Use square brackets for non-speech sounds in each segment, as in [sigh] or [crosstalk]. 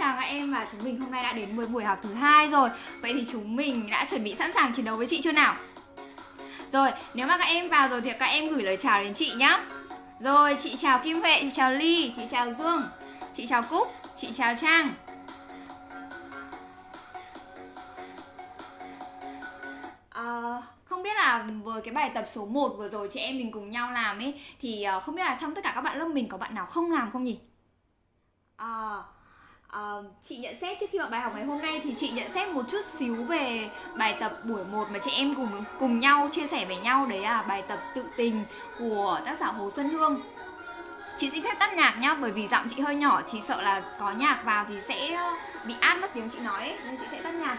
chào các em và chúng mình hôm nay đã đến với buổi học thứ hai rồi Vậy thì chúng mình đã chuẩn bị sẵn sàng chiến đấu với chị chưa nào? Rồi, nếu mà các em vào rồi thì các em gửi lời chào đến chị nhá Rồi, chị chào Kim Huệ, chị chào Ly, chị chào Dương, chị chào Cúc, chị chào Trang à, không biết là với cái bài tập số 1 vừa rồi chị em mình cùng nhau làm ấy Thì ờ, không biết là trong tất cả các bạn lớp mình có bạn nào không làm không nhỉ? À, à, chị nhận xét trước khi vào bài học ngày hôm nay thì chị nhận xét một chút xíu về bài tập buổi 1 mà chị em cùng cùng nhau chia sẻ với nhau đấy là bài tập tự tình của tác giả Hồ Xuân Hương. Chị xin phép tắt nhạc nhá bởi vì giọng chị hơi nhỏ, chị sợ là có nhạc vào thì sẽ bị át mất tiếng chị nói ấy, nên chị sẽ tắt nhạc.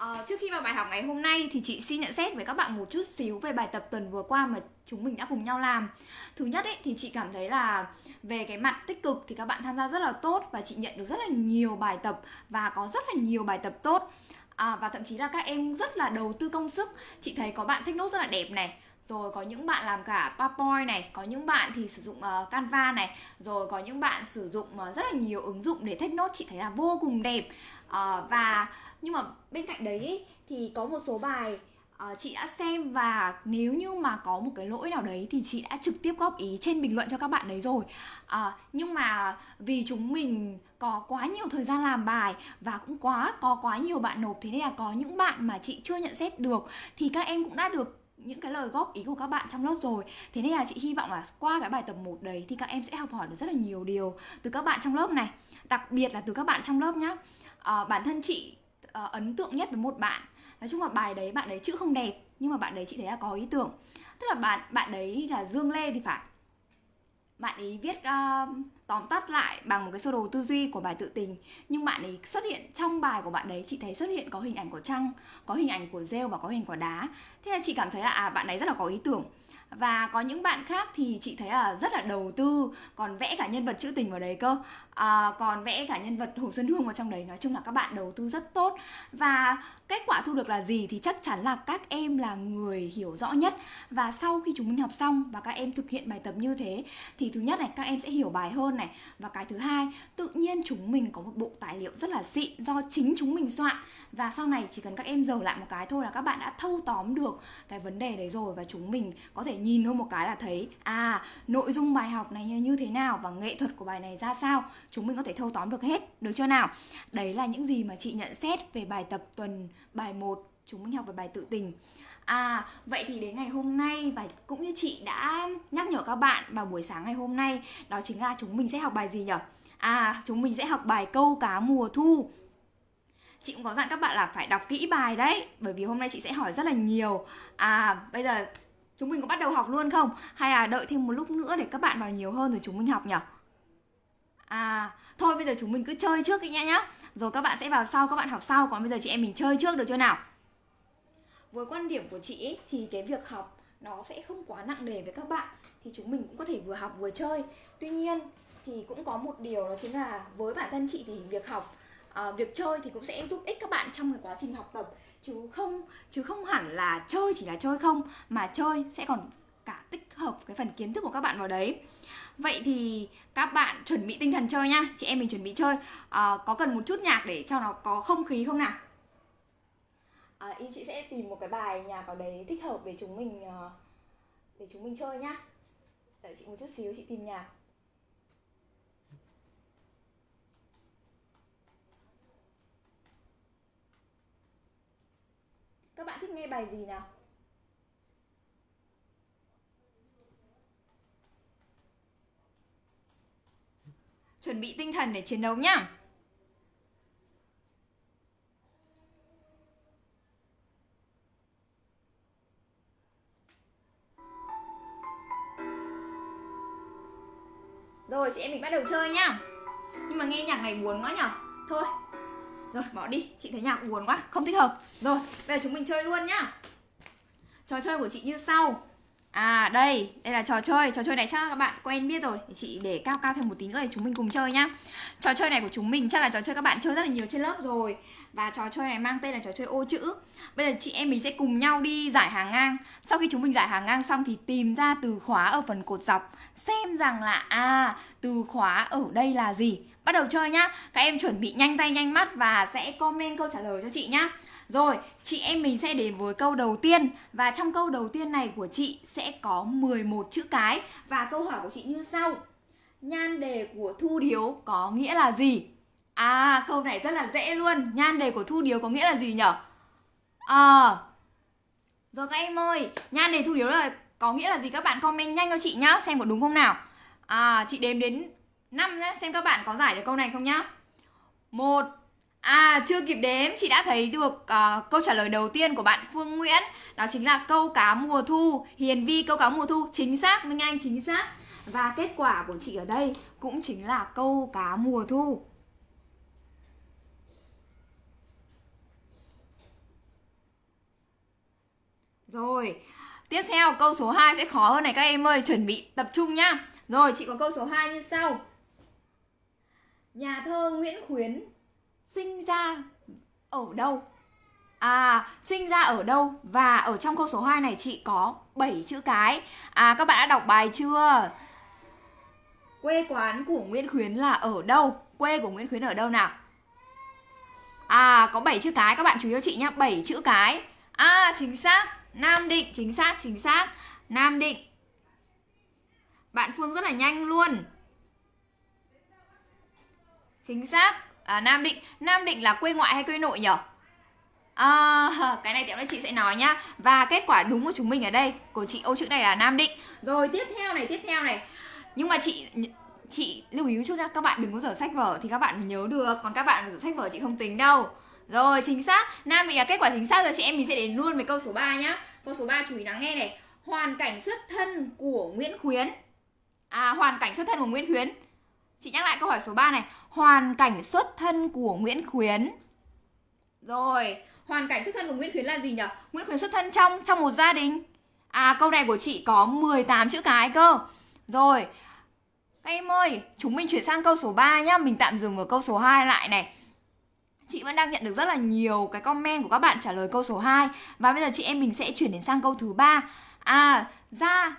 À, trước khi vào bài học ngày hôm nay thì chị xin nhận xét với các bạn một chút xíu về bài tập tuần vừa qua mà chúng mình đã cùng nhau làm. Thứ nhất ấy thì chị cảm thấy là về cái mặt tích cực thì các bạn tham gia rất là tốt và chị nhận được rất là nhiều bài tập và có rất là nhiều bài tập tốt. À, và thậm chí là các em rất là đầu tư công sức. Chị thấy có bạn thích nốt rất là đẹp này, rồi có những bạn làm cả PowerPoint này có những bạn thì sử dụng uh, Canva này rồi có những bạn sử dụng uh, rất là nhiều ứng dụng để take nốt chị thấy là vô cùng đẹp uh, và nhưng mà bên cạnh đấy ý, thì có một số bài uh, chị đã xem và nếu như mà có một cái lỗi nào đấy thì chị đã trực tiếp góp ý trên bình luận cho các bạn đấy rồi. Uh, nhưng mà vì chúng mình có quá nhiều thời gian làm bài và cũng quá có quá nhiều bạn nộp thế nên là có những bạn mà chị chưa nhận xét được thì các em cũng đã được những cái lời góp ý của các bạn trong lớp rồi. Thế nên là chị hy vọng là qua cái bài tập 1 đấy thì các em sẽ học hỏi được rất là nhiều điều từ các bạn trong lớp này. Đặc biệt là từ các bạn trong lớp nhá. À, Bản thân chị uh, ấn tượng nhất với một bạn. Nói chung là bài đấy bạn đấy chữ không đẹp nhưng mà bạn đấy chị thấy là có ý tưởng. Tức là bạn bạn đấy là dương lê thì phải. Bạn ấy viết uh, tóm tắt lại bằng một cái sơ đồ tư duy của bài tự tình. Nhưng bạn ấy xuất hiện trong bài của bạn đấy chị thấy xuất hiện có hình ảnh của trăng có hình ảnh của rêu và có hình của đá. Thế là chị cảm thấy là à bạn ấy rất là có ý tưởng và có những bạn khác thì chị thấy là rất là đầu tư còn vẽ cả nhân vật trữ tình vào đấy cơ. À, còn vẽ cả nhân vật hồ xuân hương vào trong đấy. Nói chung là các bạn đầu tư rất tốt. Và kết quả thu được là gì thì chắc chắn là các em là người hiểu rõ nhất. Và sau khi chúng mình học xong và các em thực hiện bài tập như thế thì thứ nhất này các em sẽ hiểu bài hơn này. Và cái thứ hai tự nhiên chúng mình có một bộ tài liệu rất là xịn do chính chúng mình soạn và sau này chỉ cần các em dở lại một cái thôi là các bạn đã thâu tóm được cái vấn đề đấy rồi và chúng mình có thể nhìn thôi một cái là thấy à nội dung bài học này như thế nào và nghệ thuật của bài này ra sao. Chúng mình có thể thâu tóm được hết được chưa nào? Đấy là những gì mà chị nhận xét về bài tập tuần bài 1 chúng mình học về bài tự tình. À, vậy thì đến ngày hôm nay và cũng như chị đã nhắc nhở các bạn vào buổi sáng ngày hôm nay Đó chính là chúng mình sẽ học bài gì nhỉ? À, chúng mình sẽ học bài câu cá mùa thu. Chị cũng có dặn các bạn là phải đọc kỹ bài đấy Bởi vì hôm nay chị sẽ hỏi rất là nhiều À, bây giờ chúng mình có bắt đầu học luôn không? Hay là đợi thêm một lúc nữa để các bạn vào nhiều hơn rồi chúng mình học nhỉ? À, thôi bây giờ chúng mình cứ chơi trước đi nhá nhá Rồi các bạn sẽ vào sau, các bạn học sau Còn bây giờ chị em mình chơi trước được chưa nào? Với quan điểm của chị ấy, thì cái việc học nó sẽ không quá nặng nề với các bạn Thì chúng mình cũng có thể vừa học vừa chơi Tuy nhiên thì cũng có một điều đó chính là với bản thân chị thì việc học à, việc chơi thì cũng sẽ giúp ích các bạn trong cái quá trình học tập. Chứ không chứ không hẳn là chơi chỉ là chơi không mà chơi sẽ còn cả tích hợp cái phần kiến thức của các bạn vào đấy. Vậy thì các bạn chuẩn bị tinh thần chơi nhá. Chị em mình chuẩn bị chơi. À, có cần một chút nhạc để cho nó có không khí không nào? À, em chị sẽ tìm một cái bài nhạc vào đấy thích hợp để chúng mình để chúng mình chơi nhá. Đợi chị một chút xíu chị tìm nhạc. Các bạn thích nghe bài gì nào? Chuẩn bị tinh thần để chiến đấu nhá. Rồi, chị em mình bắt đầu chơi nhá Nhưng mà nghe nhạc này buồn quá nhở Thôi rồi bỏ đi, chị thấy nhạc buồn quá, không thích hợp. Rồi, bây giờ chúng mình chơi luôn nhá. Trò chơi của chị như sau. À đây, đây là trò chơi. Trò chơi này chắc các bạn quen biết rồi. Chị để cao cao thêm một tí nữa để chúng mình cùng chơi nhá. Trò chơi này của chúng mình chắc là trò chơi các bạn chơi rất là nhiều trên lớp rồi. Và trò chơi này mang tên là trò chơi ô chữ. Bây giờ chị em mình sẽ cùng nhau đi giải hàng ngang. Sau khi chúng mình giải hàng ngang xong thì tìm ra từ khóa ở phần cột dọc. Xem rằng là à từ khóa ở đây là gì? Bắt đầu chơi nhá. Các em chuẩn bị nhanh tay nhanh mắt và sẽ comment câu trả lời cho chị nhá. Rồi, chị em mình sẽ đến với câu đầu tiên. Và trong câu đầu tiên này của chị sẽ có 11 chữ cái. Và câu hỏi của chị như sau. Nhan đề của Thu Điếu có nghĩa là gì? À, câu này rất là dễ luôn. Nhan đề của Thu Điếu có nghĩa là gì nhở? À, rồi các em ơi Nhan đề Thu Điếu là có nghĩa là gì? Các bạn comment nhanh cho chị nhá Xem có đúng không nào? À, chị đếm đến 5 nhé Xem các bạn có giải được câu này không nhá. Một À chưa kịp đếm chị đã thấy được uh, câu trả lời đầu tiên của bạn Phương Nguyễn. Đó chính là câu cá mùa thu. Hiền Vi câu cá mùa thu. Chính xác Minh Anh chính xác. Và kết quả của chị ở đây cũng chính là câu cá mùa thu. Rồi Tiếp theo câu số 2 sẽ khó hơn này các em ơi. Chuẩn bị tập trung nhá. Rồi chị có câu số 2 như sau. Nhà thơ Nguyễn Khuyến sinh ra ở đâu? À, sinh ra ở đâu? Và ở trong câu số 2 này chị có 7 chữ cái. À, các bạn đã đọc bài chưa? Quê quán của Nguyễn Khuyến là ở đâu? Quê của Nguyễn Khuyến ở đâu nào? À, có 7 chữ cái, các bạn chú ý cho chị nhé, 7 chữ cái. À, chính xác, Nam Định, chính xác, chính xác, Nam Định. Bạn Phương rất là nhanh luôn. Chính xác, à, Nam Định. Nam Định là quê ngoại hay quê nội nhỉ? À, [laughs] cái này tiệm là chị sẽ nói nhá. Và kết quả đúng của chúng mình ở đây Của chị ô chữ này là Nam Định. Rồi tiếp theo này, tiếp theo này. Nhưng mà chị chị lưu ý một chút nha Các bạn đừng có dở sách vở thì các bạn nhớ được. Còn các bạn dở sách vở chị không tính đâu. Rồi chính xác. Nam Định là kết quả chính xác rồi. Chị em mình sẽ đến luôn với câu số 3 nhá. Câu số 3 chú ý lắng nghe này. Hoàn cảnh xuất thân của Nguyễn Khuyến. À hoàn cảnh xuất thân của Nguyễn Khuyến. Chị nhắc lại câu hỏi số 3 này. Hoàn cảnh xuất thân của Nguyễn Khuyến. Rồi Hoàn cảnh xuất thân của Nguyễn Khuyến là gì nhỉ? Nguyễn Khuyến xuất thân trong trong một gia đình. À câu này của chị có 18 chữ cái cơ. Rồi Các em ơi Chúng mình chuyển sang câu số 3 nhá. Mình tạm dừng ở câu số 2 lại này. Chị vẫn đang nhận được rất là nhiều cái comment của các bạn trả lời câu số 2 Và bây giờ chị em mình sẽ chuyển đến sang câu thứ ba. À, ra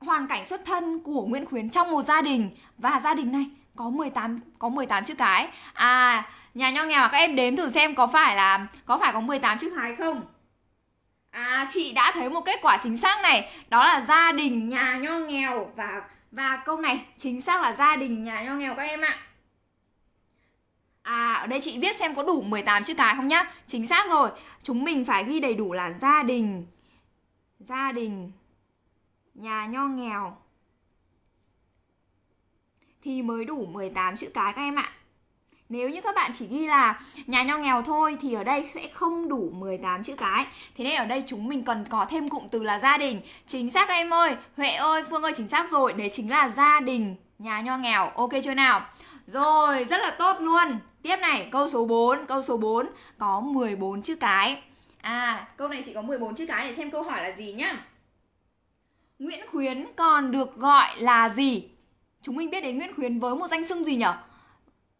hoàn cảnh xuất thân của Nguyễn Khuyến trong một gia đình. Và gia đình này có 18 có 18 chữ cái. À, nhà nho nghèo à, các em đếm thử xem có phải là có phải có 18 chữ cái không? À, chị đã thấy một kết quả chính xác này, đó là gia đình nhà nho nghèo và và câu này chính xác là gia đình nhà nho nghèo các em ạ. À, ở đây chị viết xem có đủ 18 chữ cái không nhá. Chính xác rồi. Chúng mình phải ghi đầy đủ là gia đình gia đình nhà nho nghèo thì mới đủ 18 chữ cái các em ạ. Nếu như các bạn chỉ ghi là nhà nho nghèo thôi thì ở đây sẽ không đủ 18 chữ cái. Thế nên ở đây chúng mình cần có thêm cụm từ là gia đình. Chính xác các em ơi, Huệ ơi, Phương ơi chính xác rồi, đấy chính là gia đình nhà nho nghèo. Ok chưa nào? Rồi, rất là tốt luôn. Tiếp này, câu số 4, câu số 4 có 14 chữ cái. À, câu này chỉ có 14 chữ cái để xem câu hỏi là gì nhá. Nguyễn Khuyến còn được gọi là gì? Chúng mình biết đến Nguyễn Khuyến với một danh xưng gì nhỉ?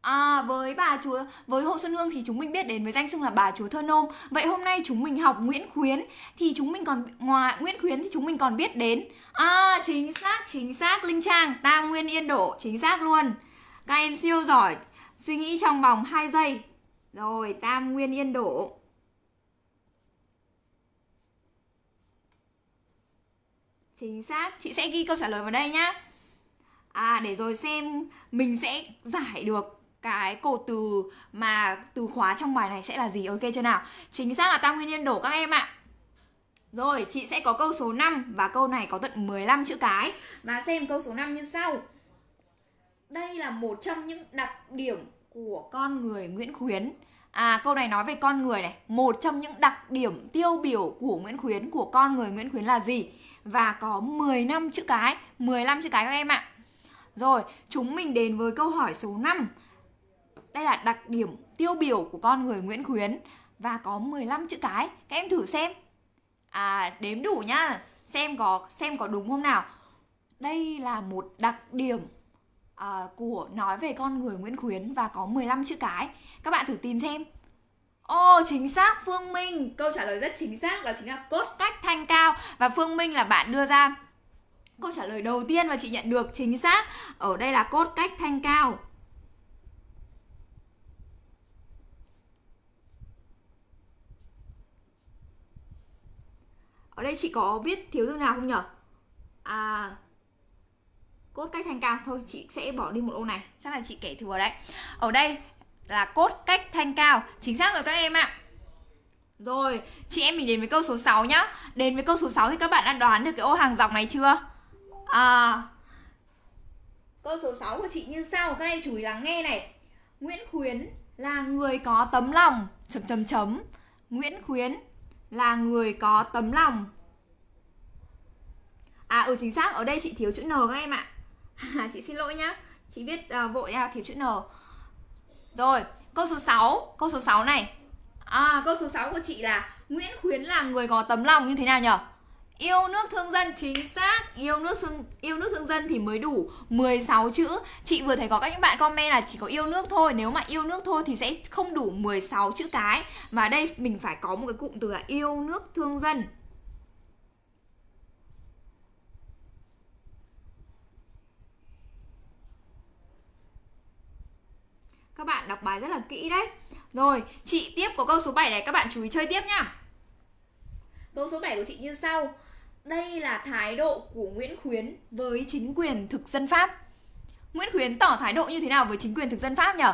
À, với bà chúa với Hồ Xuân Hương thì chúng mình biết đến với danh xưng là bà chúa thơ nôm. Vậy hôm nay chúng mình học Nguyễn Khuyến thì chúng mình còn ngoài Nguyễn Khuyến thì chúng mình còn biết đến à chính xác chính xác Linh Trang Tam Nguyên Yên Đổ chính xác luôn. Các em siêu giỏi. Suy nghĩ trong vòng 2 giây. Rồi, Tam Nguyên Yên Đổ. Chính xác, chị sẽ ghi câu trả lời vào đây nhá à để rồi xem mình sẽ giải được cái cột từ mà từ khóa trong bài này sẽ là gì. Ok chưa nào? Chính xác là tam nguyên nhân đổ các em ạ. Rồi, chị sẽ có câu số 5 và câu này có tận 15 chữ cái. Và xem câu số 5 như sau. Đây là một trong những đặc điểm của con người Nguyễn Khuyến. À câu này nói về con người này. Một trong những đặc điểm tiêu biểu của Nguyễn Khuyến, Của con người Nguyễn Khuyến là gì? Và có 10 năm chữ cái. 15 chữ cái các em ạ rồi, chúng mình đến với câu hỏi số 5. Đây là đặc điểm tiêu biểu của con người Nguyễn Khuyến và có 15 chữ cái. Các em thử xem. À, đếm đủ nhá. xem có xem có đúng không nào đây là một đặc điểm à, của nói về con người Nguyễn Khuyến và có 15 chữ cái các bạn thử tìm xem Ồ oh, chính xác Phương Minh Câu trả lời rất chính xác đó chính là cốt cách thanh cao Và Phương Minh là bạn đưa ra Câu trả lời đầu tiên mà chị nhận được chính xác Ở đây là cốt cách thanh cao. Ở đây chị có biết thiếu từ nào không nhở? À Cốt cách thanh cao. Thôi chị sẽ bỏ đi một ô này. Chắc là chị kể thừa đấy. Ở đây là cốt cách thanh cao. Chính xác rồi các em ạ. Rồi, chị em mình đến với câu số 6 nhá. Đến với câu số 6 thì các bạn đã đoán được cái ô hàng dọc này chưa? À. Câu số 6 của chị như sau Các em chú ý lắng nghe này. Nguyễn Khuyến là người có tấm lòng. Chấm chấm chấm. Nguyễn Khuyến là người có tấm lòng. À ừ chính xác. Ở đây chị thiếu chữ N các em ạ. À, [laughs] Chị xin lỗi nhá. Chị biết uh, vội uh, thiếu chữ N. Rồi câu số 6 Câu số 6 này. À câu số 6 của chị là Nguyễn Khuyến là người có tấm lòng như thế nào nhỉ Yêu nước thương dân chính xác. Yêu nước thương, yêu nước thương dân thì mới đủ 16 chữ. Chị vừa thấy có các bạn comment là chỉ có yêu nước thôi. Nếu mà yêu nước thôi thì sẽ không đủ 16 chữ cái. Mà đây mình phải có một cái cụm từ là yêu nước thương dân. Các bạn đọc bài rất là kỹ đấy. Rồi, chị tiếp có câu số 7 này. Các bạn chú ý chơi tiếp nhá. Câu số 7 của chị như sau đây là thái độ của Nguyễn Khuyến với chính quyền thực dân Pháp. Nguyễn Khuyến tỏ thái độ như thế nào với chính quyền thực dân Pháp nhỉ?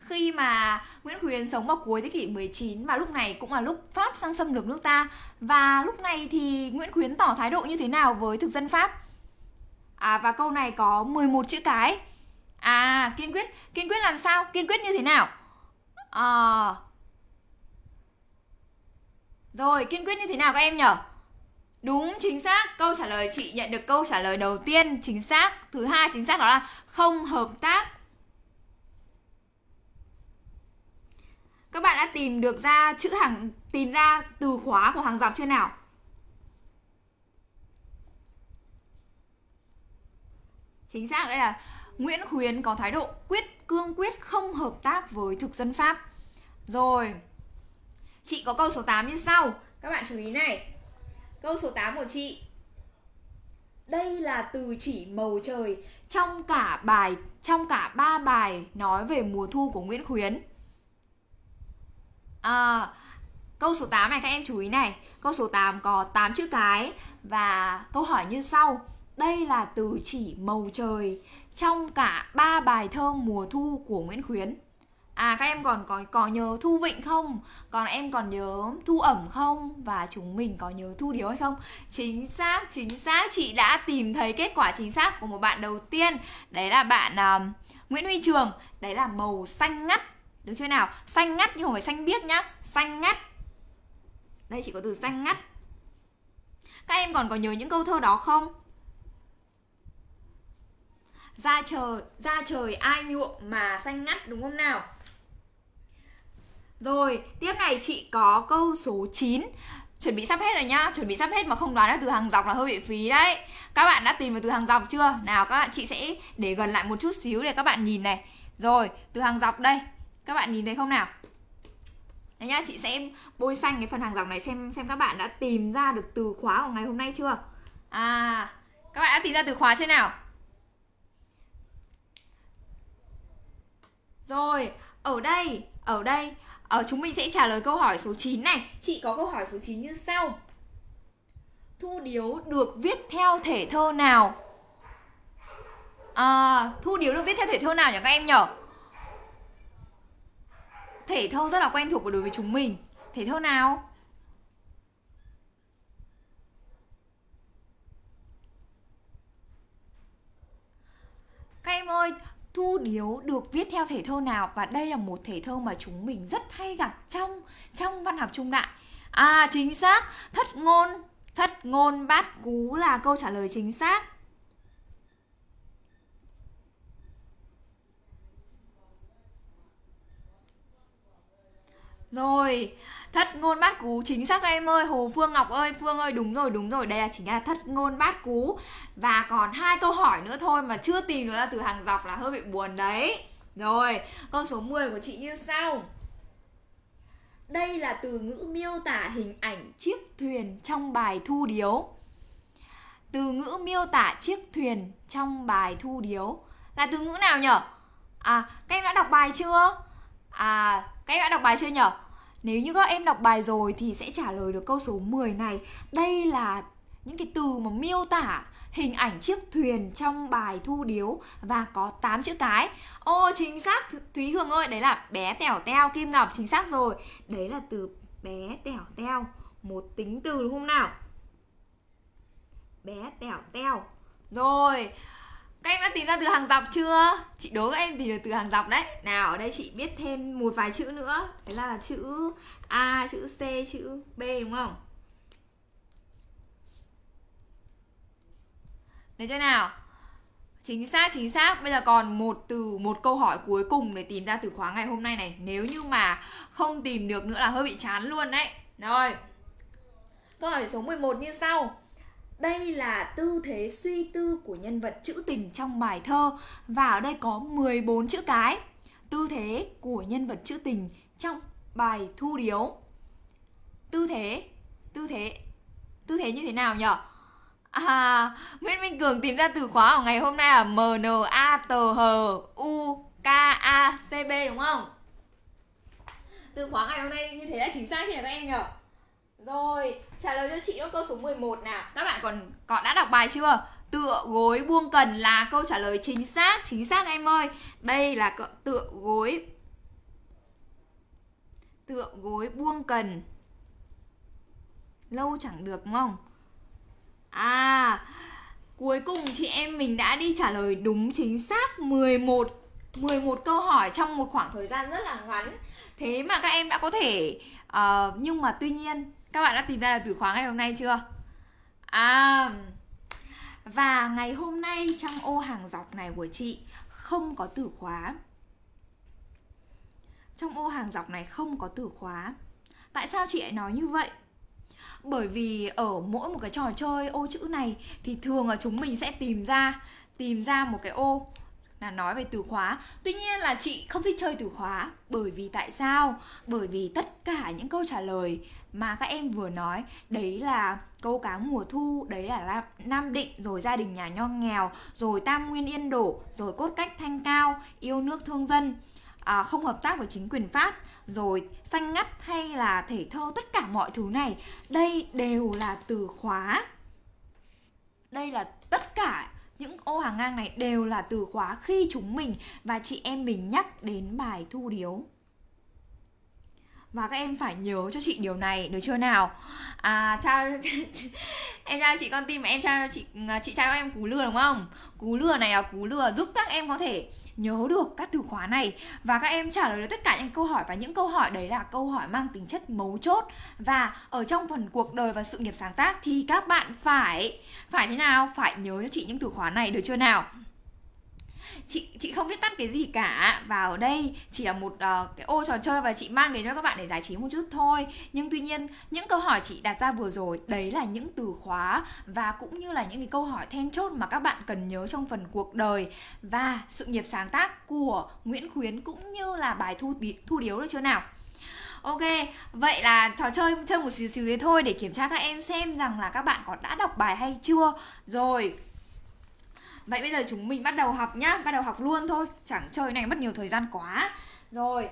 Khi mà Nguyễn Khuyến sống vào cuối thế kỷ 19 và lúc này cũng là lúc Pháp sang xâm lược nước ta và lúc này thì Nguyễn Khuyến tỏ thái độ như thế nào với thực dân Pháp? À và câu này có 11 chữ cái. À kiên quyết, kiên quyết làm sao? Kiên quyết như thế nào? À rồi, kiên quyết như thế nào các em nhở Đúng chính xác, câu trả lời chị nhận được câu trả lời đầu tiên chính xác. Thứ hai chính xác đó là không hợp tác. Các bạn đã tìm được ra chữ hàng tìm ra từ khóa của hàng dọc chưa nào? Chính xác đây là Nguyễn Khuyến có thái độ quyết cương quyết không hợp tác với thực dân Pháp. Rồi. Chị có câu số 8 như sau. Các bạn chú ý này. Câu số 8 của chị Đây là từ chỉ màu trời trong cả bài trong cả ba bài nói về mùa thu của Nguyễn Khuyến. À, câu số 8 này các em chú ý này, câu số 8 có 8 chữ cái và câu hỏi như sau. Đây là từ chỉ màu trời trong cả ba bài thơ mùa thu của Nguyễn Khuyến. À các em còn có có nhớ thu vịnh không? Còn em còn nhớ thu ẩm không? Và chúng mình có nhớ thu điếu hay không? Chính xác, chính xác Chị đã tìm thấy kết quả chính xác của một bạn đầu tiên Đấy là bạn uh, Nguyễn Huy Trường Đấy là màu xanh ngắt Được chưa nào? Xanh ngắt nhưng không phải xanh biếc nhá Xanh ngắt Đây chỉ có từ xanh ngắt Các em còn có nhớ những câu thơ đó không? Ra trời, ra trời ai nhuộm mà xanh ngắt đúng không nào? Rồi, tiếp này chị có câu số 9 Chuẩn bị sắp hết rồi nhá Chuẩn bị sắp hết mà không đoán được từ hàng dọc là hơi bị phí đấy Các bạn đã tìm được từ hàng dọc chưa? Nào các bạn chị sẽ để gần lại một chút xíu để các bạn nhìn này Rồi, từ hàng dọc đây Các bạn nhìn thấy không nào? Đấy nhá, chị sẽ bôi xanh cái phần hàng dọc này xem xem các bạn đã tìm ra được từ khóa của ngày hôm nay chưa? À, các bạn đã tìm ra từ khóa chưa nào? Rồi, ở đây, ở đây Ờ, chúng mình sẽ trả lời câu hỏi số 9 này Chị có câu hỏi số 9 như sau Thu điếu được viết theo thể thơ nào? À, thu điếu được viết theo thể thơ nào nhỉ các em nhỉ? Thể thơ rất là quen thuộc đối với chúng mình Thể thơ nào? Các em ơi, Thu Điếu được viết theo thể thơ nào và đây là một thể thơ mà chúng mình rất hay gặp trong trong văn học trung đại. À chính xác, thất ngôn, thất ngôn bát cú là câu trả lời chính xác. Rồi, thất ngôn bát cú chính xác em ơi, Hồ Phương Ngọc ơi, Phương ơi, đúng rồi, đúng rồi, đây là chính là thất ngôn bát cú. Và còn hai câu hỏi nữa thôi mà chưa tìm được ra từ hàng dọc là hơi bị buồn đấy. Rồi, câu số 10 của chị như sau. Đây là từ ngữ miêu tả hình ảnh chiếc thuyền trong bài thu điếu. Từ ngữ miêu tả chiếc thuyền trong bài thu điếu là từ ngữ nào nhở? À, các em đã đọc bài chưa? À, các em đã đọc bài chưa nhở? Nếu như các em đọc bài rồi thì sẽ trả lời được câu số 10 này. Đây là những cái từ mà miêu tả hình ảnh chiếc thuyền trong bài thu điếu và có 8 chữ cái. Ô chính xác Thúy Hương ơi, đấy là bé tẻo teo Kim Ngọc chính xác rồi. Đấy là từ bé tẻo teo, một tính từ đúng không nào? Bé tẻo teo. Rồi, các em đã tìm ra từ hàng dọc chưa? Chị đố các em tìm được từ hàng dọc đấy. Nào ở đây chị biết thêm một vài chữ nữa. Đấy là chữ A, chữ C, chữ B đúng không? Được chưa nào? Chính xác, chính xác. Bây giờ còn một từ, một câu hỏi cuối cùng để tìm ra từ khóa ngày hôm nay này. Nếu như mà không tìm được nữa là hơi bị chán luôn đấy. Rồi. Câu hỏi số 11 như sau đây là tư thế suy tư của nhân vật trữ tình trong bài thơ và ở đây có 14 chữ cái. Tư thế của nhân vật trữ tình trong bài thu điếu. Tư thế, tư thế, tư thế như thế nào nhỉ? À, Nguyễn Minh Cường tìm ra từ khóa ở ngày hôm nay là M N A T H U K A C B đúng không? Từ khóa ngày hôm nay như thế là chính xác nhỉ các em nhỉ? Rồi, trả lời cho chị câu số 11 nào. Các bạn còn có đã đọc bài chưa? Tựa gối buông cần là câu trả lời chính xác, chính xác em ơi. Đây là tựa gối Tựa gối buông cần. Lâu chẳng được đúng không? À, cuối cùng chị em mình đã đi trả lời đúng chính xác 11 11 câu hỏi trong một khoảng thời gian rất là ngắn. Thế mà các em đã có thể uh, nhưng mà tuy nhiên các bạn đã tìm ra được từ khóa ngày hôm nay chưa? À Và ngày hôm nay trong ô hàng dọc này của chị không có từ khóa Trong ô hàng dọc này không có từ khóa Tại sao chị lại nói như vậy? Bởi vì ở mỗi một cái trò chơi ô chữ này thì thường là chúng mình sẽ tìm ra tìm ra một cái ô là nói về từ khóa tuy nhiên là chị không thích chơi từ khóa bởi vì tại sao bởi vì tất cả những câu trả lời mà các em vừa nói đấy là câu cá mùa thu đấy là nam định rồi gia đình nhà nho nghèo rồi tam nguyên yên đổ rồi cốt cách thanh cao yêu nước thương dân. À, không hợp tác với chính quyền pháp rồi xanh ngắt hay là thể thơ tất cả mọi thứ này đây đều là từ khóa. Đây là tất cả những ô hàng ngang này đều là từ khóa khi chúng mình và chị em mình nhắc đến bài thu điếu và các em phải nhớ cho chị điều này được chưa nào? À chào [laughs] em chào chị con tim, em chào chị à, chị chào em cú lừa đúng không? Cú lừa này là cú lừa giúp các em có thể nhớ được các từ khóa này. Và các em trả lời được tất cả những câu hỏi, và những câu hỏi đấy là câu hỏi mang tính chất mấu chốt. Và ở trong phần cuộc đời và sự nghiệp sáng tác thì các bạn phải phải thế nào? Phải nhớ cho chị những từ khóa này được chưa nào? Chị chị không biết tắt cái gì cả. Và ở đây chỉ là một uh, cái ô trò chơi và chị mang đến cho các bạn để giải trí một chút thôi. Nhưng tuy nhiên những câu hỏi chị đặt ra vừa rồi đấy là những từ khóa và cũng như là những cái câu hỏi then chốt mà các bạn cần nhớ trong phần cuộc đời và sự nghiệp sáng tác của Nguyễn Khuyến cũng như là bài thu thu điếu được chưa nào? Ok, vậy là trò chơi chơi một xíu xíu thế thôi để kiểm tra các em xem rằng là các bạn có đã đọc bài hay chưa. Rồi, Vậy bây giờ chúng mình bắt đầu học nhá Bắt đầu học luôn thôi. Chẳng chơi này mất nhiều thời gian quá. Rồi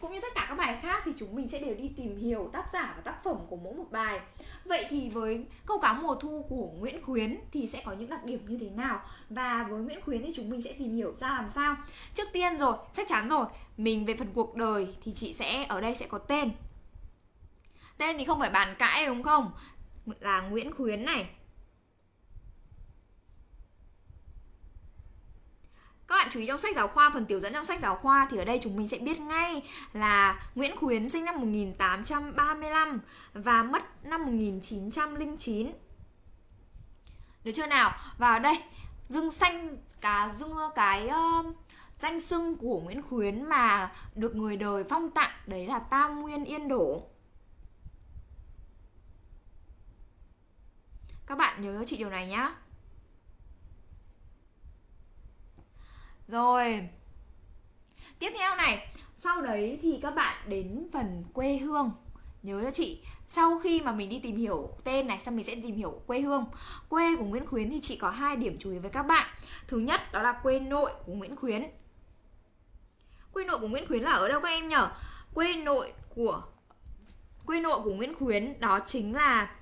cũng như tất cả các bài khác thì chúng mình sẽ đều đi tìm hiểu tác giả và tác phẩm của mỗi một bài. Vậy thì với câu cá mùa thu của Nguyễn Khuyến thì sẽ có những đặc điểm như thế nào? Và với Nguyễn Khuyến thì chúng mình sẽ tìm hiểu ra làm sao? Trước tiên rồi, chắc chắn rồi Mình về phần cuộc đời thì chị sẽ ở đây sẽ có tên. Tên thì không phải bàn cãi đúng không? Là Nguyễn Khuyến này. Các bạn chú ý trong sách giáo khoa, phần tiểu dẫn trong sách giáo khoa thì ở đây chúng mình sẽ biết ngay là Nguyễn Khuyến sinh năm 1835 và mất năm 1909. Được chưa nào? Và ở đây dương xanh cả dương cái uh, danh xưng của Nguyễn Khuyến mà được người đời phong tặng đấy là Tam Nguyên Yên Đổ. Các bạn nhớ chị điều này nhá. Rồi. Tiếp theo này, sau đấy thì các bạn đến phần quê hương. Nhớ cho chị, sau khi mà mình đi tìm hiểu tên này xong mình sẽ tìm hiểu quê hương quê của nguyễn khuyến thì chị có hai điểm chú ý với các bạn thứ nhất đó là quê nội của nguyễn khuyến quê nội của nguyễn khuyến là ở đâu các em nhở quê nội của quê nội của nguyễn khuyến đó chính là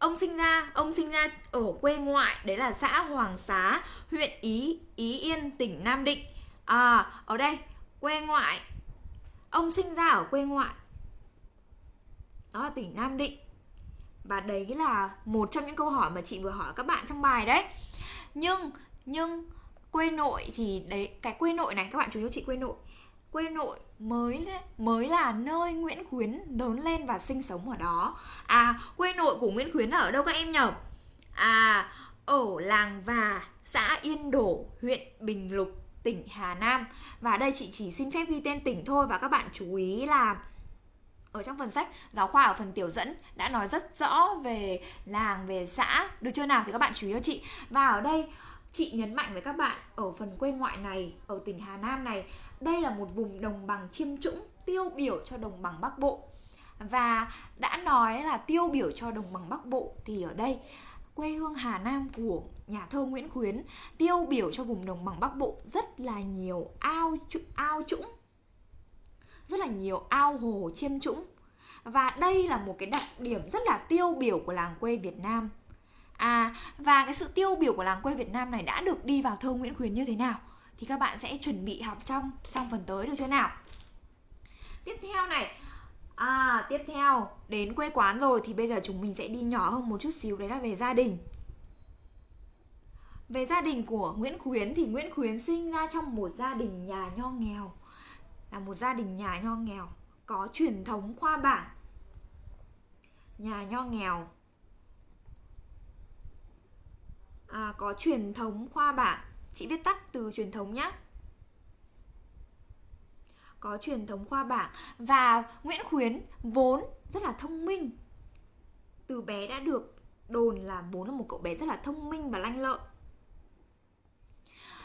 ông sinh ra, ông sinh ra ở quê ngoại, đấy là xã hoàng xá, huyện ý ý yên, tỉnh nam định. À ở đây, quê ngoại. Ông sinh ra ở quê ngoại. Đó là tỉnh Nam Định. Và đấy là một trong những câu hỏi mà chị vừa hỏi các bạn trong bài đấy. Nhưng nhưng quê nội thì đấy, cái quê nội này, các bạn chú ý cho chị quê nội quê nội mới mới là nơi Nguyễn Khuyến lớn lên và sinh sống ở đó. À quê nội của Nguyễn Khuyến là ở đâu các em nhỉ à ở làng và, xã Yên Đổ, huyện Bình Lục, tỉnh Hà Nam. Và đây chị chỉ xin phép ghi tên tỉnh thôi và các bạn chú ý là ở trong phần sách, giáo khoa ở phần tiểu dẫn đã nói rất rõ về làng, về xã. Được chưa nào? Thì các bạn chú ý cho chị. Và ở đây, chị nhấn mạnh với các bạn ở phần quê ngoại này, ở tỉnh Hà Nam này đây là một vùng đồng bằng chiêm trũng, tiêu biểu cho đồng bằng Bắc Bộ. Và đã nói là tiêu biểu cho đồng bằng Bắc Bộ thì ở đây, quê hương Hà Nam của nhà thơ Nguyễn Khuyến, tiêu biểu cho vùng đồng bằng Bắc Bộ rất là nhiều ao ao trũng. Rất là nhiều ao hồ chiêm trũng. Và đây là một cái đặc điểm rất là tiêu biểu của làng quê Việt Nam. À và cái sự tiêu biểu của làng quê Việt Nam này đã được đi vào thơ Nguyễn Khuyến như thế nào? Thì các bạn sẽ chuẩn bị học trong trong phần tới được chưa nào? Tiếp theo này. À tiếp theo đến quê quán rồi thì bây giờ chúng mình sẽ đi nhỏ hơn một chút xíu đấy là về gia đình. Về gia đình của Nguyễn Khuyến thì Nguyễn Khuyến sinh ra trong một gia đình nhà nho nghèo. Là một gia đình nhà nho nghèo có truyền thống khoa bảng. Nhà nho nghèo. À, có truyền thống khoa bảng chị viết tắt từ truyền thống nhé có truyền thống khoa bảng. Và Nguyễn Khuyến vốn rất là thông minh. Từ bé đã được đồn là vốn là một cậu bé rất là thông minh và lanh lợi.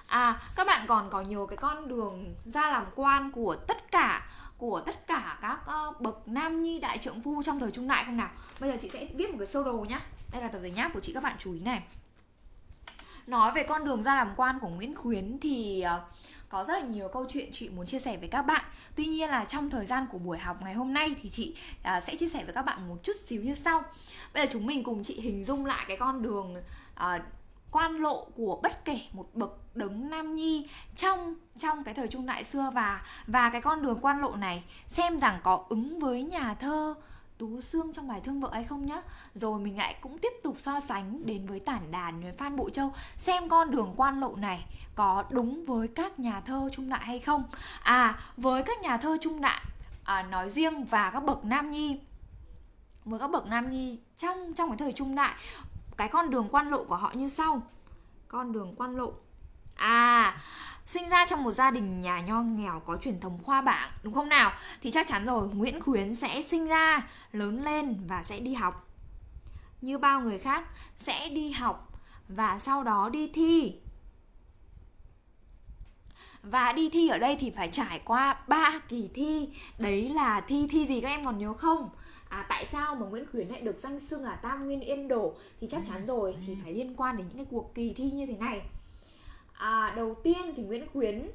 À các bạn còn có nhiều cái con đường ra làm quan của tất cả của tất cả các uh, bậc nam nhi đại trượng phu trong thời trung đại không nào? Bây giờ chị sẽ viết một cái sơ đồ nhá. Đây là tờ giấy nháp của chị các bạn chú ý này nói về con đường ra làm quan của Nguyễn Khuyến thì ờ, có rất là nhiều câu chuyện chị muốn chia sẻ với các bạn. Tuy nhiên là trong thời gian của buổi học ngày hôm nay thì chị ờ, sẽ chia sẻ với các bạn một chút xíu như sau. Bây giờ chúng mình cùng chị hình dung lại cái con đường ờ, quan lộ của bất kể một bậc đấng nam nhi trong trong cái thời trung đại xưa và và cái con đường quan lộ này, xem rằng có ứng với nhà thơ Tú Sương trong bài Thương Vợ hay không nhá. Rồi mình lại cũng tiếp tục so sánh đến với tản đàn với Phan Bộ Châu. Xem con đường quan lộ này có đúng với các nhà thơ trung đại hay không. À với các nhà thơ trung đại à, nói riêng và các bậc nam nhi với các bậc nam nhi trong trong cái thời trung đại cái con đường quan lộ của họ như sau. Con đường quan lộ. À sinh ra trong một gia đình nhà nho nghèo có truyền thống khoa bảng đúng không nào? Thì chắc chắn rồi Nguyễn Khuyến sẽ sinh ra lớn lên và sẽ đi học. Như bao người khác sẽ đi học và sau đó đi thi. Và đi thi ở đây thì phải trải qua ba kỳ thi. Đấy là thi thi gì các em còn nhớ không? À, tại sao mà Nguyễn Khuyến lại được danh xưng là Tam Nguyên Yên Đổ? Thì chắc chắn rồi thì phải liên quan đến những cái cuộc kỳ thi như thế này à, đầu tiên thì Nguyễn Khuyến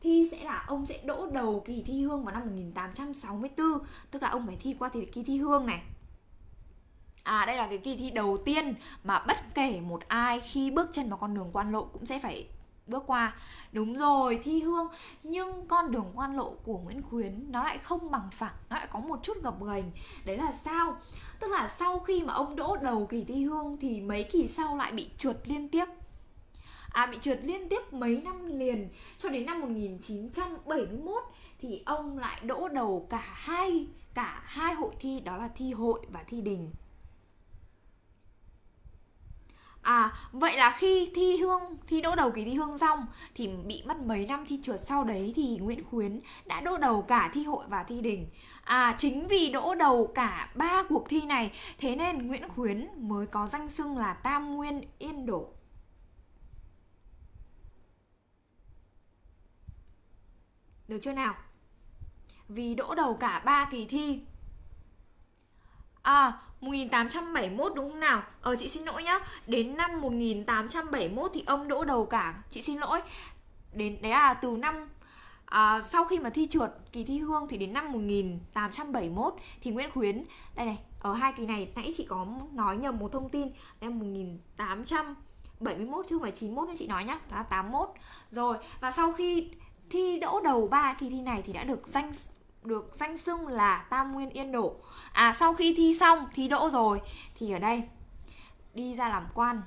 thi sẽ là ông sẽ đỗ đầu kỳ thi hương vào năm 1864 tức là ông phải thi qua thì kỳ thi hương này. À đây là cái kỳ thi đầu tiên mà bất kể một ai khi bước chân vào con đường quan lộ cũng sẽ phải bước qua. Đúng rồi thi hương nhưng con đường quan lộ của nguyễn khuyến nó lại không bằng phẳng nó lại có một chút gập ghềnh. Đấy là sao? Tức là sau khi mà ông đỗ đầu kỳ thi hương thì mấy kỳ sau lại bị trượt liên tiếp. À bị trượt liên tiếp mấy năm liền cho đến năm 1971 thì ông lại đỗ đầu cả hai cả hai hội thi đó là thi hội và thi đình À, vậy là khi thi hương, thi đỗ đầu kỳ thi hương xong thì bị mất mấy năm thi trượt sau đấy thì Nguyễn Khuyến đã đỗ đầu cả thi hội và thi đình. À, chính vì đỗ đầu cả ba cuộc thi này thế nên Nguyễn Khuyến mới có danh xưng là Tam Nguyên Yên Đổ. Được chưa nào? Vì đỗ đầu cả ba kỳ thi. À 1871 đúng không nào? Ờ chị xin lỗi nhá. Đến năm 1871 thì ông đỗ đầu cả. Chị xin lỗi. Đến đấy à từ năm à, Sau khi mà thi trượt kỳ thi hương Thì đến năm 1871 Thì Nguyễn Khuyến Đây này Ở hai kỳ này nãy chị có nói nhầm một thông tin. Năm 1871 chứ không phải 91 nên chị nói nhá. Đó là 81 Rồi và sau khi thi đỗ đầu ba kỳ thi này thì đã được danh được danh xưng là Tam Nguyên Yên Đổ. À sau khi thi xong, thi đỗ rồi thì ở đây đi ra làm quan.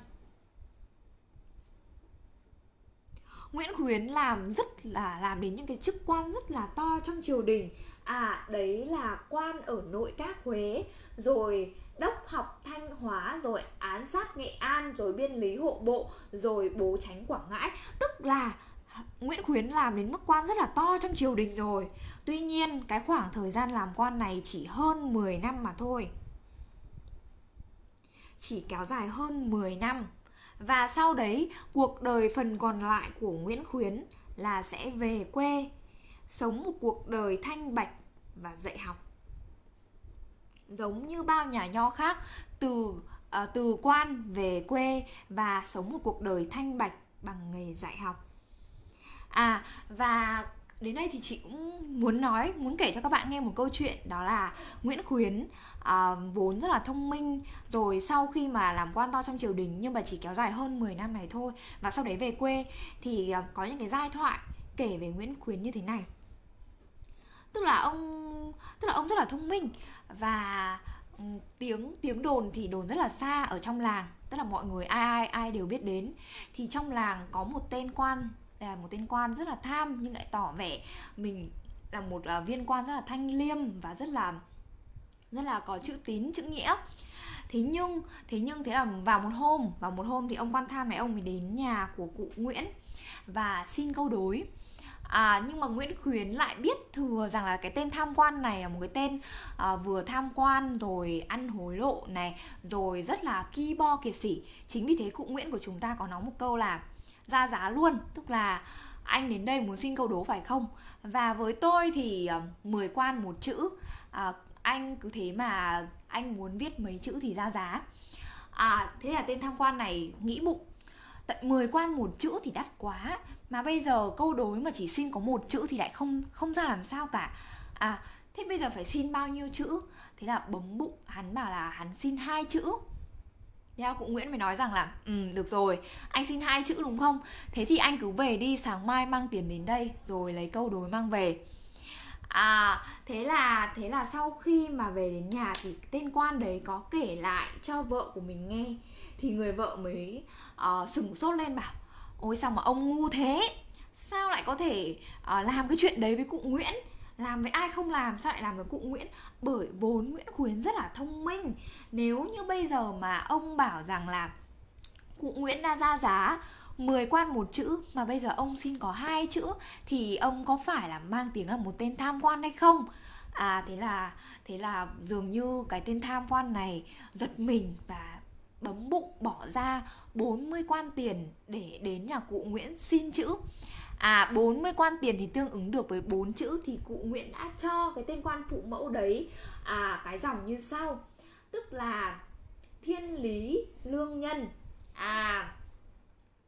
Nguyễn Khuyến làm rất là làm đến những cái chức quan rất là to trong triều đình. À đấy là quan ở nội các Huế, rồi đốc học Thanh Hóa, rồi án sát Nghệ An, rồi biên lý hộ bộ, rồi bố tránh Quảng Ngãi. Tức là Nguyễn Khuyến làm đến mức quan rất là to trong triều đình rồi. Tuy nhiên cái khoảng thời gian làm quan này chỉ hơn 10 năm mà thôi. Chỉ kéo dài hơn 10 năm. Và sau đấy cuộc đời phần còn lại của Nguyễn Khuyến là sẽ về quê Sống một cuộc đời thanh bạch và dạy học. Giống như bao nhà nho khác từ uh, từ quan về quê và sống một cuộc đời thanh bạch bằng nghề dạy học. À và đến đây thì chị cũng muốn nói muốn kể cho các bạn nghe một câu chuyện đó là Nguyễn Khuyến à, vốn rất là thông minh rồi sau khi mà làm quan to trong triều đình nhưng mà chỉ kéo dài hơn 10 năm này thôi và sau đấy về quê thì à, có những cái giai thoại kể về Nguyễn Khuyến như thế này. Tức là ông tức là ông rất là thông minh và ừ, tiếng tiếng đồn thì đồn rất là xa ở trong làng tức là mọi người ai ai ai đều biết đến. Thì trong làng có một tên quan là một tên quan rất là tham nhưng lại tỏ vẻ mình là một uh, viên quan rất là thanh liêm và rất là rất là có chữ tín chữ nghĩa. Thế nhưng thế nhưng thế là vào một hôm vào một hôm thì ông quan tham này ông mới đến nhà của cụ Nguyễn và xin câu đối. À, nhưng mà Nguyễn Khuyến lại biết thừa rằng là cái tên tham quan này là một cái tên à, vừa tham quan rồi ăn hối lộ này rồi rất là ki bo kiệt sỉ. Chính vì thế cụ Nguyễn của chúng ta có nói một câu là ra giá luôn. Tức là anh đến đây muốn xin câu đố phải không? Và với tôi thì ờ, mười 10 quan một chữ. À, anh cứ thế mà anh muốn viết mấy chữ thì ra giá. À thế là tên tham quan này nghĩ bụng. Tận 10 quan một chữ thì đắt quá. Mà bây giờ câu đối mà chỉ xin có một chữ thì lại không không ra làm sao cả. À thế bây giờ phải xin bao nhiêu chữ? Thế là bấm bụng hắn bảo là hắn xin hai chữ theo cụ Nguyễn mới nói rằng là Ừ được rồi Anh xin hai chữ đúng không? Thế thì anh cứ về đi sáng mai mang tiền đến đây Rồi lấy câu đối mang về. À thế là thế là sau khi mà về đến nhà thì tên quan đấy có kể lại cho vợ của mình nghe. Thì người vợ mới ờ, uh, sừng sốt lên bảo ôi sao mà ông ngu thế? Sao lại có thể uh, làm cái chuyện đấy với cụ Nguyễn? Làm với ai không làm sao lại làm với cụ Nguyễn? Bởi vốn Nguyễn Khuyến rất là thông minh nếu như bây giờ mà ông bảo rằng là cụ Nguyễn đã ra giá 10 quan một chữ, mà bây giờ ông xin có hai chữ, thì ông có phải là mang tiếng là một tên tham quan hay không? À thế là thế là dường như cái tên tham quan này giật mình và bấm bụng bỏ ra 40 quan tiền để đến nhà cụ Nguyễn xin chữ. À 40 quan tiền thì tương ứng được với bốn chữ thì cụ Nguyễn đã cho cái tên quan phụ mẫu đấy à cái dòng như sau. Tức là thiên lý lương nhân. À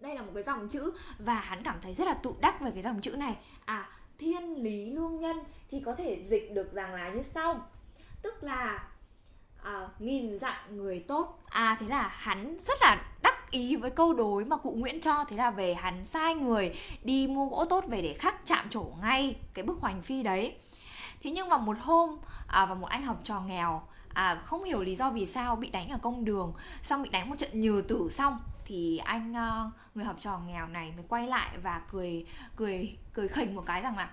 đây là một cái dòng chữ và hắn cảm thấy rất là tự đắc về cái dòng chữ này. À thiên lý lương nhân thì có thể dịch được rằng là như sau. Tức là à, nghìn dặm người tốt. À thế là hắn rất là đắc ý với câu đối mà cụ Nguyễn cho thế là về hắn sai người đi mua gỗ tốt về để khắc chạm trổ ngay cái bức hoành phi đấy. Thế nhưng mà một hôm à, và một anh học trò nghèo à, không hiểu lý do vì sao bị đánh ở công đường xong bị đánh một trận nhừ tử xong thì anh ờ, người học trò nghèo này mới quay lại và cười cười cười khỉnh một cái rằng là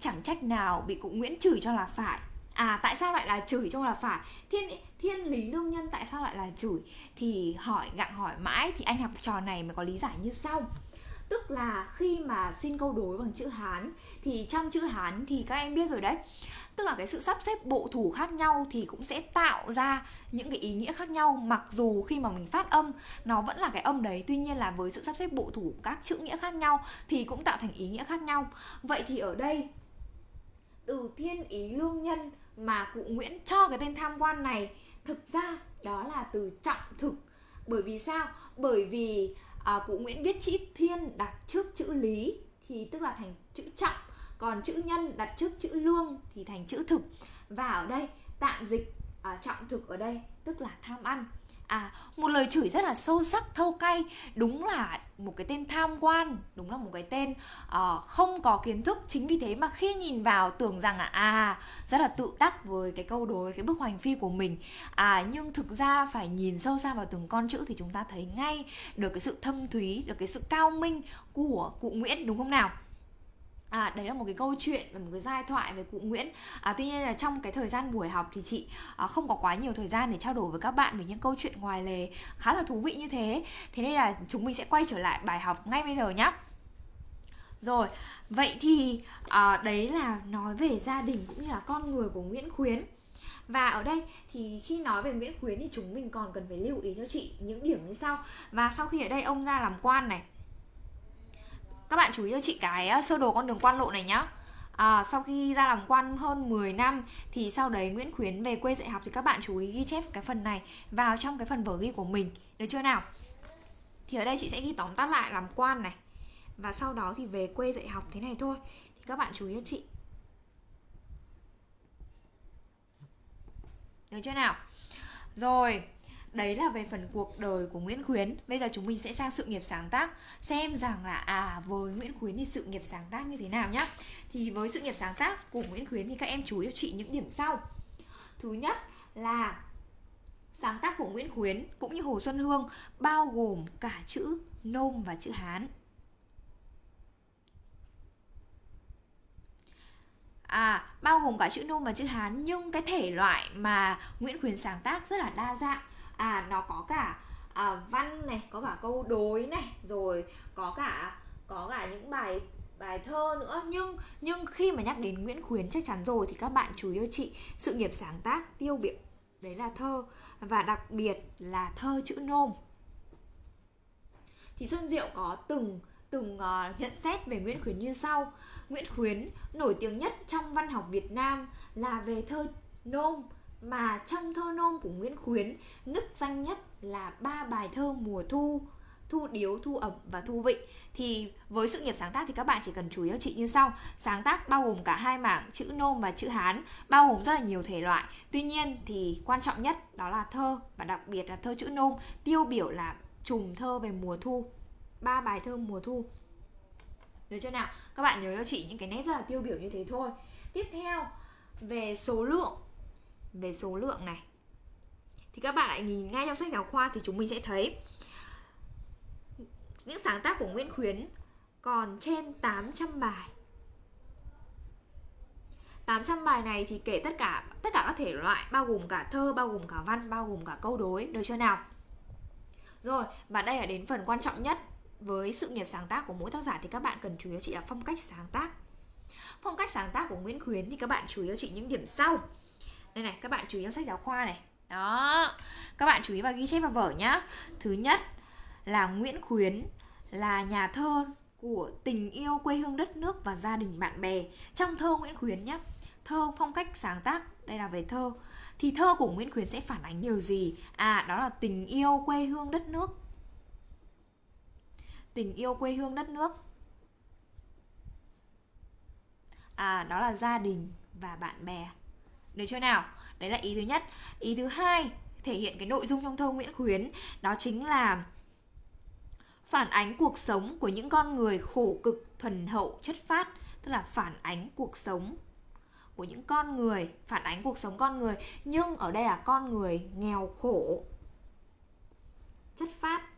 chẳng trách nào bị cụ Nguyễn chửi cho là phải. À tại sao lại là chửi cho là phải? Thiên thiên lý lương nhân tại sao lại là chửi? Thì hỏi, gặng hỏi mãi thì anh học trò này mới có lý giải như sau. Tức là khi mà xin câu đối bằng chữ hán, thì trong chữ hán thì các em biết rồi đấy. Tức là cái sự sắp xếp bộ thủ khác nhau thì cũng sẽ tạo ra những cái ý nghĩa khác nhau, mặc dù khi mà mình phát âm, nó vẫn là cái âm đấy. Tuy nhiên là với sự sắp xếp bộ thủ các chữ nghĩa khác nhau thì cũng tạo thành ý nghĩa khác nhau. Vậy thì ở đây, từ thiên ý lương nhân mà cụ Nguyễn cho cái tên tham quan này thực ra đó là từ trọng thực. Bởi vì sao? Bởi vì à, cụ Nguyễn viết chữ thiên đặt trước chữ lý thì tức là thành chữ trọng còn chữ nhân đặt trước chữ lương thì thành chữ thực. Và ở đây tạm dịch à, trọng thực ở đây tức là tham ăn. À, một lời chửi rất là sâu sắc, thâu cay. Đúng là một cái tên tham quan Đúng là một cái tên uh, không có kiến thức. Chính vì thế mà khi nhìn vào tưởng rằng là À, rất là tự đắc với cái câu đối, cái bức hoành phi của mình. À, nhưng thực ra phải nhìn sâu xa vào từng con chữ Thì chúng ta thấy ngay được cái sự thâm thúy, được cái sự cao minh của cụ Nguyễn đúng không nào? À, đấy là một cái câu chuyện và một cái giai thoại về cụ Nguyễn. À, Tuy nhiên là trong cái thời gian buổi học thì chị à, không có quá nhiều thời gian để trao đổi với các bạn về những câu chuyện ngoài lề khá là thú vị như thế. Thế nên là chúng mình sẽ quay trở lại bài học ngay bây giờ nhé Rồi, vậy thì à, đấy là nói về gia đình cũng như là con người của Nguyễn Khuyến. Và ở đây thì khi nói về Nguyễn Khuyến thì chúng mình còn cần phải lưu ý cho chị những điểm như sau. Và sau khi ở đây ông ra làm quan này các bạn chú ý cho chị cái sơ đồ con đường quan lộ này nhá. À, sau khi ra làm quan hơn 10 năm thì sau đấy Nguyễn Khuyến về quê dạy học thì các bạn chú ý ghi chép cái phần này vào trong cái phần vở ghi của mình. Được chưa nào? Thì ở đây chị sẽ ghi tóm tắt lại làm quan này. Và sau đó thì về quê dạy học thế này thôi. Thì các bạn chú ý cho chị. Được chưa nào? Rồi Đấy là về phần cuộc đời của Nguyễn Khuyến. Bây giờ chúng mình sẽ sang sự nghiệp sáng tác. Xem rằng là à với Nguyễn Khuyến thì sự nghiệp sáng tác như thế nào nhá. Thì với sự nghiệp sáng tác của Nguyễn Khuyến thì các em chú ý cho chị những điểm sau. Thứ nhất là sáng tác của Nguyễn Khuyến cũng như Hồ Xuân Hương bao gồm cả chữ nôm và chữ Hán. À, bao gồm cả chữ nôm và chữ Hán nhưng cái thể loại mà Nguyễn Khuyến sáng tác rất là đa dạng à nó có cả à, văn này có cả câu đối này rồi có cả có cả những bài bài thơ nữa. Nhưng nhưng khi mà nhắc đến Nguyễn Khuyến chắc chắn rồi thì các bạn chú ý cho chị sự nghiệp sáng tác tiêu biểu đấy là thơ. Và đặc biệt là thơ chữ nôm. Thì Xuân Diệu có từng từng uh, nhận xét về Nguyễn Khuyến như sau. Nguyễn Khuyến nổi tiếng nhất trong văn học Việt Nam là về thơ nôm mà trong thơ nôm của Nguyễn Khuyến nức danh nhất là ba bài thơ mùa thu thu điếu, thu ẩm và thu vị. Thì với sự nghiệp sáng tác thì các bạn chỉ cần chú ý cho chị như sau. Sáng tác bao gồm cả hai mảng chữ nôm và chữ hán bao gồm rất là nhiều thể loại. Tuy nhiên thì quan trọng nhất đó là thơ và đặc biệt là thơ chữ nôm. Tiêu biểu là trùng thơ về mùa thu ba bài thơ mùa thu. Được chưa nào? Các bạn nhớ cho chị những cái nét rất là tiêu biểu như thế thôi. Tiếp theo về số lượng về số lượng này thì các bạn lại nhìn ngay trong sách giáo khoa thì chúng mình sẽ thấy những sáng tác của Nguyễn Khuyến còn trên 800 bài 800 bài này thì kể tất cả tất cả các thể loại bao gồm cả thơ, bao gồm cả văn, bao gồm cả câu đối, được chưa nào? Rồi, và đây là đến phần quan trọng nhất với sự nghiệp sáng tác của mỗi tác giả thì các bạn cần chú ý cho chị là phong cách sáng tác. Phong cách sáng tác của Nguyễn Khuyến thì các bạn chú ý cho chị những điểm sau đây này, các bạn chú ý vào sách giáo khoa này. Đó, các bạn chú ý và ghi chép vào vở nhá. Thứ nhất là Nguyễn Khuyến là nhà thơ của tình yêu, quê hương, đất nước và gia đình bạn bè. Trong thơ Nguyễn Khuyến nhé thơ phong cách sáng tác, đây là về thơ, thì thơ của Nguyễn Khuyến sẽ phản ánh điều gì? À đó là tình yêu, quê hương, đất nước. Tình yêu, quê hương, đất nước. À đó là gia đình và bạn bè được chưa nào? Đấy là ý thứ nhất. Ý thứ hai thể hiện cái nội dung trong thơ Nguyễn Khuyến đó chính là phản ánh cuộc sống của những con người khổ cực, thuần hậu, chất phát, tức là phản ánh cuộc sống của những con người, phản ánh cuộc sống con người, nhưng ở đây là con người nghèo khổ, chất phát.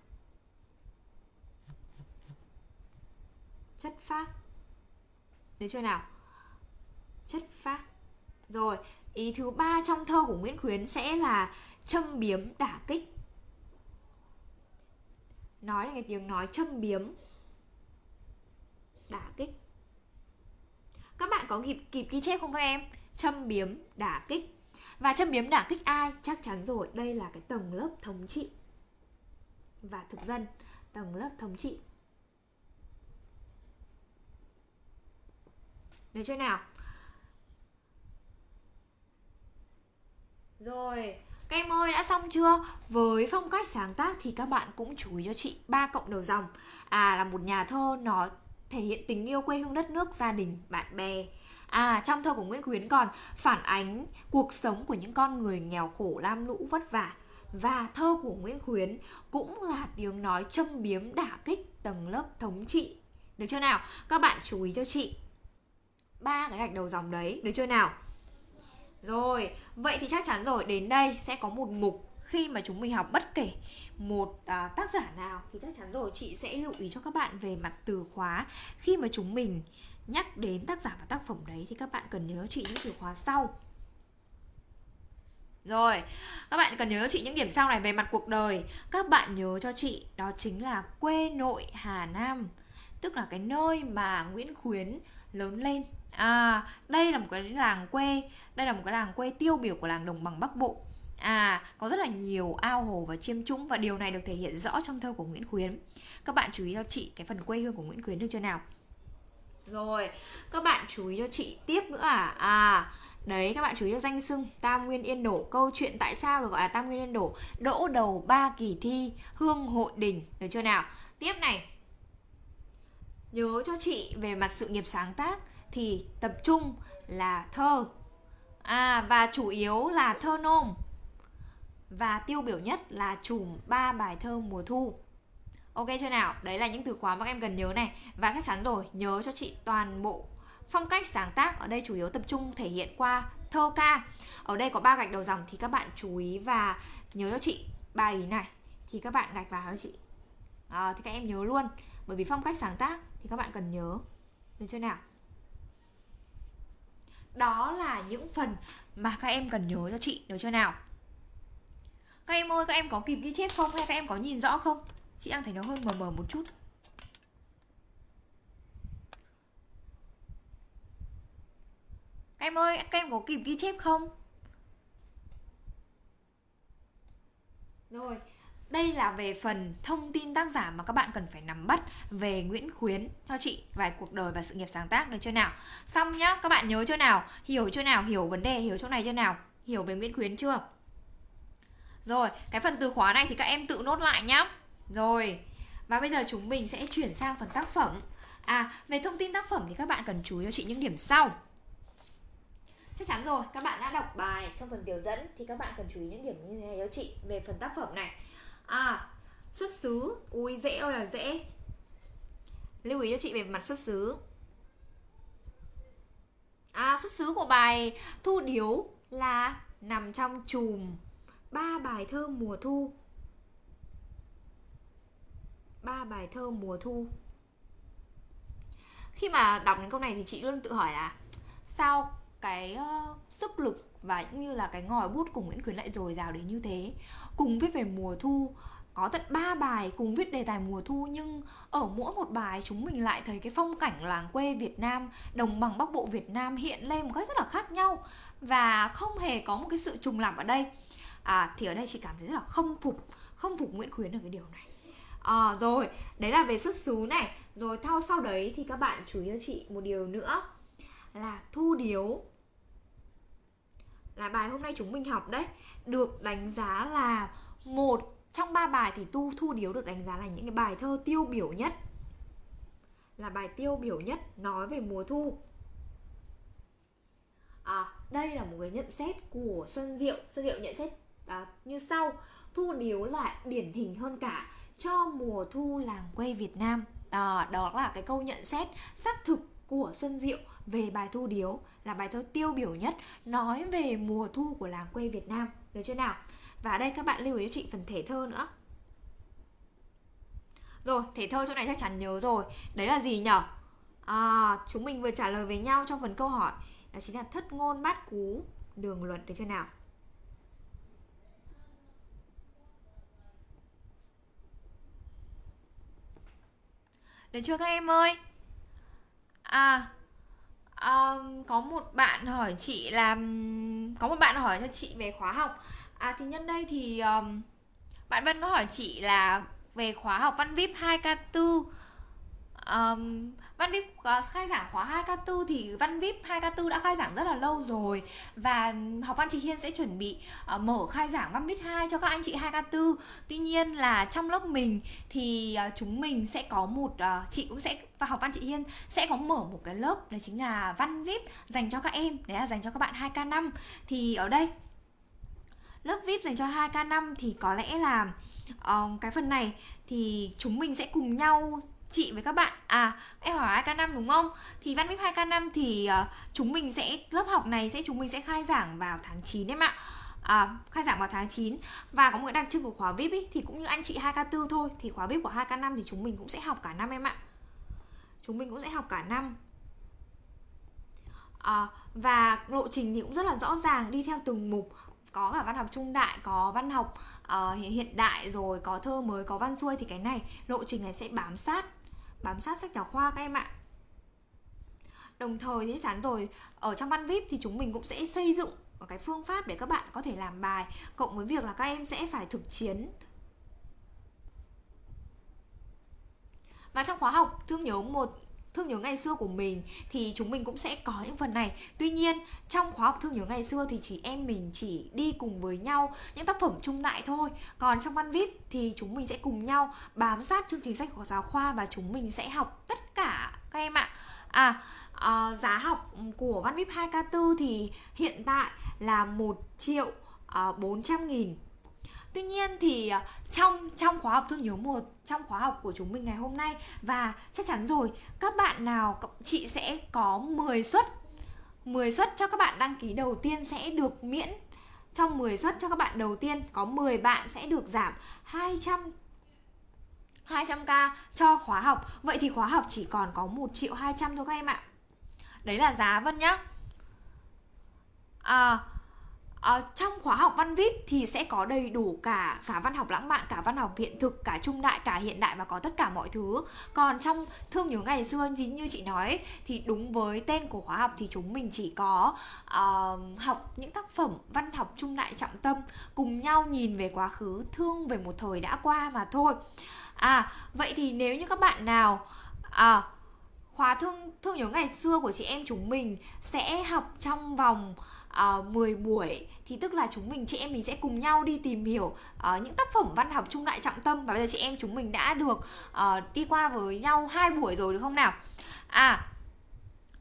Chất phát. Được chưa nào? Chất phát. Rồi, ý thứ ba trong thơ của Nguyễn Khuyến sẽ là châm biếm đả kích. Nói là cái tiếng nói châm biếm đả kích. Các bạn có kịp kịp ghi chép không các em? Châm biếm đả kích. Và châm biếm đả kích ai? Chắc chắn rồi, đây là cái tầng lớp thống trị. Và thực dân, tầng lớp thống trị. Được chưa nào? Rồi các em ơi đã xong chưa? Với phong cách sáng tác thì các bạn cũng chú ý cho chị ba cộng đầu dòng. À là một nhà thơ nó thể hiện tình yêu quê hương đất nước, gia đình, bạn bè. À trong thơ của Nguyễn Khuyến còn phản ánh cuộc sống của những con người nghèo khổ lam lũ vất vả. Và thơ của Nguyễn Khuyến cũng là tiếng nói châm biếm đả kích tầng lớp thống trị. Được chưa nào? Các bạn chú ý cho chị ba cái gạch đầu dòng đấy, được chưa nào? Rồi, vậy thì chắc chắn rồi, đến đây sẽ có một mục khi mà chúng mình học bất kể một à, tác giả nào thì chắc chắn rồi chị sẽ lưu ý cho các bạn về mặt từ khóa. Khi mà chúng mình nhắc đến tác giả và tác phẩm đấy thì các bạn cần nhớ chị những từ khóa sau. Rồi, các bạn cần nhớ cho chị những điểm sau này về mặt cuộc đời. Các bạn nhớ cho chị đó chính là quê nội Hà Nam Tức là cái nơi mà Nguyễn Khuyến lớn lên. À, đây là một cái làng quê đây là một cái làng quê tiêu biểu của làng đồng bằng Bắc Bộ. À, có rất là nhiều ao hồ và chiêm trũng Và điều này được thể hiện rõ trong thơ của Nguyễn Khuyến. Các bạn chú ý cho chị cái phần quê hương của Nguyễn Khuyến được chưa nào? Rồi, các bạn chú ý cho chị tiếp nữa à? À, Đấy các bạn chú ý cho danh xưng Tam Nguyên Yên Đổ. Câu chuyện tại sao được gọi là Tam Nguyên Yên Đổ? Đỗ đầu ba kỳ thi Hương hội đình Được chưa nào? Tiếp này. Nhớ cho chị về mặt sự nghiệp sáng tác thì tập trung là thơ à, và chủ yếu là thơ nôm. Và tiêu biểu nhất là chùm ba bài thơ mùa thu. Ok chưa nào? Đấy là những từ khóa mà các em cần nhớ này. Và chắc chắn rồi nhớ cho chị toàn bộ phong cách sáng tác. Ở đây chủ yếu tập trung thể hiện qua thơ ca. Ở đây có ba gạch đầu dòng thì các bạn chú ý và nhớ cho chị ba ý này. Thì các bạn gạch vào cho chị. À, thì các em nhớ luôn. Bởi vì phong cách sáng tác thì các bạn cần nhớ. Được chưa nào? Đó là những phần mà các em cần nhớ cho chị, được chưa nào? Các em ơi, các em có kịp ghi chép không hay các em có nhìn rõ không? Chị đang thấy nó hơi mờ mờ một chút. Các em ơi, các em có kịp ghi chép không? Rồi đây là về phần thông tin tác giả mà các bạn cần phải nắm bắt về Nguyễn Khuyến cho chị vài cuộc đời và sự nghiệp sáng tác được chưa nào? Xong nhá, các bạn nhớ chưa nào? Hiểu chưa nào? Hiểu vấn đề, hiểu chỗ này chưa nào? Hiểu về Nguyễn Khuyến chưa? Rồi, cái phần từ khóa này thì các em tự nốt lại nhá. Rồi, và bây giờ chúng mình sẽ chuyển sang phần tác phẩm. À, về thông tin tác phẩm thì các bạn cần chú ý cho chị những điểm sau. Chắc chắn rồi, các bạn đã đọc bài trong phần tiểu dẫn thì các bạn cần chú ý những điểm như thế này cho chị về phần tác phẩm này. À xuất xứ Ui dễ ơi là dễ. Lưu ý cho chị về mặt xuất xứ. À xuất xứ của bài Thu Điếu là nằm trong chùm ba bài thơ mùa thu. Ba bài thơ mùa thu. Khi mà đọc đến câu này thì chị luôn tự hỏi là sao cái uh, sức lực và cũng như là cái ngòi bút của Nguyễn Khuyến lại dồi dào đến như thế? Cùng viết về mùa thu có tận 3 bài cùng viết đề tài mùa thu nhưng ở mỗi một bài chúng mình lại thấy cái phong cảnh làng quê Việt Nam, đồng bằng Bắc Bộ Việt Nam hiện lên một cách rất là khác nhau và không hề có một cái sự trùng lặp ở đây. À thì ở đây chị cảm thấy rất là không phục, không phục Nguyễn Khuyến ở cái điều này. À, rồi, đấy là về xuất xứ này Rồi sau sau đấy thì các bạn chú ý cho chị một điều nữa Là thu điếu là bài hôm nay chúng mình học đấy được đánh giá là một trong ba bài thì tu thu điếu được đánh giá là những cái bài thơ tiêu biểu nhất là bài tiêu biểu nhất nói về mùa thu. À, đây là một cái nhận xét của xuân diệu. Xuân diệu nhận xét à, như sau. Thu điếu là điển hình hơn cả cho mùa thu làng quê việt nam. À, đó là cái câu nhận xét xác thực của xuân diệu về bài thu điếu là bài thơ tiêu biểu nhất nói về mùa thu của làng quê Việt Nam. Được chưa nào? Và ở đây các bạn lưu ý cho chị phần thể thơ nữa. Rồi thể thơ chỗ này chắc chắn nhớ rồi. Đấy là gì nhở? À, chúng mình vừa trả lời với nhau trong phần câu hỏi. Đó chính là thất ngôn bát cú đường luật. Được chưa nào? Được chưa các em ơi? À, um, có một bạn hỏi chị làm có một bạn hỏi cho chị về khóa học. À thì nhân đây thì um, bạn Vân có hỏi chị là về khóa học văn VIP 2K4 um, Văn VIP ờ, khai giảng khóa 2K4 thì Văn VIP 2K4 đã khai giảng rất là lâu rồi và học văn chị Hiên sẽ chuẩn bị uh, mở khai giảng Văn VIP 2 cho các anh chị 2K4. Tuy nhiên là trong lớp mình thì uh, chúng mình sẽ có một uh, chị cũng sẽ và học văn chị Hiên sẽ có mở một cái lớp đấy chính là Văn VIP dành cho các em, đấy là dành cho các bạn 2K5. Thì ở đây lớp VIP dành cho 2K5 thì có lẽ là uh, cái phần này thì chúng mình sẽ cùng nhau chị với các bạn. À em hỏi 2K5 đúng không? Thì văn VIP 2K5 thì uh, chúng mình sẽ lớp học này sẽ chúng mình sẽ khai giảng vào tháng 9 em ạ. À, khai giảng vào tháng 9 và có một cái đặc trưng của khóa VIP ý, thì cũng như anh chị 2K4 thôi thì khóa VIP của 2K5 thì chúng mình cũng sẽ học cả năm em ạ. Chúng mình cũng sẽ học cả năm. À, và lộ trình thì cũng rất là rõ ràng đi theo từng mục. Có cả văn học trung đại có văn học uh, hiện đại rồi có thơ mới có văn xuôi thì cái này lộ trình này sẽ bám sát bám sát sách giáo khoa các em ạ. Đồng thời thì chắn rồi, ở trong văn vip thì chúng mình cũng sẽ xây dựng một cái phương pháp để các bạn có thể làm bài, cộng với việc là các em sẽ phải thực chiến. Và trong khóa học, thương nhớ một thương nhớ ngày xưa của mình thì chúng mình cũng sẽ có những phần này. Tuy nhiên trong khóa học thương nhớ ngày xưa thì chỉ em mình chỉ đi cùng với nhau những tác phẩm trung đại thôi. Còn trong văn vip thì chúng mình sẽ cùng nhau bám sát chương trình sách của giáo khoa và chúng mình sẽ học tất cả các em ạ. À à giá học của văn vip 2k4 thì hiện tại là 1 triệu ờ, uh, 400 nghìn. Tuy nhiên thì ờ, trong trong khóa học thương nhớ một trong khóa học của chúng mình ngày hôm nay. Và chắc chắn rồi, các bạn nào chị sẽ có 10 suất. 10 suất cho các bạn đăng ký đầu tiên sẽ được miễn. Trong 10 suất cho các bạn đầu tiên, có 10 bạn sẽ được giảm 200 200k cho khóa học. Vậy thì khóa học chỉ còn có 1 triệu 200 thôi các em ạ. Đấy là giá Vân nhá. À À, trong khóa học văn vip thì sẽ có đầy đủ cả cả văn học lãng mạn, cả văn học hiện thực, cả trung đại, cả hiện đại và có tất cả mọi thứ. Còn trong thương nhớ ngày xưa thì như chị nói thì đúng với tên của khóa học thì chúng mình chỉ có uh, học những tác phẩm văn học trung đại trọng tâm cùng nhau nhìn về quá khứ, thương về một thời đã qua mà thôi. À vậy thì nếu như các bạn nào à, khóa thương thương nhớ ngày xưa của chị em chúng mình sẽ học trong vòng Ờ, uh, 10 buổi thì tức là chúng mình chị em mình sẽ cùng nhau đi tìm hiểu uh, những tác phẩm văn học trung đại trọng tâm và bây giờ chị em chúng mình đã được uh, đi qua với nhau hai buổi rồi được không nào? À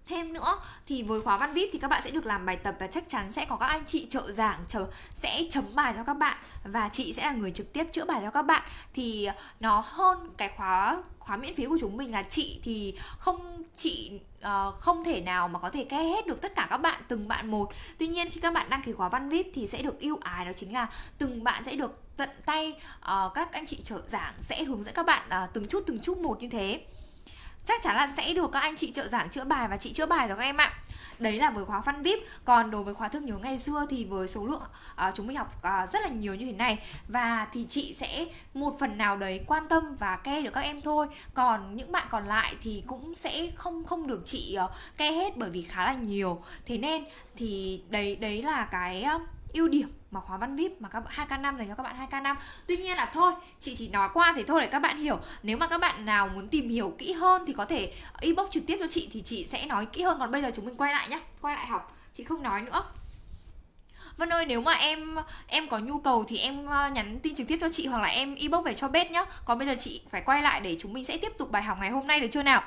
thêm nữa thì với khóa văn vip thì các bạn sẽ được làm bài tập và chắc chắn sẽ có các anh chị trợ giảng chờ sẽ chấm bài cho các bạn và chị sẽ là người trực tiếp chữa bài cho các bạn. Thì nó hơn cái khóa khóa miễn phí của chúng mình là chị thì không chị uh, không thể nào mà có thể ke hết được tất cả các bạn từng bạn một. Tuy nhiên khi các bạn đăng ký khóa văn vip thì sẽ được ưu ái đó chính là từng bạn sẽ được tận tay uh, các anh chị trợ giảng sẽ hướng dẫn các bạn uh, từng chút từng chút một như thế. Chắc chắn là sẽ được các anh chị trợ giảng chữa bài và chị chữa bài rồi các em ạ đấy là với khóa văn vip. Còn đối với khóa thương nhớ ngày xưa thì với số lượng uh, chúng mình học uh, rất là nhiều như thế này. Và thì chị sẽ một phần nào đấy quan tâm và ke được các em thôi. Còn những bạn còn lại thì cũng sẽ không không được chị ờ, uh, ke hết bởi vì khá là nhiều. Thế nên thì đấy đấy là cái uh, ưu điểm mà khóa văn vip mà các 2k5 dành cho các bạn 2k5 tuy nhiên là thôi, chị chỉ nói qua thì thôi để các bạn hiểu. Nếu mà các bạn nào muốn tìm hiểu kỹ hơn thì có thể inbox trực tiếp cho chị thì chị sẽ nói kỹ hơn. Còn bây giờ chúng mình quay lại nhá, quay lại học, chị không nói nữa. Vân ơi, nếu mà em em có nhu cầu thì em ờ, nhắn tin trực tiếp cho chị hoặc là em inbox về cho bếp nhá. Còn bây giờ chị phải quay lại để chúng mình sẽ tiếp tục bài học ngày hôm nay được chưa nào?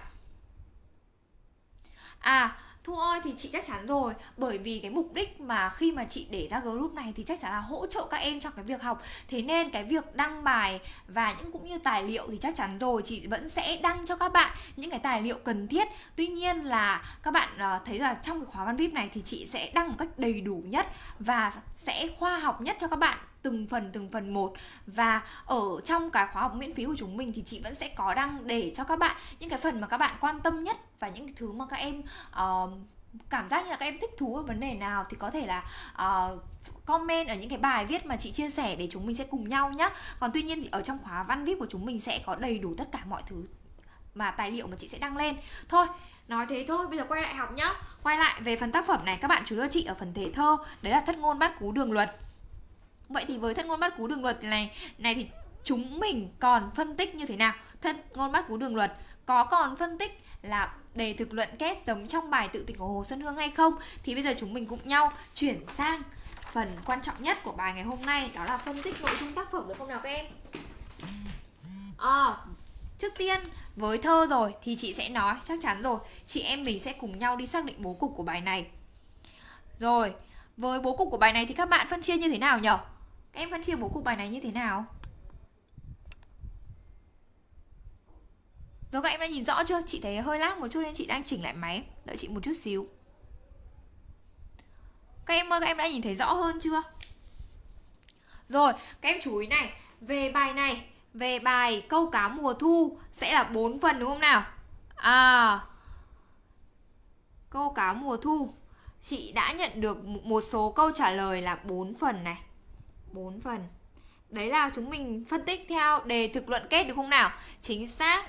À Thu ơi, thì chị chắc chắn rồi. Bởi vì cái mục đích mà khi mà chị để ra group này Thì chắc chắn là hỗ trợ các em trong cái việc học. Thế nên cái việc đăng bài Và những cũng như tài liệu thì chắc chắn rồi. Chị vẫn sẽ đăng cho các bạn những cái tài liệu cần thiết. Tuy nhiên là các bạn ờ, thấy là trong cái khóa văn VIP này Thì chị sẽ đăng một cách đầy đủ nhất Và sẽ khoa học nhất cho các bạn từng phần từng phần một. Và ở trong cái khóa học miễn phí của chúng mình thì chị vẫn sẽ có đăng để cho các bạn những cái phần mà các bạn quan tâm nhất và những cái thứ mà các em uh, cảm giác như là các em thích thú ở vấn đề nào thì có thể là uh, comment ở những cái bài viết mà chị chia sẻ để chúng mình sẽ cùng nhau nhé còn tuy nhiên thì ở trong khóa văn viết của chúng mình sẽ có đầy đủ tất cả mọi thứ mà tài liệu mà chị sẽ đăng lên. Thôi nói thế thôi bây giờ quay lại học nhá. Quay lại về phần tác phẩm này. Các bạn chú ý cho chị ở phần thể thơ. Đấy là thất ngôn bát cú đường luật vậy thì với thân ngôn bắt cú đường luật này này thì chúng mình còn phân tích như thế nào? Thân ngôn bắt cú đường luật có còn phân tích là đề thực luận kết giống trong bài tự tình của Hồ Xuân Hương hay không? Thì bây giờ chúng mình cùng nhau chuyển sang phần quan trọng nhất của bài ngày hôm nay đó là phân tích nội dung tác phẩm được không nào các em? À, trước tiên với thơ rồi thì chị sẽ nói chắc chắn rồi. Chị em mình sẽ cùng nhau đi xác định bố cục của bài này. Rồi với bố cục của bài này thì các bạn phân chia như thế nào nhỉ em phân chia bố cục bài này như thế nào Rồi các em đã nhìn rõ chưa? Chị thấy hơi lag một chút nên chị đang chỉnh lại máy Đợi chị một chút xíu Các em ơi, các em đã nhìn thấy rõ hơn chưa? Rồi, các em chú ý này Về bài này Về bài câu cá mùa thu Sẽ là 4 phần đúng không nào? À Câu cá mùa thu Chị đã nhận được một số câu trả lời là 4 phần này 4 phần Đấy là chúng mình phân tích theo đề thực luận kết được không nào? Chính xác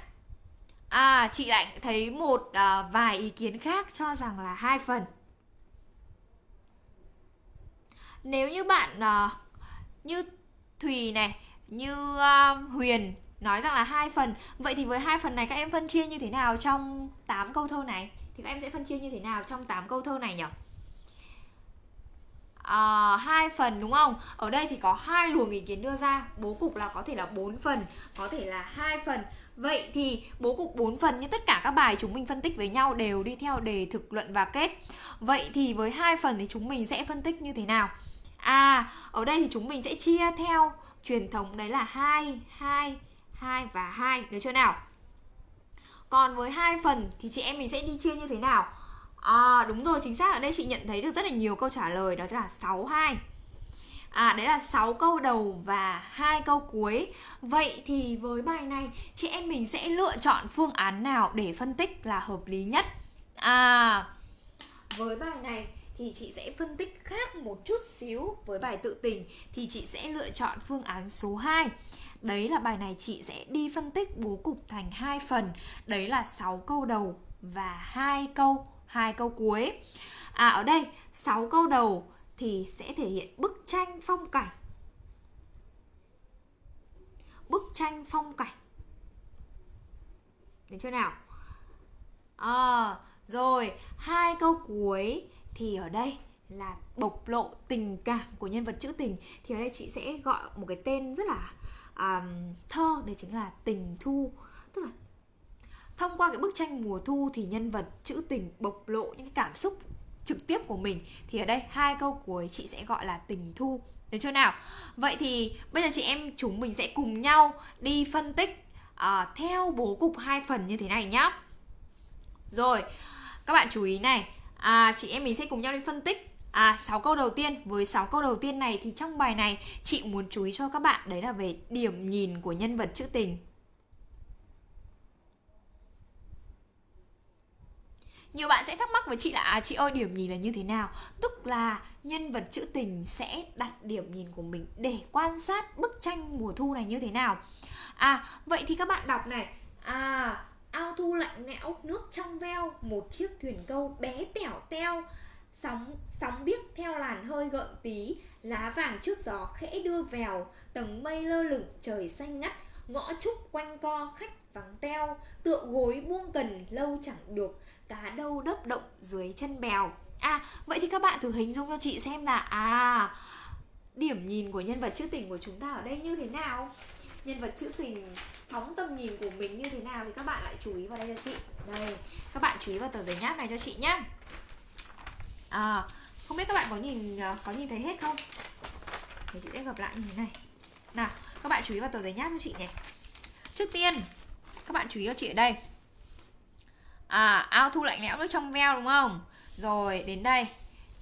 À, chị lại thấy một à, vài ý kiến khác cho rằng là hai phần. Nếu như bạn à, như Thùy này, như à, Huyền nói rằng là hai phần, vậy thì với hai phần này các em phân chia như thế nào trong 8 câu thơ này? Thì các em sẽ phân chia như thế nào trong 8 câu thơ này nhỉ? À, hai phần đúng không ở đây thì có hai luồng ý kiến đưa ra bố cục là có thể là bốn phần có thể là hai phần Vậy thì bố cục 4 phần như tất cả các bài chúng mình phân tích với nhau đều đi theo đề thực luận và kết. Vậy thì với hai phần thì chúng mình sẽ phân tích như thế nào? À, ở đây thì chúng mình sẽ chia theo truyền thống đấy là 2, 2, 2 và 2, được chưa nào? Còn với hai phần thì chị em mình sẽ đi chia như thế nào? À đúng rồi, chính xác ở đây chị nhận thấy được rất là nhiều câu trả lời đó là 6 2. À đấy là 6 câu đầu và hai câu cuối. Vậy thì với bài này chị em mình sẽ lựa chọn phương án nào để phân tích là hợp lý nhất? À với bài này thì chị sẽ phân tích khác một chút xíu với bài tự tình thì chị sẽ lựa chọn phương án số 2. Đấy là bài này chị sẽ đi phân tích bố cục thành hai phần. Đấy là 6 câu đầu và hai câu hai câu cuối. À ở đây 6 câu đầu thì sẽ thể hiện bức tranh phong cảnh. Bức tranh phong cảnh. Được chưa nào? À, rồi hai câu cuối thì ở đây là bộc lộ tình cảm của nhân vật trữ tình. Thì ở đây chị sẽ gọi một cái tên rất là um, thơ đấy chính là tình thu. Tức là thông qua cái bức tranh mùa thu thì nhân vật trữ tình bộc lộ những cảm xúc trực tiếp của mình thì ở đây hai câu cuối chị sẽ gọi là tình thu. Được chưa nào? Vậy thì bây giờ chị em chúng mình sẽ cùng nhau đi phân tích uh, theo bố cục hai phần như thế này nhá. Rồi các bạn chú ý này. À, chị em mình sẽ cùng nhau đi phân tích À 6 câu đầu tiên. Với 6 câu đầu tiên này thì trong bài này Chị muốn chú ý cho các bạn Đấy là về điểm nhìn của nhân vật trữ tình. Nhiều bạn sẽ thắc mắc với chị là à chị ơi, điểm nhìn là như thế nào? Tức là nhân vật trữ tình sẽ đặt điểm nhìn của mình để quan sát bức tranh mùa thu này như thế nào. À vậy thì các bạn đọc này. À ao thu lạnh lẽo, nước trong veo, một chiếc thuyền câu bé tẻo teo sóng sóng biếc theo làn hơi gợn tí, lá vàng trước gió khẽ đưa vèo tầng mây lơ lửng, trời xanh ngắt, ngõ trúc quanh co khách vắng teo tựa gối buông cần lâu chẳng được cá đâu đớp động dưới chân bèo. À vậy thì các bạn thử hình dung cho chị xem là à điểm nhìn của nhân vật trữ tình của chúng ta ở đây như thế nào? Nhân vật trữ tình phóng tầm nhìn của mình như thế nào thì các bạn lại chú ý vào đây cho chị. Đây, các bạn chú ý vào tờ giấy nháp này cho chị nhá. À không biết các bạn có nhìn à, có nhìn thấy hết không? Thì chị sẽ gặp lại như thế này. Nào, các bạn chú ý vào tờ giấy nháp cho chị này. Trước tiên, các bạn chú ý cho chị ở đây. À, ao thu lạnh lẽo nước trong veo đúng không? Rồi, đến đây.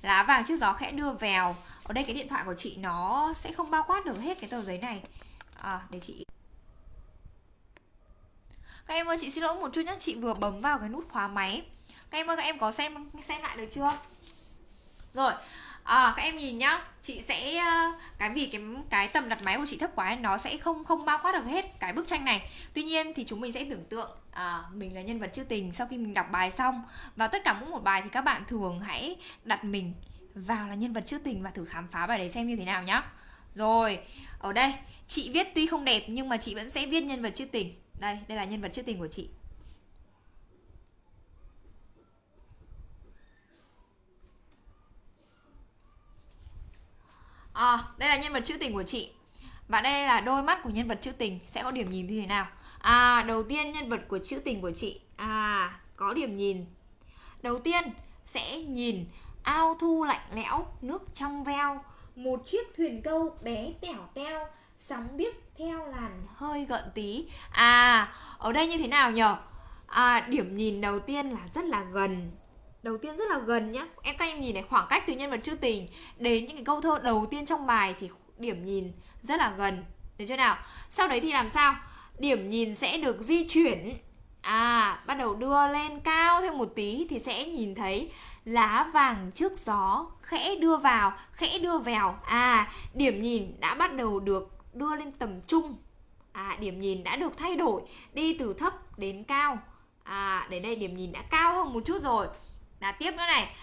Lá vàng trước gió khẽ đưa vèo. Ở đây cái điện thoại của chị nó sẽ không bao quát được hết cái tờ giấy này. À, để chị Các em ơi, chị xin lỗi một chút nhé Chị vừa bấm vào cái nút khóa máy. Các em ơi các em có xem xem lại được chưa? Rồi à, các em nhìn nhá. Chị sẽ ờ, cái vì cái cái tầm đặt máy của chị thấp quá nó sẽ không không bao quát được hết cái bức tranh này. Tuy nhiên thì chúng mình sẽ tưởng tượng à, mình là nhân vật chưa tình sau khi mình đọc bài xong. Vào tất cả mỗi một bài thì các bạn thường hãy đặt mình vào là nhân vật chưa tình và thử khám phá bài đấy xem như thế nào nhá. Rồi ở đây chị viết tuy không đẹp nhưng mà chị vẫn sẽ viết nhân vật chưa tình. Đây đây là nhân vật chưa tình của chị. À, đây là nhân vật trữ tình của chị. Và đây là đôi mắt của nhân vật trữ tình. Sẽ có điểm nhìn như thế nào? À, đầu tiên nhân vật của trữ tình của chị. À, có điểm nhìn. Đầu tiên sẽ nhìn ao thu lạnh lẽo Nước trong veo. Một chiếc thuyền câu bé tẻo teo Sóng biếc theo làn hơi gợn tí. À, ở đây như thế nào nhở? À, điểm nhìn đầu tiên là rất là gần đầu tiên rất là gần nhá. Em, các em nhìn này, khoảng cách từ nhân vật trữ tình. Đến những cái câu thơ đầu tiên trong bài thì điểm nhìn rất là gần. Được chưa nào? Sau đấy thì làm sao? Điểm nhìn sẽ được di chuyển. À bắt đầu đưa lên cao thêm một tí thì sẽ nhìn thấy lá vàng trước gió khẽ đưa vào, khẽ đưa vào à điểm nhìn đã bắt đầu được đưa lên tầm trung. À điểm nhìn đã được thay đổi, đi từ thấp đến cao. À đến đây điểm nhìn đã cao hơn một chút rồi là tiếp nữa này.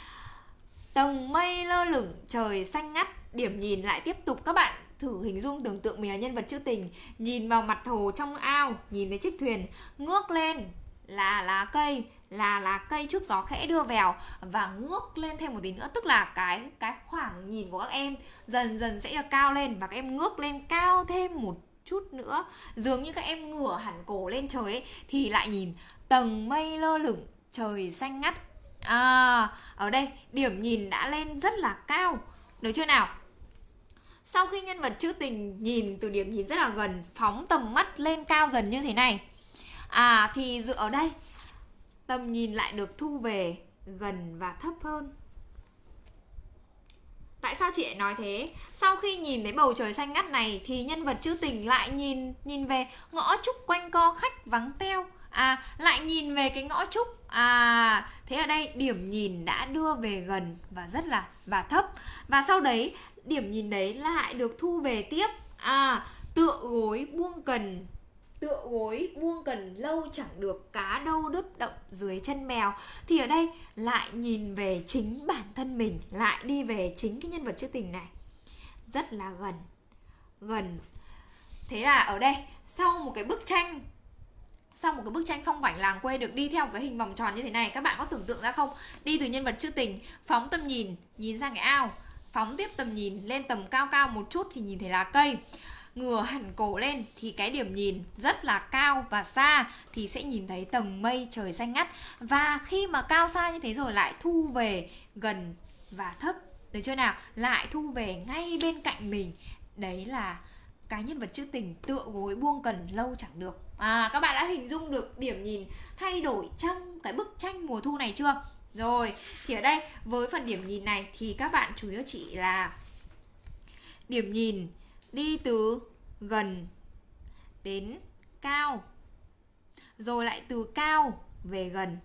Tầng mây lơ lửng trời xanh ngắt. Điểm nhìn lại tiếp tục. Các bạn thử hình dung tưởng tượng mình là nhân vật trữ tình. Nhìn vào mặt hồ trong ao nhìn thấy chiếc thuyền ngước lên là lá cây là lá cây trước gió khẽ đưa vào và ngước lên thêm một tí nữa. Tức là cái cái khoảng nhìn của các em dần dần sẽ được cao lên và các em ngước lên cao thêm một chút nữa. Dường như các em ngửa hẳn cổ lên trời ấy, thì lại nhìn tầng mây lơ lửng trời xanh ngắt. À, ở đây điểm nhìn đã lên rất là cao Được chưa nào? Sau khi nhân vật trữ tình nhìn từ điểm nhìn rất là gần Phóng tầm mắt lên cao dần như thế này À, thì dựa ở đây Tầm nhìn lại được thu về gần và thấp hơn Tại sao chị lại nói thế? Sau khi nhìn thấy bầu trời xanh ngắt này thì nhân vật trữ tình lại nhìn nhìn về ngõ trúc quanh co khách vắng teo à lại nhìn về cái ngõ trúc à thế ở đây điểm nhìn đã đưa về gần và rất là, và thấp. Và sau đấy, điểm nhìn đấy lại được thu về tiếp. À tựa gối buông cần, tựa gối buông cần lâu chẳng được cá đâu đứt động dưới chân mèo. Thì ở đây lại nhìn về chính bản thân mình, lại đi về chính cái nhân vật trữ tình này. Rất là gần gần. Thế là ở đây, sau một cái bức tranh sau một cái bức tranh phong cảnh làng quê được đi theo cái hình vòng tròn như thế này, các bạn có tưởng tượng ra không? Đi từ nhân vật trữ tình, phóng tầm nhìn nhìn sang cái ao. Phóng tiếp tầm nhìn, lên tầm cao cao một chút thì nhìn thấy lá cây. Ngửa hẳn cổ lên thì cái điểm nhìn rất là cao và xa thì sẽ nhìn thấy tầng mây trời xanh ngắt. Và khi mà cao xa như thế rồi lại thu về gần và thấp. Được chưa nào? Lại thu về ngay bên cạnh mình. Đấy là cái nhân vật trữ tình tựa gối buông cần lâu chẳng được à các bạn đã hình dung được điểm nhìn thay đổi trong cái bức tranh mùa thu này chưa? Rồi, thì ở đây, với phần điểm nhìn này thì các bạn chủ yếu chỉ là điểm nhìn đi từ gần đến cao, rồi lại từ cao về gần.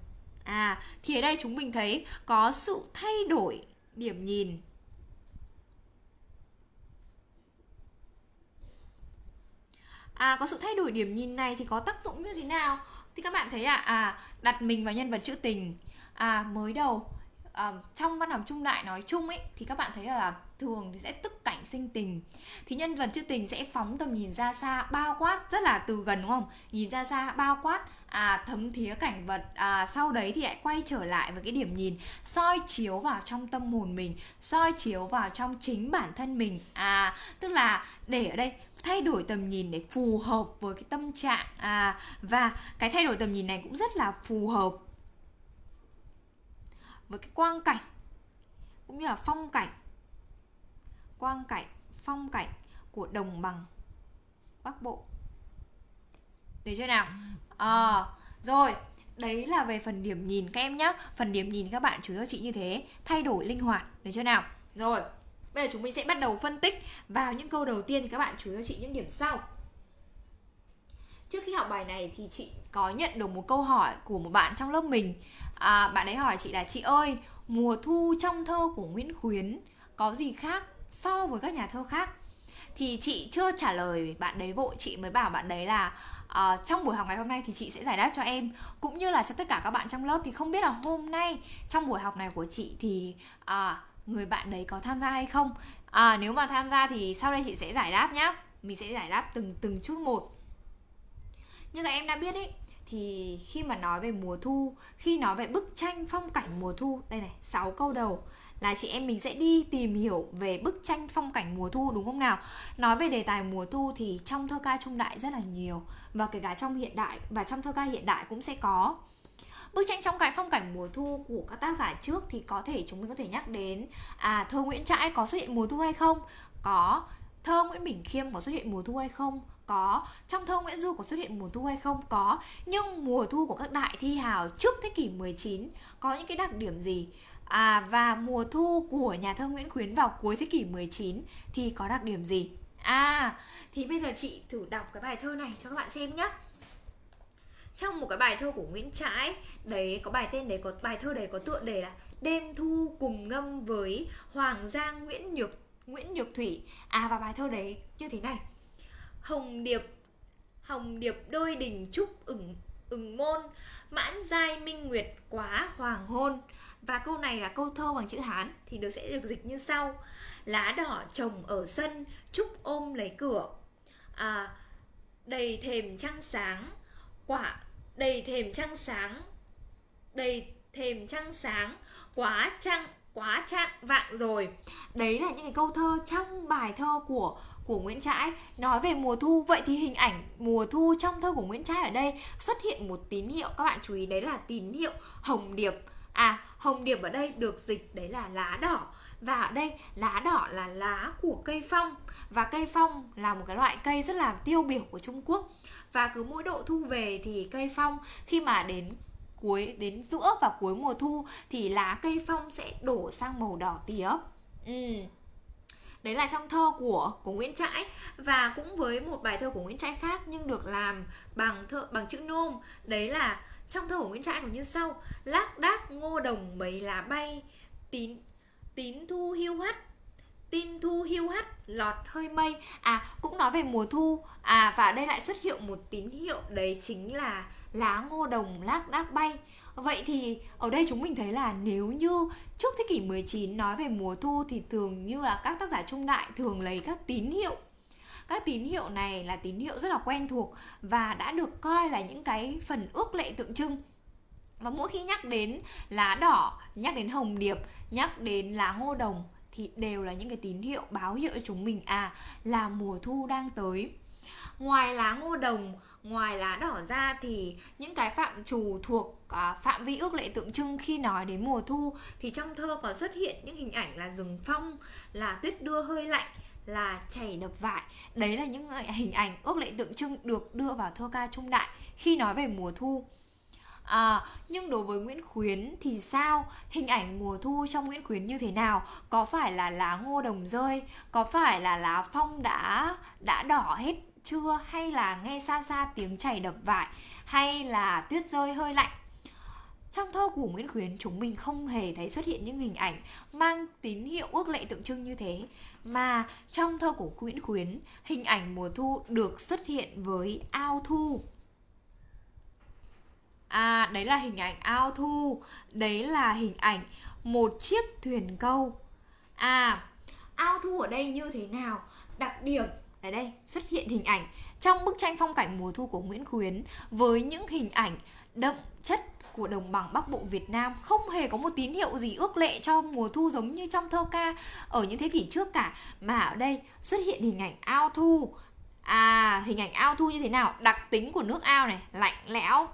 À thì ở đây chúng mình thấy có sự thay đổi điểm nhìn à, có sự thay đổi điểm nhìn này thì có tác dụng như thế nào? Thì các bạn thấy à, à đặt mình vào nhân vật trữ tình à mới đầu à, trong văn học trung đại nói chung ấy thì các bạn thấy là thường thì sẽ tức cảnh sinh tình. Thì nhân vật trữ tình sẽ phóng tầm nhìn ra xa bao quát rất là từ gần đúng không? Nhìn ra xa bao quát à thấm thía cảnh vật à, sau đấy thì lại quay trở lại với cái điểm nhìn soi chiếu vào trong tâm hồn mình soi chiếu vào trong chính bản thân mình. À tức là để ở đây thay đổi tầm nhìn để phù hợp với cái tâm trạng à và cái thay đổi tầm nhìn này cũng rất là phù hợp với cái quang cảnh cũng như là phong cảnh quang cảnh phong cảnh của đồng bằng bắc bộ. Được chưa nào? À, rồi đấy là về phần điểm nhìn các em nhé phần điểm nhìn các bạn chủ cho chị như thế thay đổi linh hoạt được chưa nào? Rồi. Bây giờ chúng mình sẽ bắt đầu phân tích vào những câu đầu tiên thì các bạn chú ý cho chị những điểm sau. trước khi học bài này thì chị có nhận được một câu hỏi của một bạn trong lớp mình. À, bạn ấy hỏi chị là chị ơi mùa thu trong thơ của Nguyễn Khuyến có gì khác so với các nhà thơ khác? Thì chị chưa trả lời bạn đấy vội chị mới bảo bạn đấy là à, trong buổi học ngày hôm nay thì chị sẽ giải đáp cho em. Cũng như là cho tất cả các bạn trong lớp thì không biết là hôm nay trong buổi học này của chị thì à, người bạn đấy có tham gia hay không? À, nếu mà tham gia thì sau đây chị sẽ giải đáp nhá. Mình sẽ giải đáp từng từng chút một. Như các em đã biết ý thì khi mà nói về mùa thu khi nói về bức tranh phong cảnh mùa thu đây này 6 câu đầu là chị em mình sẽ đi tìm hiểu về bức tranh phong cảnh mùa thu đúng không nào? Nói về đề tài mùa thu thì trong thơ ca trung đại rất là nhiều. Và kể cả trong hiện đại và trong thơ ca hiện đại cũng sẽ có bức tranh trong cái phong cảnh mùa thu của các tác giả trước thì có thể chúng mình có thể nhắc đến à thơ Nguyễn Trãi có xuất hiện mùa thu hay không? Có. Thơ Nguyễn Bình Khiêm có xuất hiện mùa thu hay không? Có. Trong thơ Nguyễn Du có xuất hiện mùa thu hay không? Có. Nhưng mùa thu của các đại thi hào trước thế kỷ 19 có những cái đặc điểm gì? À, và mùa thu của nhà thơ Nguyễn Khuyến vào cuối thế kỷ 19 thì có đặc điểm gì? À thì bây giờ chị thử đọc cái bài thơ này cho các bạn xem nhé trong một cái bài thơ của Nguyễn Trãi đấy có bài tên đấy có bài thơ đấy có tựa đề là đêm thu cùng ngâm với Hoàng Giang Nguyễn Nhược Nguyễn Nhược Thủy. À và bài thơ đấy như thế này. Hồng điệp hồng điệp đôi đình trúc ửng ửng môn mãn giai minh nguyệt quá hoàng hôn. Và câu này là câu thơ bằng chữ hán thì được sẽ được dịch như sau. Lá đỏ trồng ở sân trúc ôm lấy cửa. À, đầy thềm trăng sáng quả đầy thềm trăng sáng. Đầy thềm trăng sáng. Quá trăng, quá trạng vạng rồi. Đấy là những cái câu thơ trong bài thơ của của Nguyễn Trãi. Nói về mùa thu, vậy thì hình ảnh mùa thu trong thơ của Nguyễn Trãi ở đây xuất hiện một tín hiệu. Các bạn chú ý, đấy là tín hiệu hồng điệp. À hồng điệp ở đây được dịch, đấy là lá đỏ và ở đây, lá đỏ là lá của cây phong. Và cây phong là một cái loại cây rất là tiêu biểu của Trung Quốc. Và cứ mỗi độ thu về thì cây phong, khi mà đến cuối, đến giữa và cuối mùa thu thì lá cây phong sẽ đổ sang màu đỏ tía. Ừ. đấy là trong thơ của của Nguyễn Trãi. Và cũng với một bài thơ của Nguyễn Trãi khác nhưng được làm bằng thơ, bằng chữ nôm. Đấy là trong thơ của Nguyễn Trãi cũng như sau. Lác đác ngô đồng mấy lá bay, tín tín thu hiu hắt. Tin thu hiu hắt, lọt hơi mây. À cũng nói về mùa thu. À và đây lại xuất hiện một tín hiệu đấy chính là lá ngô đồng lác đác bay. Vậy thì ở đây chúng mình thấy là nếu như trước thế kỷ 19 nói về mùa thu thì thường như là các tác giả trung đại thường lấy các tín hiệu. Các tín hiệu này là tín hiệu rất là quen thuộc và đã được coi là những cái phần ước lệ tượng trưng và mỗi khi nhắc đến lá đỏ nhắc đến hồng điệp nhắc đến lá ngô đồng thì đều là những cái tín hiệu báo hiệu cho chúng mình à là mùa thu đang tới. Ngoài lá ngô đồng ngoài lá đỏ ra thì những cái phạm trù thuộc à, phạm vi ước lệ tượng trưng khi nói đến mùa thu thì trong thơ còn xuất hiện những hình ảnh là rừng phong là tuyết đưa hơi lạnh là chảy đập vải. Đấy là những à, hình ảnh ước lệ tượng trưng được đưa vào thơ ca trung đại khi nói về mùa thu. À, nhưng đối với Nguyễn Khuyến thì sao? Hình ảnh mùa thu trong Nguyễn Khuyến như thế nào? Có phải là lá ngô đồng rơi? Có phải là lá phong đã đã đỏ hết chưa? Hay là nghe xa xa tiếng chảy đập vải? Hay là tuyết rơi hơi lạnh? Trong thơ của Nguyễn Khuyến chúng mình không hề thấy xuất hiện những hình ảnh mang tín hiệu ước lệ tượng trưng như thế Mà trong thơ của Nguyễn Khuyến hình ảnh mùa thu được xuất hiện với ao thu À đấy là hình ảnh ao thu. Đấy là hình ảnh một chiếc thuyền câu. À ao thu ở đây như thế nào? Đặc điểm, ở đây xuất hiện hình ảnh Trong bức tranh phong cảnh mùa thu của Nguyễn Khuyến Với những hình ảnh đậm chất của đồng bằng Bắc Bộ Việt Nam. Không hề có một tín hiệu gì ước lệ cho mùa thu giống như trong thơ ca ở những thế kỷ trước cả, mà ở đây xuất hiện hình ảnh ao thu. À hình ảnh ao thu như thế nào? Đặc tính của nước ao này, lạnh lẽo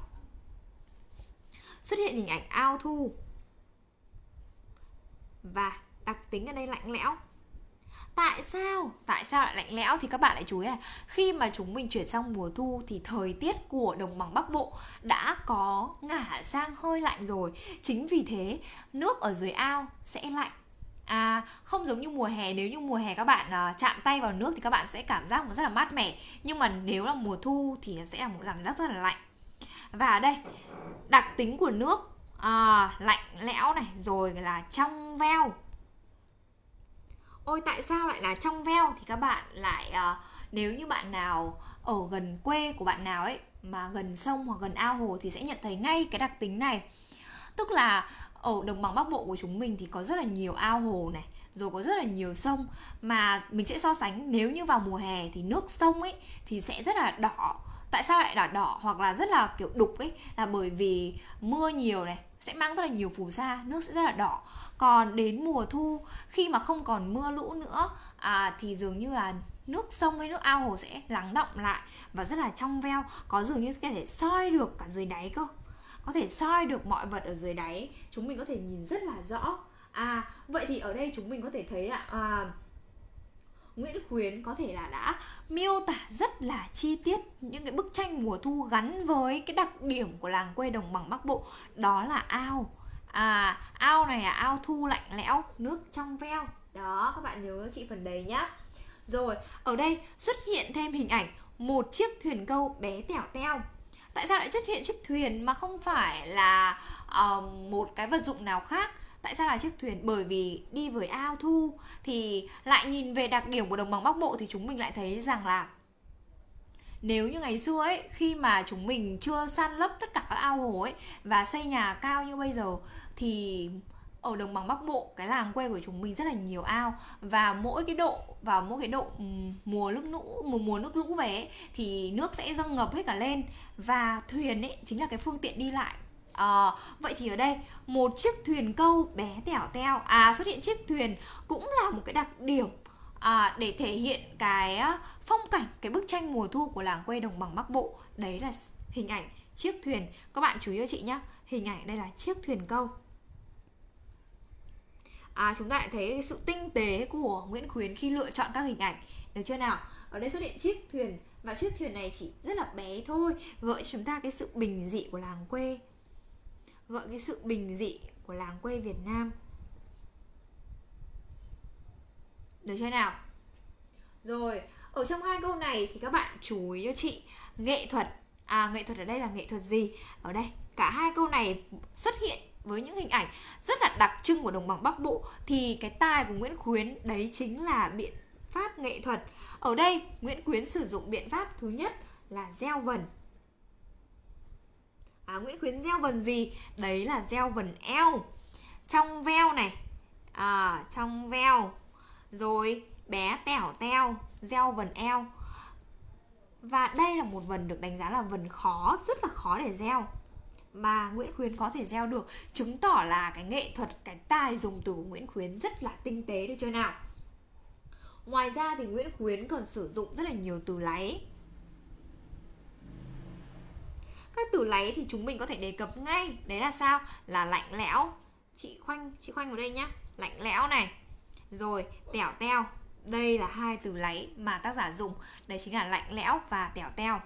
xuất hiện hình ảnh ao thu. Và đặc tính ở đây lạnh lẽo. Tại sao? Tại sao lại lạnh lẽo thì các bạn lại chú ý là khi mà chúng mình chuyển sang mùa thu thì thời tiết của đồng bằng Bắc Bộ đã có ngả sang hơi lạnh rồi. Chính vì thế nước ở dưới ao sẽ lạnh. À, không giống như mùa hè nếu như mùa hè các bạn à, chạm tay vào nước thì các bạn sẽ cảm giác rất là mát mẻ. Nhưng mà nếu là mùa thu thì nó sẽ là một cảm giác rất là lạnh và đây đặc tính của nước à, lạnh lẽo này rồi là trong veo. Ôi tại sao lại là trong veo? Thì các bạn lại à, nếu như bạn nào ở gần quê của bạn nào ấy mà gần sông hoặc gần ao hồ thì sẽ nhận thấy ngay cái đặc tính này. Tức là ở đồng bằng bắc bộ của chúng mình thì có rất là nhiều ao hồ này rồi có rất là nhiều sông. Mà mình sẽ so sánh nếu như vào mùa hè thì nước sông ấy thì sẽ rất là đỏ tại sao lại đỏ đỏ hoặc là rất là kiểu đục ấy? Là bởi vì mưa nhiều này sẽ mang rất là nhiều phù sa nước sẽ rất là đỏ. Còn đến mùa thu khi mà không còn mưa lũ nữa à, thì dường như là nước sông hay nước ao hồ sẽ lắng động lại và rất là trong veo có dường như có thể soi được cả dưới đáy cơ. Có thể soi được mọi vật ở dưới đáy chúng mình có thể nhìn rất là rõ. À vậy thì ở đây chúng mình có thể thấy ạ. à, Nguyễn Khuyến có thể là đã miêu tả rất là chi tiết những cái bức tranh mùa thu gắn với cái đặc điểm của làng quê đồng bằng Bắc Bộ đó là ao. À ao này là ao thu lạnh lẽo nước trong veo. Đó các bạn nhớ chị phần đấy nhá. Rồi ở đây xuất hiện thêm hình ảnh một chiếc thuyền câu bé tẻo teo. Tại sao lại xuất hiện chiếc thuyền mà không phải là uh, một cái vật dụng nào khác? Tại sao là chiếc thuyền? Bởi vì đi với ao thu thì lại nhìn về đặc điểm của đồng bằng bắc bộ thì chúng mình lại thấy rằng là nếu như ngày xưa ấy khi mà chúng mình chưa san lấp tất cả các ao hồ ấy và xây nhà cao như bây giờ thì ở đồng bằng bắc bộ cái làng quê của chúng mình rất là nhiều ao và mỗi cái độ vào mỗi cái độ mùa nước lũ mùa mùa nước lũ về ấy, thì nước sẽ dâng ngập hết cả lên. Và thuyền ấy chính là cái phương tiện đi lại À, vậy thì ở đây một chiếc thuyền câu bé tẻo teo à xuất hiện chiếc thuyền cũng là một cái đặc điểm à, để thể hiện cái phong cảnh cái bức tranh mùa thu của làng quê đồng bằng bắc bộ. Đấy là hình ảnh chiếc thuyền. Các bạn chú ý cho chị nhé hình ảnh đây là chiếc thuyền câu. À, chúng ta lại thấy sự tinh tế của Nguyễn Khuyến khi lựa chọn các hình ảnh. Được chưa nào? Ở đây xuất hiện chiếc thuyền và chiếc thuyền này chỉ rất là bé thôi gợi chúng ta cái sự bình dị của làng quê gợi cái sự bình dị của làng quê Việt Nam. Được chưa nào? Rồi, ở trong hai câu này thì các bạn chú ý cho chị nghệ thuật. À nghệ thuật ở đây là nghệ thuật gì? Ở đây, cả hai câu này xuất hiện với những hình ảnh rất là đặc trưng của đồng bằng Bắc Bộ. Thì cái tài của Nguyễn Khuyến, đấy chính là biện pháp nghệ thuật. Ở đây, Nguyễn Khuyến sử dụng biện pháp thứ nhất là gieo vần. À, Nguyễn Khuyến gieo vần gì? Đấy là gieo vần eo. Trong veo này. À, trong veo. Rồi bé tẻo teo, gieo vần eo. Và đây là một vần được đánh giá là vần khó, rất là khó để gieo mà Nguyễn Khuyến có thể gieo được chứng tỏ là cái nghệ thuật cái tài dùng từ của Nguyễn Khuyến rất là tinh tế được chưa nào ngoài ra thì Nguyễn Khuyến còn sử dụng rất là nhiều từ láy các từ lấy thì chúng mình có thể đề cập ngay. Đấy là sao? Là lạnh lẽo. Chị khoanh chị khoanh vào đây nhá. Lạnh lẽo này. Rồi, tẻo teo. Đây là hai từ lấy mà tác giả dùng. Đấy chính là lạnh lẽo và tẻo teo.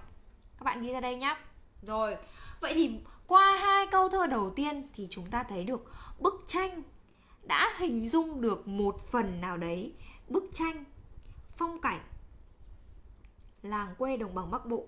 Các bạn ghi ra đây nhá. Rồi, vậy thì qua hai câu thơ đầu tiên thì chúng ta thấy được bức tranh đã hình dung được một phần nào đấy. Bức tranh phong cảnh làng quê đồng bằng Bắc Bộ.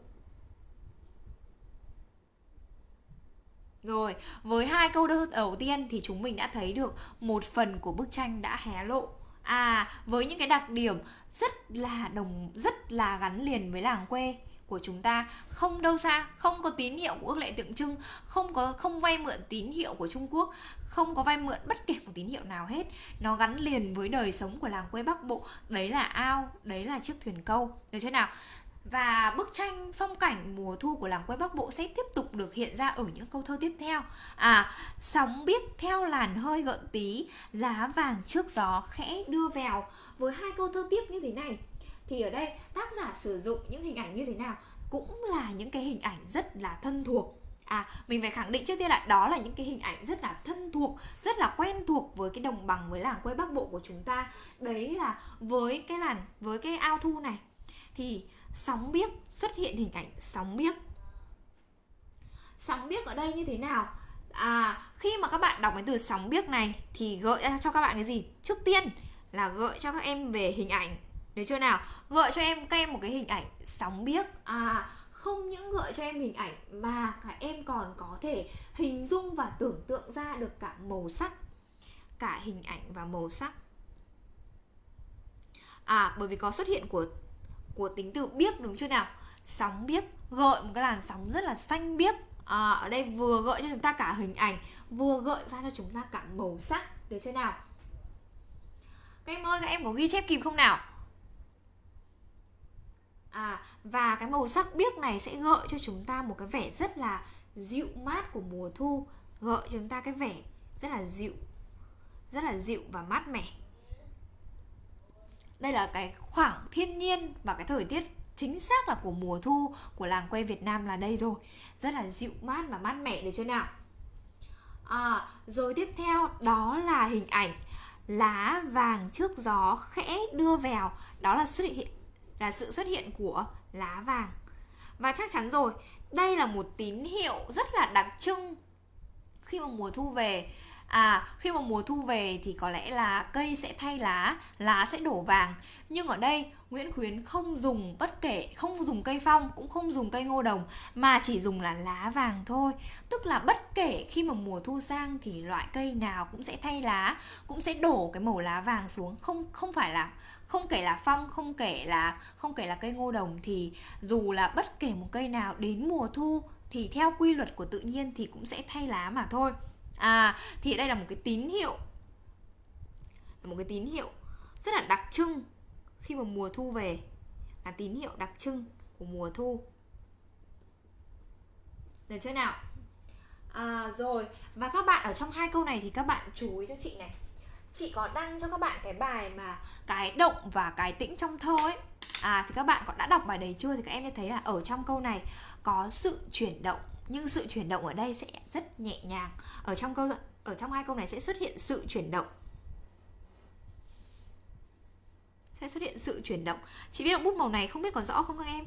Rồi, với hai câu thơ đầu tiên thì chúng mình đã thấy được một phần của bức tranh đã hé lộ. À, với những cái đặc điểm rất là đồng rất là gắn liền với làng quê của chúng ta. Không đâu xa không có tín hiệu của ước lệ tượng trưng không có không vay mượn tín hiệu của Trung Quốc không có vay mượn bất kể một tín hiệu nào hết. Nó gắn liền với đời sống của làng quê Bắc Bộ. Đấy là ao đấy là chiếc thuyền câu. Được chưa nào? Và bức tranh phong cảnh mùa thu của làng quê Bắc Bộ sẽ tiếp tục được hiện ra ở những câu thơ tiếp theo. À, sóng biết theo làn hơi gợn tí, lá vàng trước gió khẽ đưa vào. Với hai câu thơ tiếp như thế này thì ở đây tác giả sử dụng những hình ảnh như thế nào cũng là những cái hình ảnh rất là thân thuộc À, mình phải khẳng định trước tiên là đó là những cái hình ảnh rất là thân thuộc, rất là quen thuộc với cái đồng bằng với làng quê Bắc Bộ của chúng ta. Đấy là với cái làn với cái ao thu này thì sóng biếc xuất hiện hình ảnh sóng biếc. Sóng biếc ở đây như thế nào? À, khi mà các bạn đọc cái từ sóng biếc này thì gợi ra cho các bạn cái gì? Trước tiên là gợi cho các em về hình ảnh. Được chưa nào? Gợi cho em các em một cái hình ảnh sóng biếc. À, không những gợi cho em hình ảnh mà cả em còn có thể hình dung và tưởng tượng ra được cả màu sắc cả hình ảnh và màu sắc à bởi vì có xuất hiện của của tính từ biếc đúng chưa nào? Sóng biếc gợi một cái làn sóng rất là xanh biếc à, ở đây vừa gợi cho chúng ta cả hình ảnh vừa gợi ra cho chúng ta cả màu sắc được chưa nào? Các em ơi các em có ghi chép kịp không nào? À và cái màu sắc biếc này sẽ gợi cho chúng ta một cái vẻ rất là dịu mát của mùa thu gợi cho chúng ta cái vẻ rất là dịu rất là dịu và mát mẻ đây là cái khoảng thiên nhiên và cái thời tiết chính xác là của mùa thu của làng quê Việt Nam là đây rồi. Rất là dịu mát và mát mẻ được chưa nào? À, rồi tiếp theo đó là hình ảnh. Lá vàng trước gió khẽ đưa vào. Đó là xuất hiện là sự xuất hiện của lá vàng. Và chắc chắn rồi đây là một tín hiệu rất là đặc trưng khi mà mùa thu về. À, khi mà mùa thu về thì có lẽ là cây sẽ thay lá, lá sẽ đổ vàng. Nhưng ở đây Nguyễn Khuyến không dùng bất kể, không dùng cây phong, cũng không dùng cây ngô đồng mà chỉ dùng là lá vàng thôi. Tức là bất kể khi mà mùa thu sang thì loại cây nào cũng sẽ thay lá, cũng sẽ đổ cái màu lá vàng xuống, không không phải là không kể là phong không kể là không kể là cây ngô đồng thì dù là bất kể một cây nào đến mùa thu thì theo quy luật của tự nhiên thì cũng sẽ thay lá mà thôi à thì đây là một cái tín hiệu. Là một cái tín hiệu rất là đặc trưng khi mà mùa thu về. Là tín hiệu đặc trưng của mùa thu. Được chưa nào? À, rồi. Và các bạn ở trong hai câu này thì các bạn chú ý cho chị này. Chị có đăng cho các bạn cái bài mà cái động và cái tĩnh trong thơ ấy. À thì các bạn có đã đọc bài đấy chưa? Thì các em sẽ thấy là ở trong câu này có sự chuyển động nhưng sự chuyển động ở đây sẽ rất nhẹ nhàng. Ở trong câu ở trong hai câu này sẽ xuất hiện sự chuyển động. Sẽ xuất hiện sự chuyển động. Chị biết động bút màu này không biết còn rõ không các em?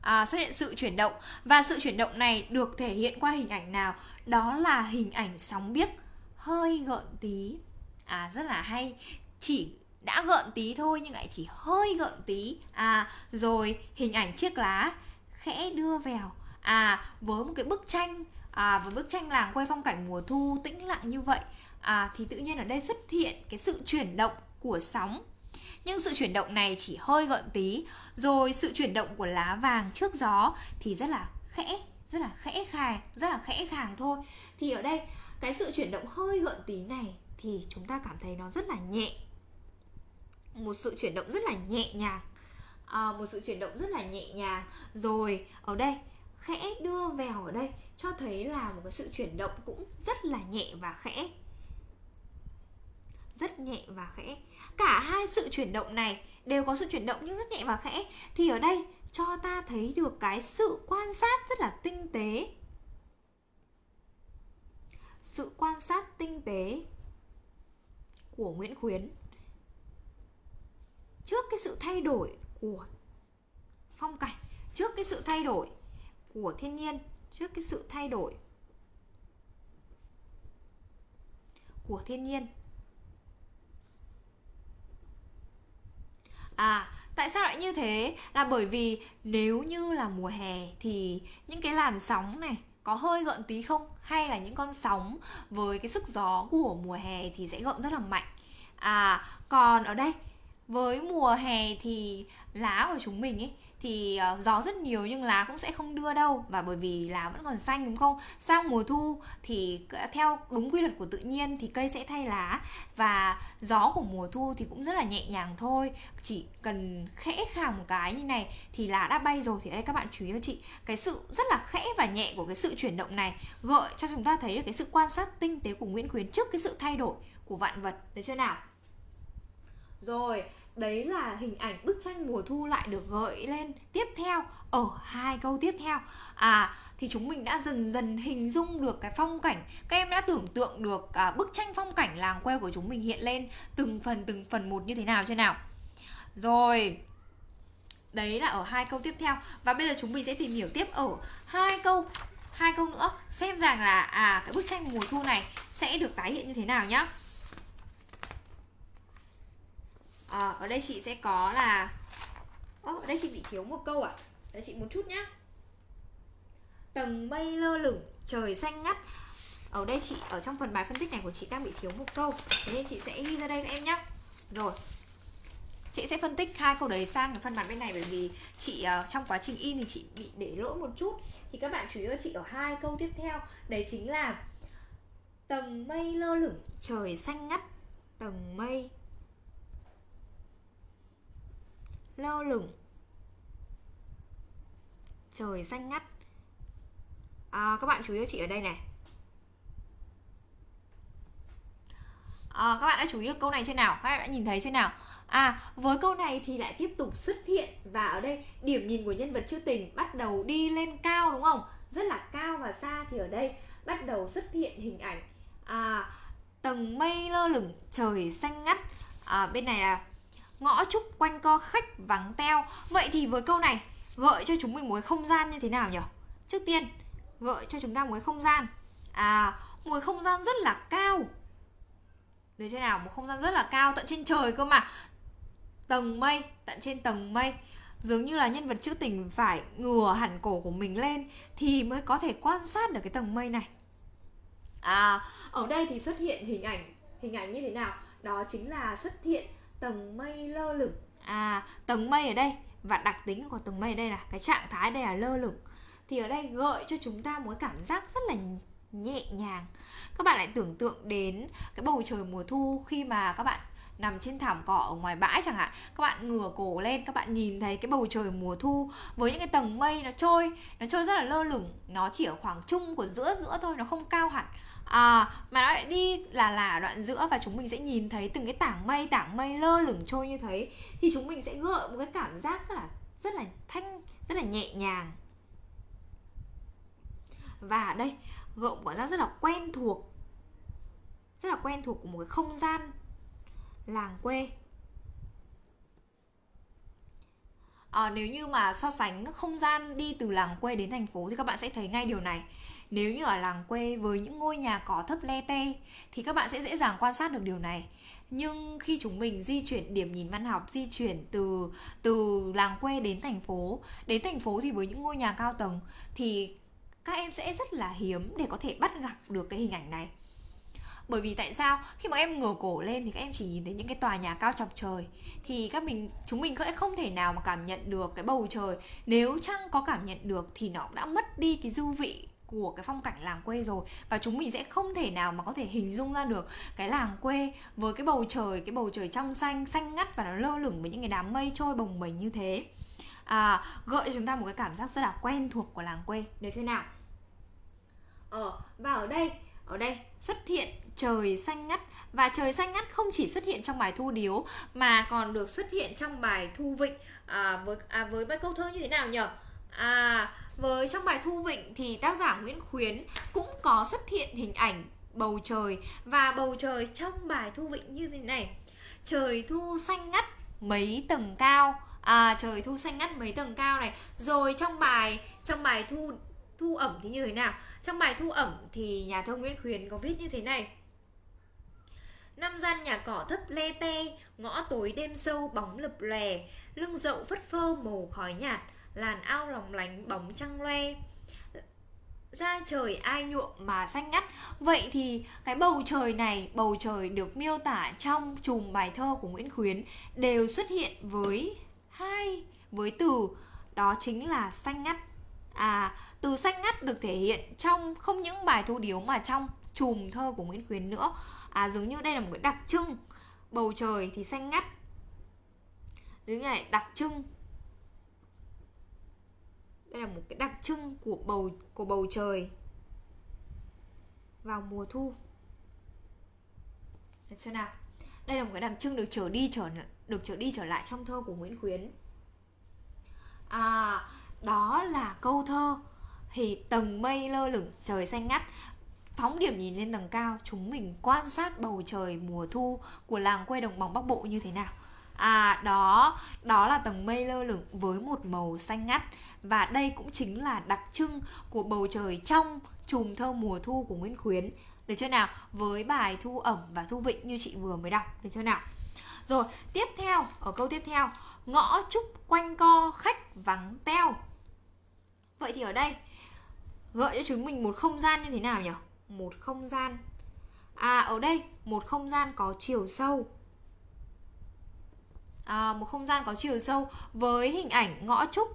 À, xuất hiện sự chuyển động. Và sự chuyển động này được thể hiện qua hình ảnh nào? Đó là hình ảnh sóng biếc hơi gợn tí. À rất là hay. Chỉ đã gợn tí thôi nhưng lại chỉ hơi gợn tí. À rồi hình ảnh chiếc lá khẽ đưa vào. À với một cái bức tranh à với bức tranh làng quay phong cảnh mùa thu tĩnh lặng như vậy à thì tự nhiên ở đây xuất hiện cái sự chuyển động của sóng. Nhưng sự chuyển động này chỉ hơi gợn tí. Rồi sự chuyển động của lá vàng trước gió thì rất là khẽ, rất là khẽ khàng, rất là khẽ khàng thôi. Thì ở đây, cái sự chuyển động hơi gợn tí này thì chúng ta cảm thấy nó rất là nhẹ một sự chuyển động rất là nhẹ nhàng. À, một sự chuyển động rất là nhẹ nhàng. Rồi ở đây khẽ đưa vào ở đây cho thấy là một cái sự chuyển động cũng rất là nhẹ và khẽ. Rất nhẹ và khẽ. Cả hai sự chuyển động này đều có sự chuyển động nhưng rất nhẹ và khẽ. Thì ở đây cho ta thấy được cái sự quan sát rất là tinh tế. Sự quan sát tinh tế của Nguyễn Khuyến trước cái sự thay đổi của phong cảnh, trước cái sự thay đổi của thiên nhiên, trước cái sự thay đổi của thiên nhiên. À tại sao lại như thế? Là bởi vì nếu như là mùa hè thì những cái làn sóng này có hơi gợn tí không? Hay là những con sóng với cái sức gió của mùa hè thì sẽ gợn rất là mạnh? À còn ở đây với mùa hè thì lá của chúng mình ấy thì uh, gió rất nhiều nhưng lá cũng sẽ không đưa đâu. Và bởi vì lá vẫn còn xanh đúng không? Sang mùa thu thì theo đúng quy luật của tự nhiên thì cây sẽ thay lá. Và gió của mùa thu thì cũng rất là nhẹ nhàng thôi. Chỉ cần khẽ khàng một cái như này thì lá đã bay rồi. Thì ở đây các bạn chú ý cho chị cái sự rất là khẽ và nhẹ của cái sự chuyển động này gợi cho chúng ta thấy được cái sự quan sát tinh tế của Nguyễn Khuyến trước cái sự thay đổi của vạn vật. Được chưa nào? Rồi đấy là hình ảnh bức tranh mùa thu lại được gợi lên tiếp theo ở hai câu tiếp theo. À thì chúng mình đã dần dần hình dung được cái phong cảnh các em đã tưởng tượng được à, bức tranh phong cảnh làng quê của chúng mình hiện lên từng phần từng phần một như thế nào chưa nào? Rồi đấy là ở hai câu tiếp theo. Và bây giờ chúng mình sẽ tìm hiểu tiếp ở hai câu hai câu nữa xem rằng là à cái bức tranh mùa thu này sẽ được tái hiện như thế nào nhá à, ở đây chị sẽ có là Ô, ở đây chị bị thiếu một câu à để chị một chút nhá. Tầng mây lơ lửng trời xanh ngắt. Ở đây chị ở trong phần bài phân tích này của chị đang bị thiếu một câu. Thế nên chị sẽ ghi ra đây các em nhé rồi. Chị sẽ phân tích hai câu đấy sang cái phần mặt bên này bởi vì chị uh, trong quá trình in thì chị bị để lỗi một chút. Thì các bạn chú ý cho chị ở hai câu tiếp theo. Đấy chính là tầng mây lơ lửng trời xanh ngắt. Tầng mây lơ lửng. Trời xanh ngắt. À, các bạn chú ý cho chị ở đây này. À, các bạn đã chú ý được câu này trên nào? Các bạn đã nhìn thấy trên nào? À, với câu này thì lại tiếp tục xuất hiện và ở đây điểm nhìn của nhân vật chưa tình bắt đầu đi lên cao đúng không? Rất là cao và xa thì ở đây bắt đầu xuất hiện hình ảnh à, tầng mây lơ lửng trời xanh ngắt. À, bên này là ngõ trúc quanh co khách vắng teo. Vậy thì với câu này gợi cho chúng mình một cái không gian như thế nào nhỉ? Trước tiên gợi cho chúng ta một cái không gian. À, một cái không gian rất là cao được chưa nào? Một không gian rất là cao tận trên trời cơ mà tầng mây tận trên tầng mây dường như là nhân vật trữ tình phải ngửa hẳn cổ của mình lên thì mới có thể quan sát được cái tầng mây này à ở đây thì xuất hiện hình ảnh hình ảnh như thế nào đó chính là xuất hiện tầng mây lơ lửng. À tầng mây ở đây. Và đặc tính của tầng mây đây là cái trạng thái đây là lơ lửng. Thì ở đây gợi cho chúng ta một cảm giác rất là nhẹ nhàng. Các bạn lại tưởng tượng đến cái bầu trời mùa thu khi mà các bạn nằm trên thảm cỏ ở ngoài bãi chẳng hạn. Các bạn ngửa cổ lên, các bạn nhìn thấy cái bầu trời mùa thu với những cái tầng mây nó trôi nó trôi rất là lơ lửng. Nó chỉ ở khoảng trung của giữa giữa thôi, nó không cao hẳn à, mà nó lại đi là là ở đoạn giữa và chúng mình sẽ nhìn thấy từng cái tảng mây tảng mây lơ lửng trôi như thế thì chúng mình sẽ gợi một cái cảm giác rất là rất là thanh rất là nhẹ nhàng. Và ở đây gợi một cảm giác rất là quen thuộc rất là quen thuộc của một cái không gian làng quê. À, nếu như mà so sánh không gian đi từ làng quê đến thành phố thì các bạn sẽ thấy ngay điều này nếu như ở làng quê với những ngôi nhà cỏ thấp le tê thì các bạn sẽ dễ dàng quan sát được điều này. Nhưng khi chúng mình di chuyển, điểm nhìn văn học di chuyển từ từ làng quê đến thành phố, đến thành phố thì với những ngôi nhà cao tầng, thì các em sẽ rất là hiếm để có thể bắt gặp được cái hình ảnh này. Bởi vì tại sao? Khi mà em ngửa cổ lên thì các em chỉ nhìn thấy những cái tòa nhà cao chọc trời, thì các mình, chúng mình sẽ không thể nào mà cảm nhận được cái bầu trời. Nếu chăng có cảm nhận được thì nó đã mất đi cái dư vị của cái phong cảnh làng quê rồi. Và chúng mình sẽ không thể nào mà có thể hình dung ra được cái làng quê với cái bầu trời cái bầu trời trong xanh xanh ngắt và nó lơ lửng với những cái đám mây trôi bồng bềnh như thế. À, gợi cho chúng ta một cái cảm giác rất là quen thuộc của làng quê. Được chưa nào? Ờ và ở đây ở đây xuất hiện trời xanh ngắt. Và trời xanh ngắt không chỉ xuất hiện trong bài thu điếu mà còn được xuất hiện trong bài thu vịnh. À, với à, với bài câu thơ như thế nào nhỉ à với trong bài thu vịnh thì tác giả Nguyễn Khuyến cũng có xuất hiện hình ảnh bầu trời. Và bầu trời trong bài thu vịnh như thế này. Trời thu xanh ngắt mấy tầng cao. À trời thu xanh ngắt mấy tầng cao này. Rồi trong bài trong bài thu thu ẩm thì như thế nào? Trong bài thu ẩm thì nhà thơ Nguyễn Khuyến có viết như thế này. Năm gian nhà cỏ thấp le te, ngõ tối đêm sâu bóng lập lè, lưng dậu phất phơ màu khói nhạt, làn ao lòng lánh bóng trăng loe. Ra trời ai nhuộm mà xanh ngắt. Vậy thì cái bầu trời này, bầu trời được miêu tả trong chùm bài thơ của Nguyễn Khuyến Đều xuất hiện với hai, với từ đó chính là xanh ngắt. À, từ xanh ngắt được thể hiện trong không những bài thu điếu mà trong chùm thơ của Nguyễn Khuyến nữa. À, giống như đây là một cái đặc trưng. Bầu trời thì xanh ngắt. Dưới này đặc trưng đây là một cái đặc trưng của bầu của bầu trời. Vào mùa thu. Được chưa nào. Đây là một cái đặc trưng được trở đi trở được trở đi trở lại trong thơ của Nguyễn Khuyến. À đó là câu thơ thì tầng mây lơ lửng, trời xanh ngắt. Phóng điểm nhìn lên tầng cao, chúng mình quan sát bầu trời mùa thu của làng quê đồng bằng bắc bộ như thế nào. À đó, đó là tầng mây lơ lửng với một màu xanh ngắt và đây cũng chính là đặc trưng của bầu trời trong chùm thơ mùa thu của Nguyễn Khuyến. Được chưa nào? Với bài Thu ẩm và Thu vịnh như chị vừa mới đọc, được chưa nào? Rồi, tiếp theo, ở câu tiếp theo, ngõ trúc quanh co khách vắng teo. Vậy thì ở đây gợi cho chúng mình một không gian như thế nào nhỉ? Một không gian. À ở đây một không gian có chiều sâu à, một không gian có chiều sâu với hình ảnh ngõ trúc.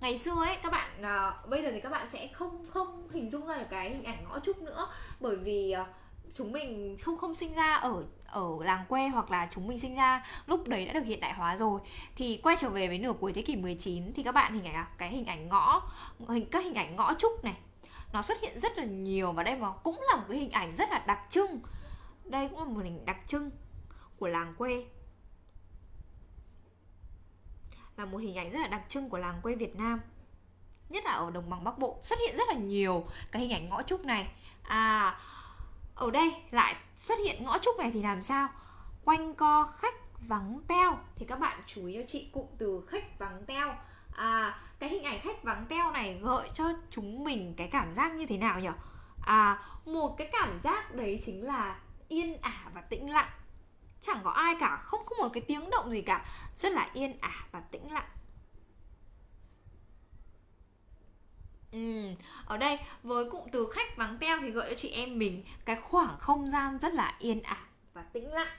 Ngày xưa ấy các bạn à, bây giờ thì các bạn sẽ không không hình dung ra được cái hình ảnh ngõ trúc nữa. Bởi vì à, chúng mình không không sinh ra ở ở làng quê hoặc là chúng mình sinh ra lúc đấy đã được hiện đại hóa rồi. Thì quay trở về với nửa cuối thế kỷ 19 thì các bạn hình ảnh à, cái hình ảnh ngõ hình các hình ảnh ngõ trúc này nó xuất hiện rất là nhiều và đây mà cũng là một cái hình ảnh rất là đặc trưng. Đây cũng là một hình đặc trưng của làng quê là một hình ảnh rất là đặc trưng của làng quê Việt Nam. Nhất là ở đồng bằng Bắc Bộ xuất hiện rất là nhiều cái hình ảnh ngõ trúc này. À ở đây lại xuất hiện ngõ trúc này thì làm sao? Quanh co khách vắng teo. Thì các bạn chú ý cho chị, cụm từ khách vắng teo. À cái hình ảnh khách vắng teo này gợi cho chúng mình cái cảm giác như thế nào nhỉ? À một cái cảm giác đấy chính là yên ả và tĩnh lặng chẳng có ai cả không có một cái tiếng động gì cả rất là yên ả và tĩnh lặng Ừ, ở đây với cụm từ khách vắng teo thì gợi cho chị em mình cái khoảng không gian rất là yên ả và tĩnh lặng.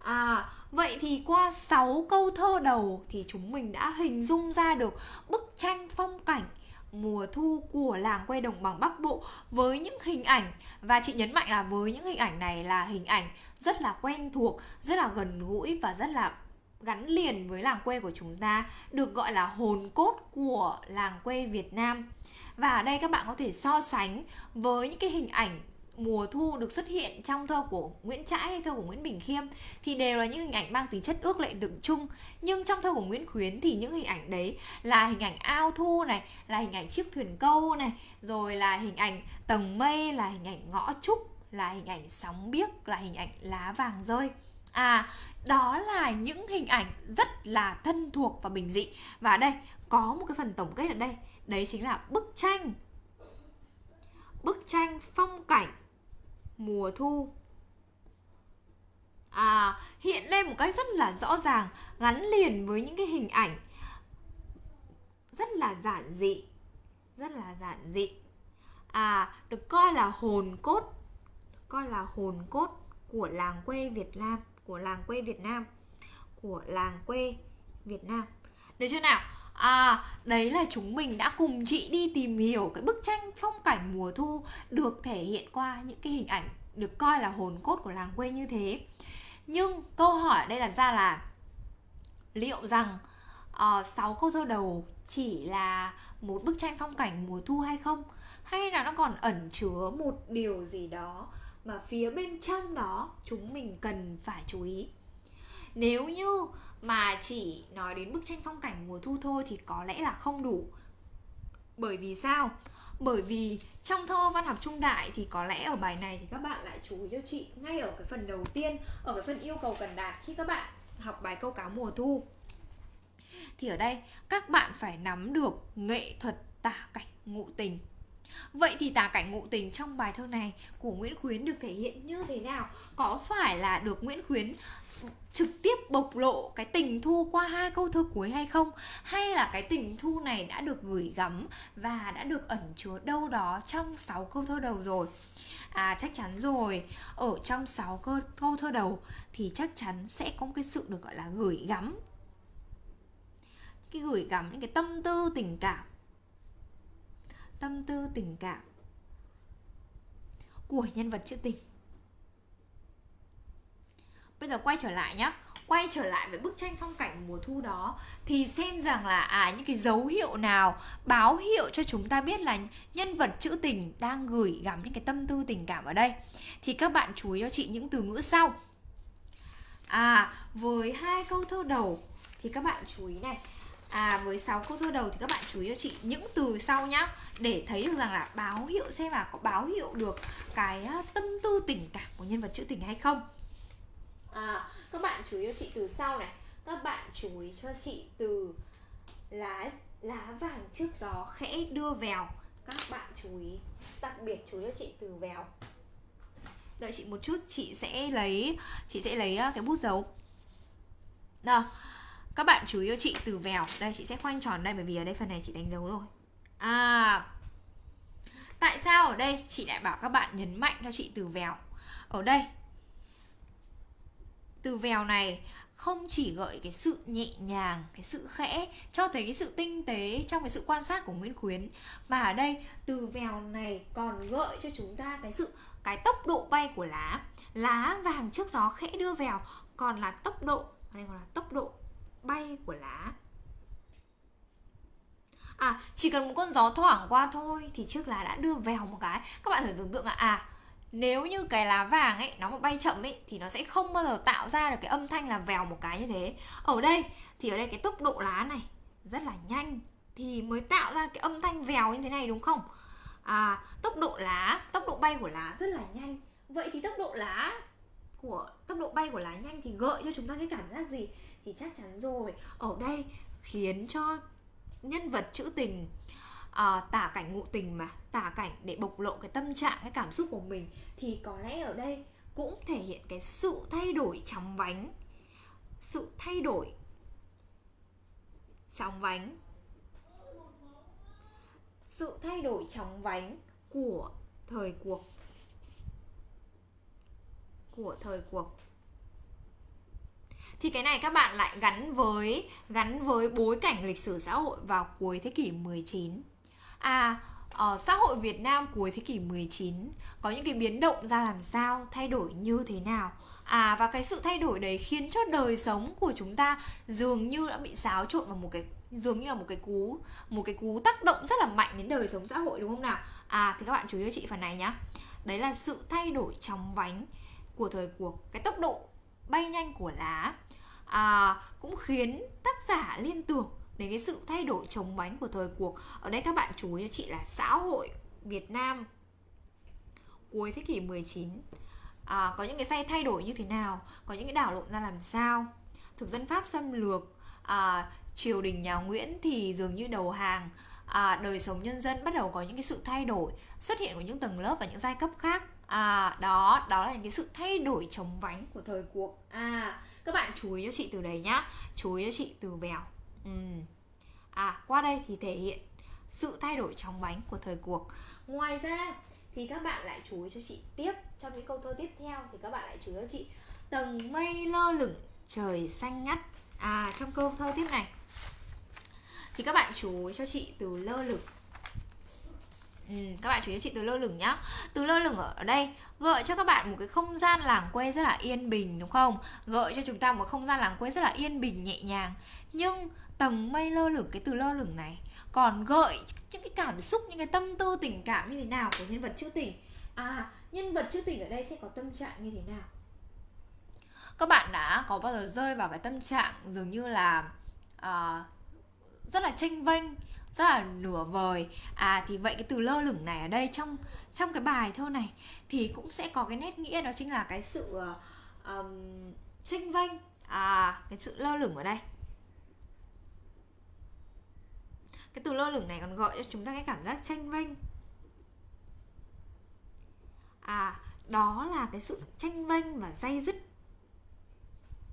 À, vậy thì qua 6 câu thơ đầu thì chúng mình đã hình dung ra được bức tranh phong cảnh mùa thu của làng quê đồng bằng Bắc Bộ với những hình ảnh và chị nhấn mạnh là với những hình ảnh này là hình ảnh rất là quen thuộc, rất là gần gũi và rất là gắn liền với làng quê của chúng ta được gọi là hồn cốt của làng quê Việt Nam. Và ở đây các bạn có thể so sánh với những cái hình ảnh mùa thu được xuất hiện trong thơ của Nguyễn Trãi hay thơ của Nguyễn Bình Khiêm thì đều là những hình ảnh mang tính chất ước lệ tượng trưng. nhưng trong thơ của Nguyễn Khuyến thì những hình ảnh đấy là hình ảnh ao thu này là hình ảnh chiếc thuyền câu này rồi là hình ảnh tầng mây là hình ảnh ngõ trúc là hình ảnh sóng biếc là hình ảnh lá vàng rơi. À đó là những hình ảnh rất là thân thuộc và bình dị. Và đây có một cái phần tổng kết ở đây. Đấy chính là bức tranh. Bức tranh phong cảnh mùa thu. À, hiện lên một cách rất là rõ ràng gắn liền với những cái hình ảnh rất là giản dị rất là giản dị. À được coi là hồn cốt coi là hồn cốt của làng quê Việt Nam của làng quê Việt Nam của làng quê Việt Nam được chưa nào À, đấy là chúng mình đã cùng chị đi tìm hiểu cái bức tranh phong cảnh mùa thu được thể hiện qua những cái hình ảnh được coi là hồn cốt của làng quê như thế. Nhưng câu hỏi đây đặt ra là liệu rằng ờ, uh, 6 câu thơ đầu chỉ là một bức tranh phong cảnh mùa thu hay không? Hay là nó còn ẩn chứa một điều gì đó mà phía bên trong đó chúng mình cần phải chú ý? Nếu như mà chỉ nói đến bức tranh phong cảnh mùa thu thôi thì có lẽ là không đủ. Bởi vì sao? Bởi vì trong thơ văn học trung đại thì có lẽ ở bài này thì các bạn lại chú ý cho chị ngay ở cái phần đầu tiên, ở cái phần yêu cầu cần đạt khi các bạn học bài câu cá mùa thu. Thì ở đây các bạn phải nắm được nghệ thuật tả cảnh ngụ tình. Vậy thì tả cảnh ngụ tình trong bài thơ này của Nguyễn Khuyến được thể hiện như thế nào? Có phải là được Nguyễn Khuyến trực tiếp bộc lộ cái tình thu qua hai câu thơ cuối hay không? Hay là cái tình thu này đã được gửi gắm và đã được ẩn chứa đâu đó trong 6 câu thơ đầu rồi? À chắc chắn rồi, ở trong 6 câu, câu thơ đầu thì chắc chắn sẽ có một cái sự được gọi là gửi gắm. Cái gửi gắm những cái tâm tư tình cảm Tâm tư tình cảm của nhân vật trữ tình. Bây giờ quay trở lại nhé, quay trở lại với bức tranh phong cảnh mùa thu đó thì xem rằng là à những cái dấu hiệu nào báo hiệu cho chúng ta biết là nhân vật trữ tình đang gửi gắm những cái tâm tư tình cảm ở đây. Thì các bạn chú ý cho chị những từ ngữ sau. À với hai câu thơ đầu thì các bạn chú ý này. À với 6 câu thơ đầu thì các bạn chú ý cho chị những từ sau nhá để thấy được rằng là báo hiệu xem là có báo hiệu được cái tâm tư tình cảm của nhân vật trữ tình hay không. À các bạn chú ý cho chị từ sau này. Các bạn chú ý cho chị từ lá lá vàng trước gió khẽ đưa vèo. Các bạn chú ý đặc biệt chú ý cho chị từ vèo. Đợi chị một chút chị sẽ lấy chị sẽ lấy cái bút dấu. Nào các bạn chú ý cho chị từ vèo. Đây chị sẽ khoanh tròn đây bởi vì ở đây phần này chị đánh dấu rồi à. Tại sao ở đây chị lại bảo các bạn nhấn mạnh cho chị từ vèo? Ở đây. Từ vèo này không chỉ gợi cái sự nhẹ nhàng, cái sự khẽ, cho thấy cái sự tinh tế trong cái sự quan sát của nguyễn khuyến, mà ở đây từ vèo này còn gợi cho chúng ta cái sự, cái tốc độ bay của lá. Lá vàng trước gió khẽ đưa vèo, còn là tốc độ, đây còn là tốc độ bay của lá. À chỉ cần một con gió thoảng qua thôi Thì chiếc lá đã đưa vèo một cái. Các bạn thử tưởng tượng là à nếu như cái lá vàng ấy, nó mà bay chậm ấy, thì nó sẽ không bao giờ tạo ra được cái âm thanh là vèo một cái như thế. Ở đây, thì ở đây cái tốc độ lá này rất là nhanh thì mới tạo ra cái âm thanh vèo như thế này, đúng không? À tốc độ lá, tốc độ bay của lá rất là nhanh. Vậy thì tốc độ lá của, tốc độ bay của lá nhanh thì gợi cho chúng ta cái cảm giác gì? Thì chắc chắn rồi. Ở đây khiến cho nhân vật trữ tình à, tả cảnh ngụ tình mà tả cảnh để bộc lộ cái tâm trạng cái cảm xúc của mình thì có lẽ ở đây cũng thể hiện cái sự thay đổi chóng vánh. Sự thay đổi chóng vánh. Sự thay đổi chóng vánh của thời cuộc. Của thời cuộc thì cái này các bạn lại gắn với gắn với bối cảnh lịch sử xã hội vào cuối thế kỷ 19 À, ở xã hội Việt Nam cuối thế kỷ 19 có những cái biến động ra làm sao, thay đổi như thế nào. À và cái sự thay đổi đấy khiến cho đời sống của chúng ta dường như đã bị xáo trộn vào một cái dường như là một cái cú một cái cú tác động rất là mạnh đến đời sống xã hội đúng không nào? À thì các bạn chú ý cho chị phần này nhá. Đấy là sự thay đổi chóng vánh của thời cuộc, cái tốc độ bay nhanh của lá à, cũng khiến tác giả liên tưởng đến cái sự thay đổi chống bánh của thời cuộc. Ở đây các bạn chú ý cho chị là xã hội Việt Nam cuối thế kỷ 19 à, có những cái say thay đổi như thế nào? Có những cái đảo lộn ra làm sao? Thực dân Pháp xâm lược à, triều đình nhà Nguyễn thì dường như đầu hàng. À, đời sống nhân dân bắt đầu có những cái sự thay đổi xuất hiện của những tầng lớp và những giai cấp khác. À đó đó là những cái sự thay đổi chống vánh của thời cuộc. À các bạn chú ý cho chị từ đấy nhá. Chú ý cho chị từ vèo. Ừ. à qua đây thì thể hiện sự thay đổi trong bánh của thời cuộc. Ngoài ra thì các bạn lại chú ý cho chị tiếp trong những câu thơ tiếp theo thì các bạn lại chú ý cho chị tầng mây lơ lửng trời xanh ngắt. À trong câu thơ tiếp này thì các bạn chú ý cho chị từ lơ lửng. Ừ, các bạn chú ý cho chị từ lơ lửng nhá. Từ lơ lửng ở đây gợi cho các bạn một cái không gian làng quê rất là yên bình đúng không? Gợi cho chúng ta một không gian làng quê rất là yên bình nhẹ nhàng. Nhưng tầng mây lơ lửng cái từ lơ lửng này còn gợi những cái cảm xúc những cái tâm tư tình cảm như thế nào của nhân vật trữ tình? À nhân vật trữ tình ở đây sẽ có tâm trạng như thế nào? Các bạn đã có bao giờ rơi vào cái tâm trạng dường như là uh, rất là tranh vênh rất là nửa vời? À thì vậy cái từ lơ lửng này ở đây trong trong cái bài thơ này thì cũng sẽ có cái nét nghĩa đó chính là cái sự ờ, um, tranh vênh à cái sự lơ lửng ở đây. Cái từ lơ lửng này còn gọi cho chúng ta cái cảm giác tranh vênh. À đó là cái sự tranh vênh và dây dứt.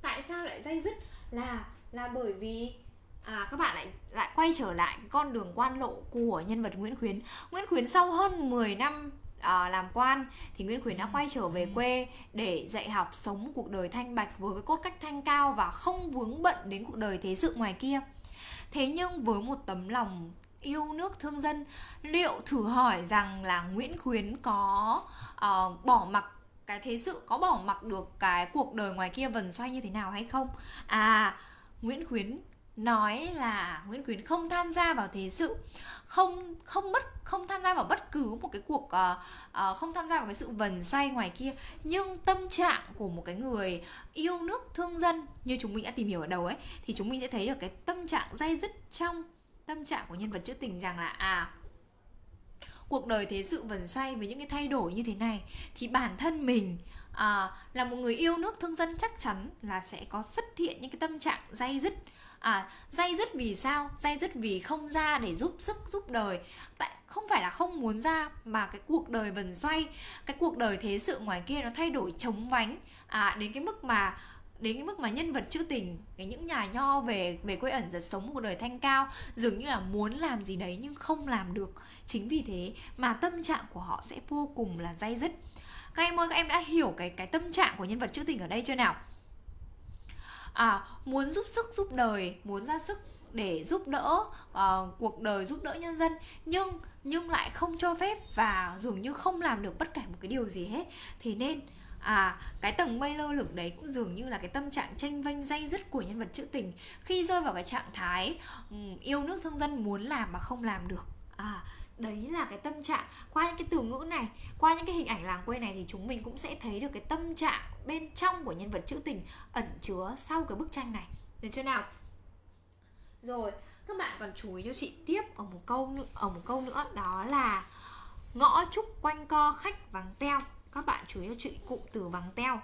Tại sao lại dây dứt? Là là bởi vì à, các bạn lại lại quay trở lại con đường quan lộ của nhân vật Nguyễn Khuyến. Nguyễn Khuyến sau hơn 10 năm à, làm quan thì Nguyễn Khuyến đã quay trở về quê để dạy học sống cuộc đời thanh bạch với cái cốt cách thanh cao và không vướng bận đến cuộc đời thế sự ngoài kia. Thế nhưng với một tấm lòng yêu nước thương dân, liệu thử hỏi rằng là Nguyễn Khuyến có uh, bỏ mặc cái thế sự có bỏ mặc được cái cuộc đời ngoài kia vần xoay như thế nào hay không? À, Nguyễn Khuyến nói là Nguyễn Quyến không tham gia vào thế sự không không bất không tham gia vào bất cứ một cái cuộc uh, uh, không tham gia vào cái sự vần xoay ngoài kia. Nhưng tâm trạng của một cái người yêu nước thương dân như chúng mình đã tìm hiểu ở đầu ấy thì chúng mình sẽ thấy được cái tâm trạng dây dứt trong tâm trạng của nhân vật trữ tình rằng là à cuộc đời thế sự vần xoay với những cái thay đổi như thế này thì bản thân mình à, là một người yêu nước thương dân chắc chắn là sẽ có xuất hiện những cái tâm trạng dây dứt à dây dứt vì sao? Dây dứt vì không ra để giúp sức, giúp đời. Tại, không phải là không muốn ra, mà cái cuộc đời vần xoay, cái cuộc đời thế sự ngoài kia nó thay đổi chống vánh. À đến cái mức mà, đến cái mức mà nhân vật trữ tình, cái những nhà nho về về quê ẩn giật sống một đời thanh cao dường như là muốn làm gì đấy nhưng không làm được. Chính vì thế mà tâm trạng của họ sẽ vô cùng là dây dứt. Các em ơi, các em đã hiểu cái cái tâm trạng của nhân vật trữ tình ở đây chưa nào? À muốn giúp sức giúp đời muốn ra sức để giúp đỡ uh, cuộc đời giúp đỡ nhân dân nhưng nhưng lại không cho phép và dường như không làm được bất kể một cái điều gì hết. Thì nên à cái tầng mây lơ lửng đấy cũng dường như là cái tâm trạng tranh vanh dây dứt của nhân vật trữ tình khi rơi vào cái trạng thái um, yêu nước thương dân muốn làm mà không làm được. À đấy là cái tâm trạng qua những cái từ ngữ này qua những cái hình ảnh làng quê này thì chúng mình cũng sẽ thấy được cái tâm trạng bên trong của nhân vật trữ tình ẩn chứa sau cái bức tranh này. Được chưa nào? Rồi các bạn còn chú ý cho chị tiếp ở một câu nữa ở một câu nữa đó là ngõ trúc quanh co khách vắng teo. Các bạn chú ý cho chị cụm từ vắng teo.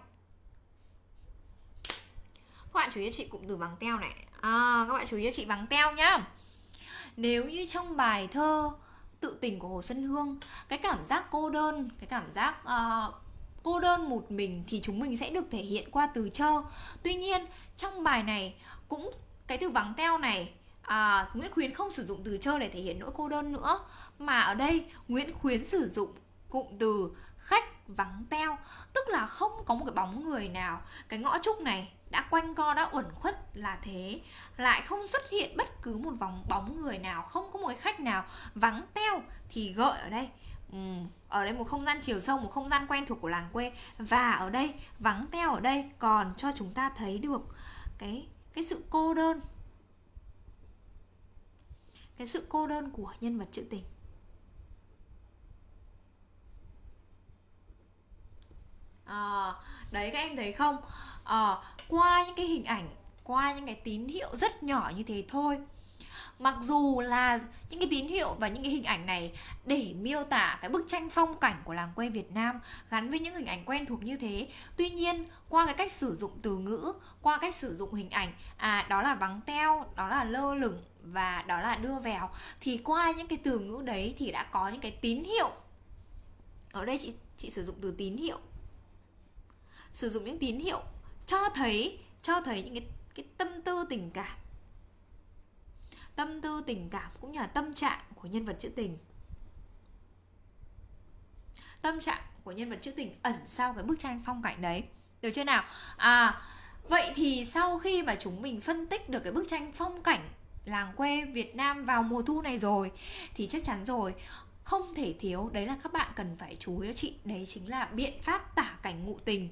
Các bạn chú ý cho chị cụm từ vắng teo này. À, các bạn chú ý cho chị vắng teo nhá. Nếu như trong bài thơ tự tình của hồ xuân hương. Cái cảm giác cô đơn cái cảm giác uh, cô đơn một mình thì chúng mình sẽ được thể hiện qua từ cho tuy nhiên trong bài này cũng cái từ vắng teo này à, Nguyễn Khuyến không sử dụng từ chơi để thể hiện nỗi cô đơn nữa. Mà ở đây Nguyễn Khuyến sử dụng cụm từ khách vắng teo. Tức là không có một cái bóng người nào. Cái ngõ trúc này đã quanh co đã uẩn khuất là thế. Lại không xuất hiện bất cứ một vòng bóng người nào không có một cái khách nào vắng teo thì gợi ở đây. Ừ, ở đây một không gian chiều sâu một không gian quen thuộc của làng quê. Và ở đây vắng teo ở đây còn cho chúng ta thấy được cái cái sự cô đơn. Cái sự cô đơn của nhân vật trữ tình. À, đấy các em thấy không? À, qua những cái hình ảnh qua những cái tín hiệu rất nhỏ như thế thôi. Mặc dù là những cái tín hiệu và những cái hình ảnh này để miêu tả cái bức tranh phong cảnh của làng quê Việt Nam gắn với những hình ảnh quen thuộc như thế. Tuy nhiên qua cái cách sử dụng từ ngữ qua cách sử dụng hình ảnh à đó là vắng teo đó là lơ lửng và đó là đưa vào thì qua những cái từ ngữ đấy thì đã có những cái tín hiệu. Ở đây chị chị sử dụng từ tín hiệu sử dụng những tín hiệu cho thấy cho thấy những cái cái tâm tư tình cảm. Tâm tư tình cảm cũng như là tâm trạng của nhân vật trữ tình. Tâm trạng của nhân vật trữ tình ẩn sau cái bức tranh phong cảnh đấy. Được chưa nào? À vậy thì sau khi mà chúng mình phân tích được cái bức tranh phong cảnh làng quê Việt Nam vào mùa thu này rồi, thì chắc chắn rồi, không thể thiếu, đấy là các bạn cần phải chú ý chị. Đấy chính là biện pháp tả cảnh ngụ tình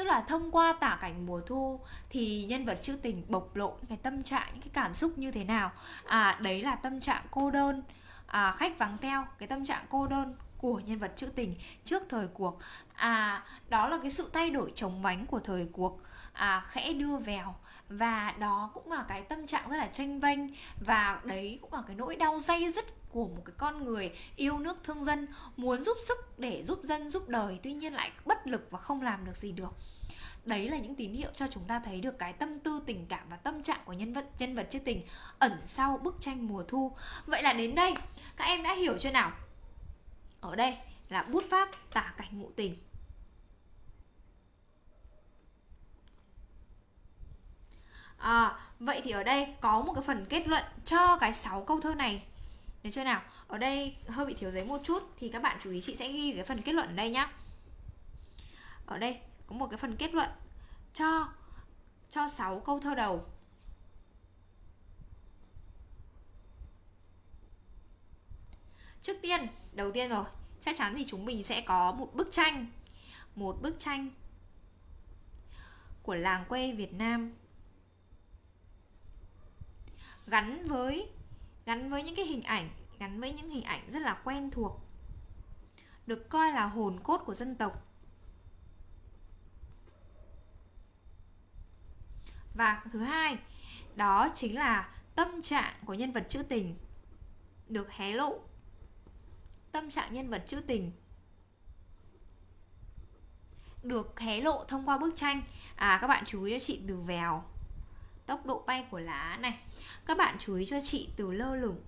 tức là thông qua tả cảnh mùa thu thì nhân vật trữ tình bộc lộ những cái tâm trạng những cái cảm xúc như thế nào? À đấy là tâm trạng cô đơn. À, khách vắng teo cái tâm trạng cô đơn của nhân vật trữ tình trước thời cuộc. À đó là cái sự thay đổi chống vánh của thời cuộc. À khẽ đưa vào và đó cũng là cái tâm trạng rất là tranh vênh. Và đấy cũng là cái nỗi đau dây dứt của một cái con người yêu nước thương dân muốn giúp sức để giúp dân giúp đời. Tuy nhiên lại bất lực và không làm được gì được đấy là những tín hiệu cho chúng ta thấy được cái tâm tư tình cảm và tâm trạng của nhân vật nhân vật trữ tình ẩn sau bức tranh mùa thu. Vậy là đến đây các em đã hiểu chưa nào? Ở đây là bút pháp tả cảnh ngụ tình. À, vậy thì ở đây có một cái phần kết luận cho cái 6 câu thơ này. Được chưa nào? Ở đây hơi bị thiếu giấy một chút Thì các bạn chú ý chị sẽ ghi cái phần kết luận ở đây nhá. Ở đây có một cái phần kết luận cho cho 6 câu thơ đầu. Trước tiên, đầu tiên rồi Chắc chắn thì chúng mình sẽ có một bức tranh Một bức tranh Của làng quê Việt Nam. Gắn với gắn với những cái hình ảnh gắn với những hình ảnh rất là quen thuộc được coi là hồn cốt của dân tộc. Và thứ hai đó chính là tâm trạng của nhân vật trữ tình được hé lộ. Tâm trạng nhân vật trữ tình được hé lộ thông qua bức tranh. À các bạn chú ý cho chị từ vèo tốc độ bay của lá này. Các bạn chú ý cho chị từ lơ lửng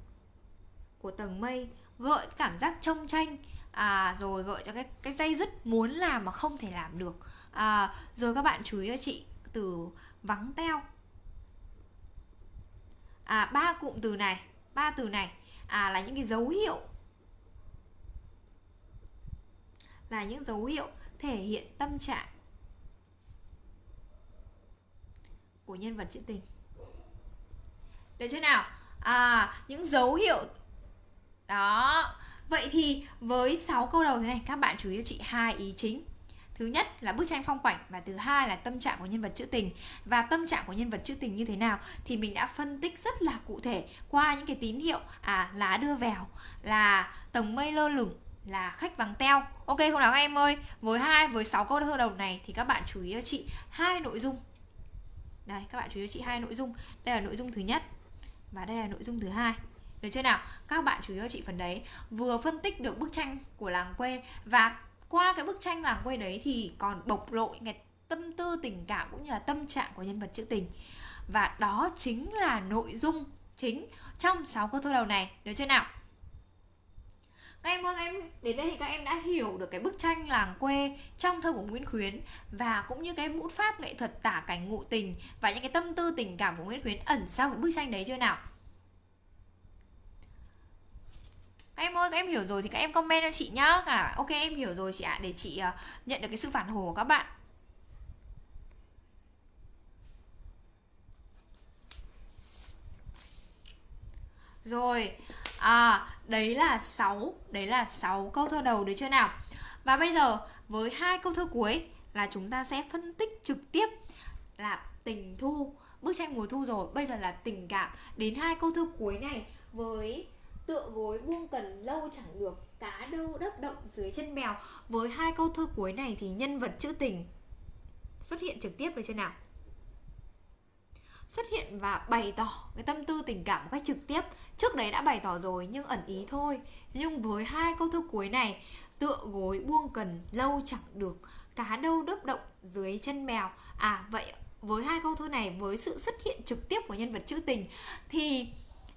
của tầng mây gợi cảm giác trông tranh. À, rồi gợi cho cái cái dây dứt muốn làm mà không thể làm được. À, rồi các bạn chú ý cho chị từ vắng teo. À ba cụm từ này, ba từ này à là những cái dấu hiệu, là những dấu hiệu thể hiện tâm trạng của nhân vật trữ tình. Được chưa nào? À những dấu hiệu, đó. Vậy thì với 6 câu đầu thế này, các bạn chú ý cho chị hai ý chính thứ nhất là bức tranh phong cảnh và thứ hai là tâm trạng của nhân vật trữ tình. Và tâm trạng của nhân vật trữ tình như thế nào thì mình đã phân tích rất là cụ thể qua những cái tín hiệu à lá đưa vèo là tầng mây lơ lửng, là khách vắng teo. Ok, không nào các em ơi? Với hai, với 6 câu thơ đầu này thì các bạn chú ý cho chị hai nội dung. Đây, các bạn chú ý cho chị hai nội dung. Đây là nội dung thứ nhất và đây là nội dung thứ hai. Được chưa nào? Các bạn chú ý cho chị phần đấy. Vừa phân tích được bức tranh của làng quê và qua cái bức tranh làng quê đấy thì còn bộc lộ những cái tâm tư, tình cảm cũng như là tâm trạng của nhân vật trữ tình. Và đó chính là nội dung chính trong 6 câu thơ đầu này. Được chưa nào? Các em ơi, các em đến đây thì các em đã hiểu được cái bức tranh làng quê trong thơ của Nguyễn Khuyến và cũng như cái bút pháp nghệ thuật tả cảnh ngụ tình và những cái tâm tư, tình cảm của Nguyễn Khuyến ẩn sau cái bức tranh đấy chưa nào các em ơi em hiểu rồi thì các em comment cho chị nhá. Cả ok em hiểu rồi chị ạ. Để chị uh, nhận được cái sự phản hồi của các bạn. Rồi à đấy là 6 đấy là 6 câu thơ đầu được chưa nào? Và bây giờ với hai câu thơ cuối là chúng ta sẽ phân tích trực tiếp là tình thu bức tranh mùa thu rồi. Bây giờ là tình cảm. Đến hai câu thơ cuối này với tựa gối buông cần lâu chẳng được, cá đâu đất động dưới chân mèo. Với hai câu thơ cuối này thì nhân vật trữ tình xuất hiện trực tiếp được chưa nào? Xuất hiện và bày tỏ cái tâm tư tình cảm một cách trực tiếp. Trước đấy đã bày tỏ rồi nhưng ẩn ý thôi. Nhưng với hai câu thơ cuối này, tựa gối buông cần lâu chẳng được, cá đâu đớp động dưới chân mèo. À vậy với hai câu thơ này, với sự xuất hiện trực tiếp của nhân vật trữ tình thì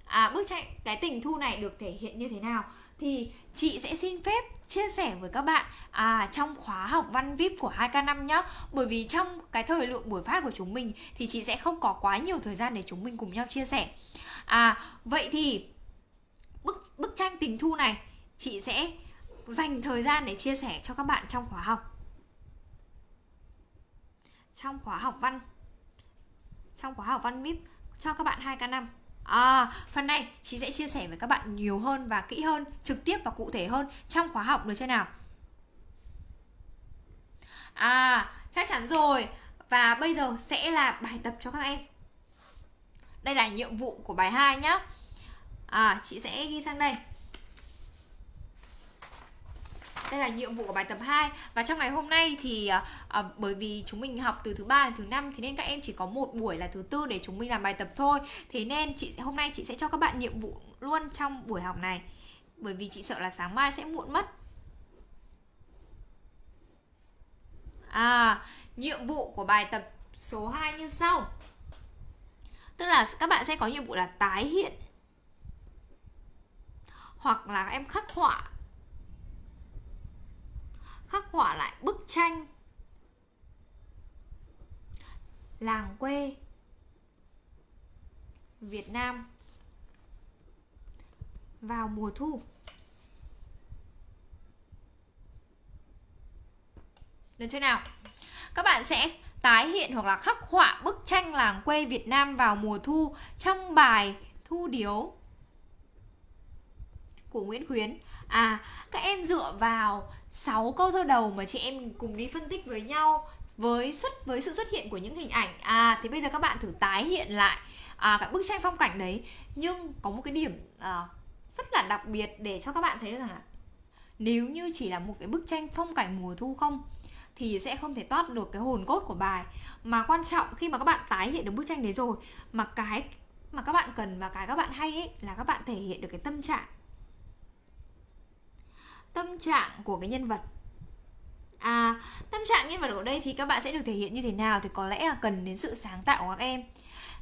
à, bức tranh cái tình thu này được thể hiện như thế nào? Thì chị sẽ xin phép chia sẻ với các bạn à, trong khóa học văn VIP của 2K5 nhé Bởi vì trong cái thời lượng buổi phát của chúng mình thì chị sẽ không có quá nhiều thời gian để chúng mình cùng nhau chia sẻ. À vậy thì bức bức tranh tình thu này chị sẽ dành thời gian để chia sẻ cho các bạn trong khóa học. Trong khóa học văn trong khóa học văn VIP cho các bạn 2K5 À, phần này chị sẽ chia sẻ với các bạn nhiều hơn và kỹ hơn, trực tiếp và cụ thể hơn trong khóa học được chưa nào? À, chắc chắn rồi. Và bây giờ sẽ là bài tập cho các em. Đây là nhiệm vụ của bài 2 nhá. À, chị sẽ ghi sang đây. Đây là nhiệm vụ của bài tập 2 Và trong ngày hôm nay thì à, bởi vì chúng mình học từ thứ ba đến thứ năm Thế nên các em chỉ có một buổi là thứ tư để chúng mình làm bài tập thôi. Thế nên chị hôm nay chị sẽ cho các bạn nhiệm vụ luôn trong buổi học này. Bởi vì chị sợ là sáng mai sẽ muộn mất. À, nhiệm vụ của bài tập số 2 như sau. Tức là các bạn sẽ có nhiệm vụ là tái hiện Hoặc là em khắc họa khắc họa lại bức tranh làng quê Việt Nam vào mùa thu. Được chưa nào? Các bạn sẽ tái hiện hoặc là khắc họa bức tranh làng quê Việt Nam vào mùa thu trong bài Thu Điếu của Nguyễn Khuyến. À, các em dựa vào 6 câu thơ đầu mà chị em cùng đi phân tích với nhau với xuất với sự xuất hiện của những hình ảnh. À thì bây giờ các bạn thử tái hiện lại à, cái bức tranh phong cảnh đấy. Nhưng có một cái điểm à, rất là đặc biệt để cho các bạn thấy rằng là nếu như chỉ là một cái bức tranh phong cảnh mùa thu không thì sẽ không thể toát được cái hồn cốt của bài. Mà quan trọng khi mà các bạn tái hiện được bức tranh đấy rồi mà cái mà các bạn cần và cái các bạn hay ấy là các bạn thể hiện được cái tâm trạng tâm trạng của cái nhân vật À, tâm trạng nhân vật ở đây thì các bạn sẽ được thể hiện như thế nào thì có lẽ là cần đến sự sáng tạo của các em.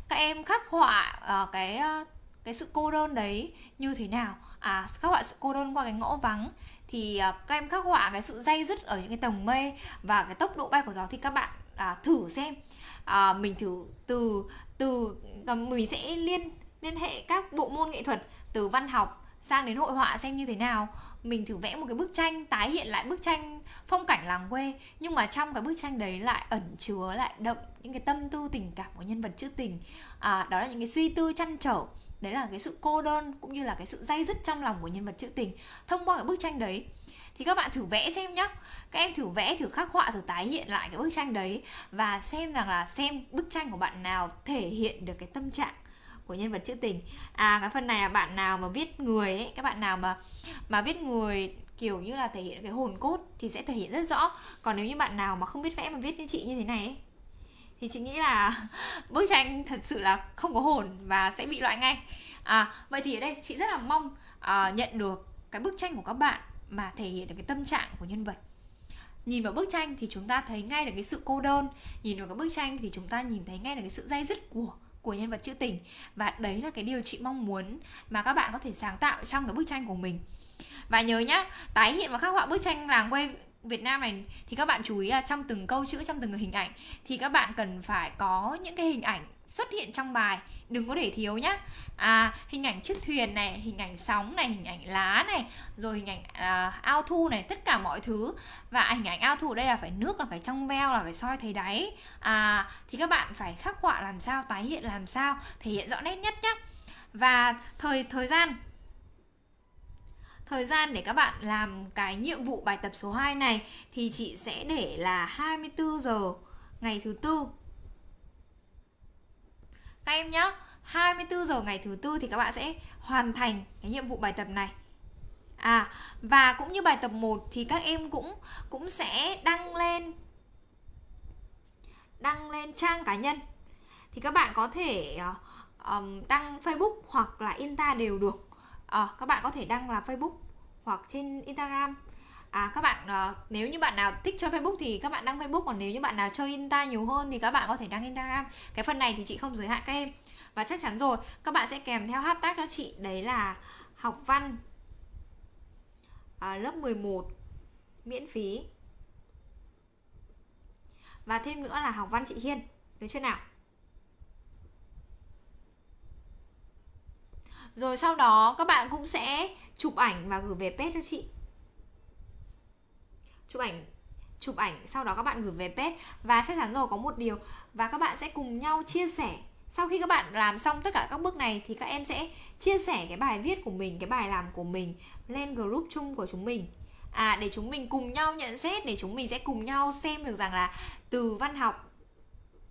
Các em khắc họa uh, cái uh, cái sự cô đơn đấy như thế nào? À, khắc họa sự cô đơn qua cái ngõ vắng thì uh, các em khắc họa cái sự dây dứt ở những cái tầng mây và cái tốc độ bay của gió thì các bạn uh, thử xem. Uh, mình thử từ từ uh, mình sẽ liên liên hệ các bộ môn nghệ thuật từ văn học sang đến hội họa xem như thế nào mình thử vẽ một cái bức tranh tái hiện lại bức tranh phong cảnh làng quê nhưng mà trong cái bức tranh đấy lại ẩn chứa lại đậm những cái tâm tư tình cảm của nhân vật trữ tình. À, đó là những cái suy tư chăn trở. Đấy là cái sự cô đơn cũng như là cái sự dây dứt trong lòng của nhân vật trữ tình. Thông qua cái bức tranh đấy thì các bạn thử vẽ xem nhá. Các em thử vẽ thử khắc họa thử tái hiện lại cái bức tranh đấy và xem rằng là xem bức tranh của bạn nào thể hiện được cái tâm trạng của nhân vật trữ tình. À cái phần này là bạn nào mà viết người ấy các bạn nào mà mà viết người kiểu như là thể hiện cái hồn cốt thì sẽ thể hiện rất rõ. Còn nếu như bạn nào mà không biết vẽ mà viết như chị như thế này ấy, thì chị nghĩ là [laughs] bức tranh thật sự là không có hồn và sẽ bị loại ngay. À vậy thì ở đây chị rất là mong uh, nhận được cái bức tranh của các bạn mà thể hiện được cái tâm trạng của nhân vật. Nhìn vào bức tranh thì chúng ta thấy ngay được cái sự cô đơn nhìn vào cái bức tranh thì chúng ta nhìn thấy ngay được cái sự dai dứt của của nhân vật trữ tình. Và đấy là cái điều chị mong muốn mà các bạn có thể sáng tạo trong cái bức tranh của mình. Và nhớ nhá, tái hiện và khắc họa bức tranh làng quê Việt Nam này thì các bạn chú ý là trong từng câu chữ, trong từng hình ảnh thì các bạn cần phải có những cái hình ảnh xuất hiện trong bài đừng có để thiếu nhá. À, hình ảnh chiếc thuyền này hình ảnh sóng này hình ảnh lá này rồi hình ảnh à, ao thu này tất cả mọi thứ. Và hình ảnh ao thu đây là phải nước là phải trong veo là phải soi thấy đáy. À, thì các bạn phải khắc họa làm sao tái hiện làm sao thể hiện rõ nét nhất nhá. Và thời thời gian. Thời gian để các bạn làm cái nhiệm vụ bài tập số 2 này thì chị sẽ để là 24 giờ ngày thứ tư. Các em nhé, 24 giờ ngày thứ tư thì các bạn sẽ hoàn thành cái nhiệm vụ bài tập này. À và cũng như bài tập 1 thì các em cũng cũng sẽ đăng lên đăng lên trang cá nhân. Thì các bạn có thể um, đăng Facebook hoặc là Insta đều được. À, các bạn có thể đăng là Facebook hoặc trên Instagram À các bạn uh, nếu như bạn nào thích chơi Facebook thì các bạn đăng Facebook còn nếu như bạn nào chơi Insta nhiều hơn thì các bạn có thể đăng Instagram. Cái phần này thì chị không giới hạn các em. Và chắc chắn rồi, các bạn sẽ kèm theo hashtag cho chị đấy là học văn à, lớp 11 miễn phí. Và thêm nữa là học văn chị Hiên. Được chưa nào? Rồi sau đó các bạn cũng sẽ chụp ảnh và gửi về page cho chị chụp ảnh chụp ảnh sau đó các bạn gửi về page và chắc chắn rồi có một điều và các bạn sẽ cùng nhau chia sẻ sau khi các bạn làm xong tất cả các bước này thì các em sẽ chia sẻ cái bài viết của mình, cái bài làm của mình lên group chung của chúng mình. À để chúng mình cùng nhau nhận xét, để chúng mình sẽ cùng nhau xem được rằng là từ văn học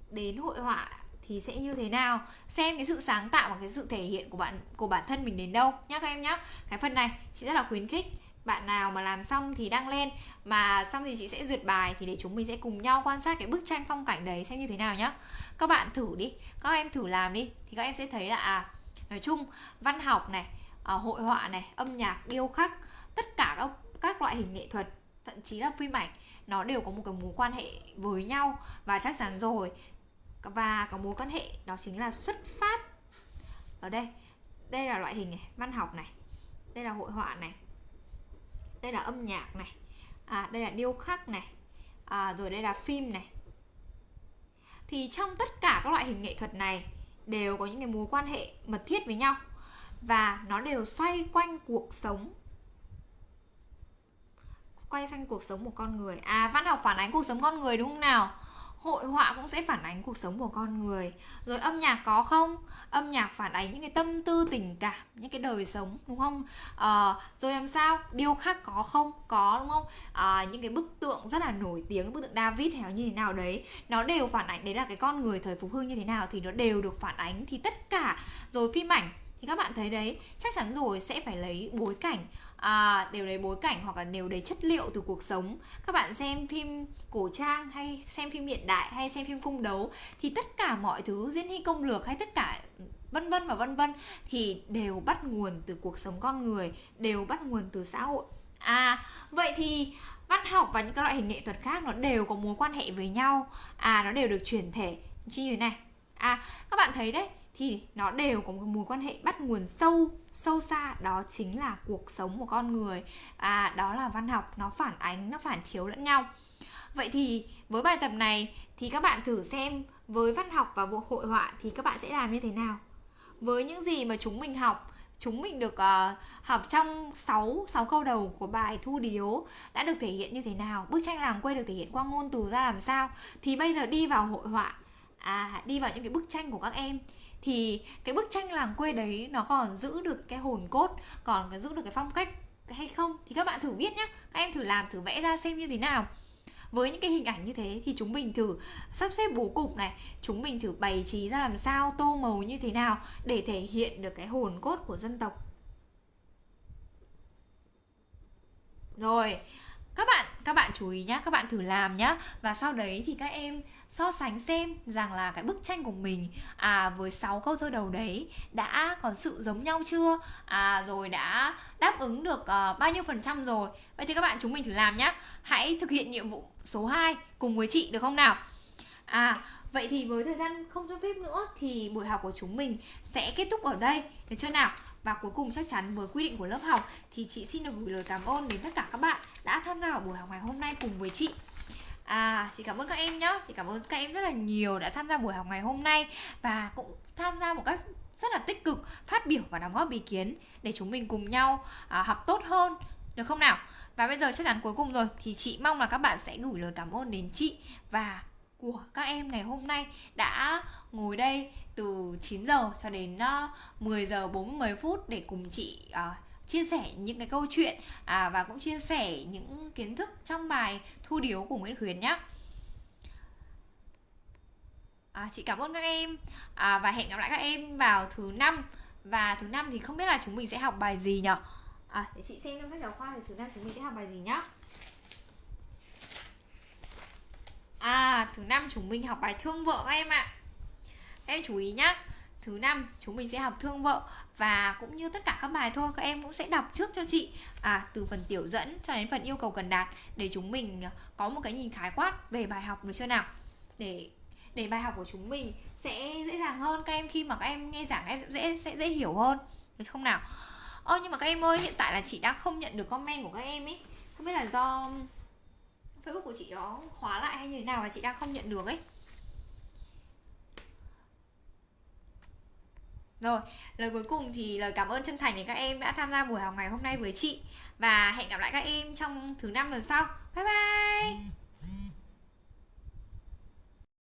đến hội họa thì sẽ như thế nào. Xem cái sự sáng tạo và cái sự thể hiện của bạn, của bản thân mình đến đâu. Nhá các em nhá. Cái phần này chị rất là khuyến khích bạn nào mà làm xong thì đăng lên mà xong thì chị sẽ duyệt bài thì để chúng mình sẽ cùng nhau quan sát cái bức tranh phong cảnh đấy xem như thế nào nhá. Các bạn thử đi các em thử làm đi thì các em sẽ thấy là à nói chung văn học này à, hội họa này âm nhạc điêu khắc tất cả các các loại hình nghệ thuật thậm chí là phim ảnh nó đều có một cái mối quan hệ với nhau và chắc chắn rồi. Và có mối quan hệ đó chính là xuất phát ở đây. Đây là loại hình này văn học này đây là hội họa này đây là âm nhạc này. À, đây là điêu khắc này. À, rồi đây là phim này. Thì trong tất cả các loại hình nghệ thuật này đều có những cái mối quan hệ mật thiết với nhau và nó đều xoay quanh cuộc sống. Quay quanh cuộc sống của con người. À văn học phản ánh cuộc sống con người đúng không nào? Hội họa cũng sẽ phản ánh cuộc sống của con người. Rồi âm nhạc có không? Âm nhạc phản ánh những cái tâm tư tình cảm những cái đời sống đúng không? À, rồi làm sao? Điêu khắc có không? Có đúng không? À, những cái bức tượng rất là nổi tiếng bức tượng david hay như thế nào đấy nó đều phản ánh đấy là cái con người thời phục hưng như thế nào thì nó đều được phản ánh. Thì tất cả rồi phim ảnh thì các bạn thấy đấy chắc chắn rồi sẽ phải lấy bối cảnh à, đều lấy bối cảnh hoặc là đều lấy chất liệu từ cuộc sống. Các bạn xem phim cổ trang hay xem phim hiện đại hay xem phim phung đấu thì tất cả mọi thứ diễn hy công lược hay tất cả vân vân và vân vân thì đều bắt nguồn từ cuộc sống con người đều bắt nguồn từ xã hội. À vậy thì văn học và những các loại hình nghệ thuật khác nó đều có mối quan hệ với nhau. À nó đều được chuyển thể. Như thế này. À các bạn thấy đấy thì nó đều có một mối quan hệ bắt nguồn sâu sâu xa. Đó chính là cuộc sống của con người. À đó là văn học nó phản ánh nó phản chiếu lẫn nhau. Vậy thì với bài tập này thì các bạn thử xem với văn học và bộ hội họa thì các bạn sẽ làm như thế nào? Với những gì mà chúng mình học chúng mình được uh, học trong 6 6 câu đầu của bài thu điếu đã được thể hiện như thế nào? Bức tranh làng quê được thể hiện qua ngôn từ ra làm sao? Thì bây giờ đi vào hội họa. À đi vào những cái bức tranh của các em thì cái bức tranh làng quê đấy nó còn giữ được cái hồn cốt, còn giữ được cái phong cách hay không thì các bạn thử viết nhé các em thử làm, thử vẽ ra xem như thế nào. Với những cái hình ảnh như thế thì chúng mình thử sắp xếp bố cục này, chúng mình thử bày trí ra làm sao, tô màu như thế nào để thể hiện được cái hồn cốt của dân tộc. Rồi, các bạn các bạn chú ý nhá, các bạn thử làm nhá. Và sau đấy thì các em so sánh xem rằng là cái bức tranh của mình à với 6 câu thơ đầu đấy đã có sự giống nhau chưa? À rồi đã đáp ứng được uh, bao nhiêu phần trăm rồi? Vậy thì các bạn chúng mình thử làm nhá. Hãy thực hiện nhiệm vụ số 2 cùng với chị được không nào? À vậy thì với thời gian không cho phép nữa thì buổi học của chúng mình sẽ kết thúc ở đây. Được chưa nào? Và cuối cùng chắc chắn với quy định của lớp học thì chị xin được gửi lời cảm ơn đến tất cả các bạn đã tham gia vào buổi học ngày hôm nay cùng với chị. À, chị cảm ơn các em nhé Chị cảm ơn các em rất là nhiều đã tham gia buổi học ngày hôm nay Và cũng tham gia một cách rất là tích cực Phát biểu và đóng góp ý kiến Để chúng mình cùng nhau à, học tốt hơn Được không nào? Và bây giờ chắc chắn cuối cùng rồi Thì chị mong là các bạn sẽ gửi lời cảm ơn đến chị Và của các em ngày hôm nay đã ngồi đây từ 9 giờ cho đến à, 10 giờ 40 phút để cùng chị uh, chia sẻ những cái câu chuyện à, và cũng chia sẻ những kiến thức trong bài thu điếu của Nguyễn Khuyến nhé. À, chị cảm ơn các em à, và hẹn gặp lại các em vào thứ năm và thứ năm thì không biết là chúng mình sẽ học bài gì nhỉ? À, để chị xem trong sách giáo khoa thì thứ năm chúng mình sẽ học bài gì nhá. À, thứ năm chúng mình học bài thương vợ các em ạ. À. Em chú ý nhá. Thứ năm chúng mình sẽ học thương vợ và cũng như tất cả các bài thôi, các em cũng sẽ đọc trước cho chị à từ phần tiểu dẫn cho đến phần yêu cầu cần đạt, để chúng mình có một cái nhìn khái quát về bài học được chưa nào? Để để bài học của chúng mình sẽ dễ dàng hơn, các em khi mà các em nghe giảng em sẽ dễ sẽ dễ hiểu hơn, được không nào? Ơ, nhưng mà các em ơi, hiện tại là chị đang không nhận được comment của các em ấy. Không biết là do facebook của chị nó khóa lại hay như thế nào mà chị đang không nhận được ấy. Rồi, lời cuối cùng thì lời cảm ơn chân thành đến các em đã tham gia buổi học ngày hôm nay với chị. Và hẹn gặp lại các em trong thứ năm lần sau. Bye bye!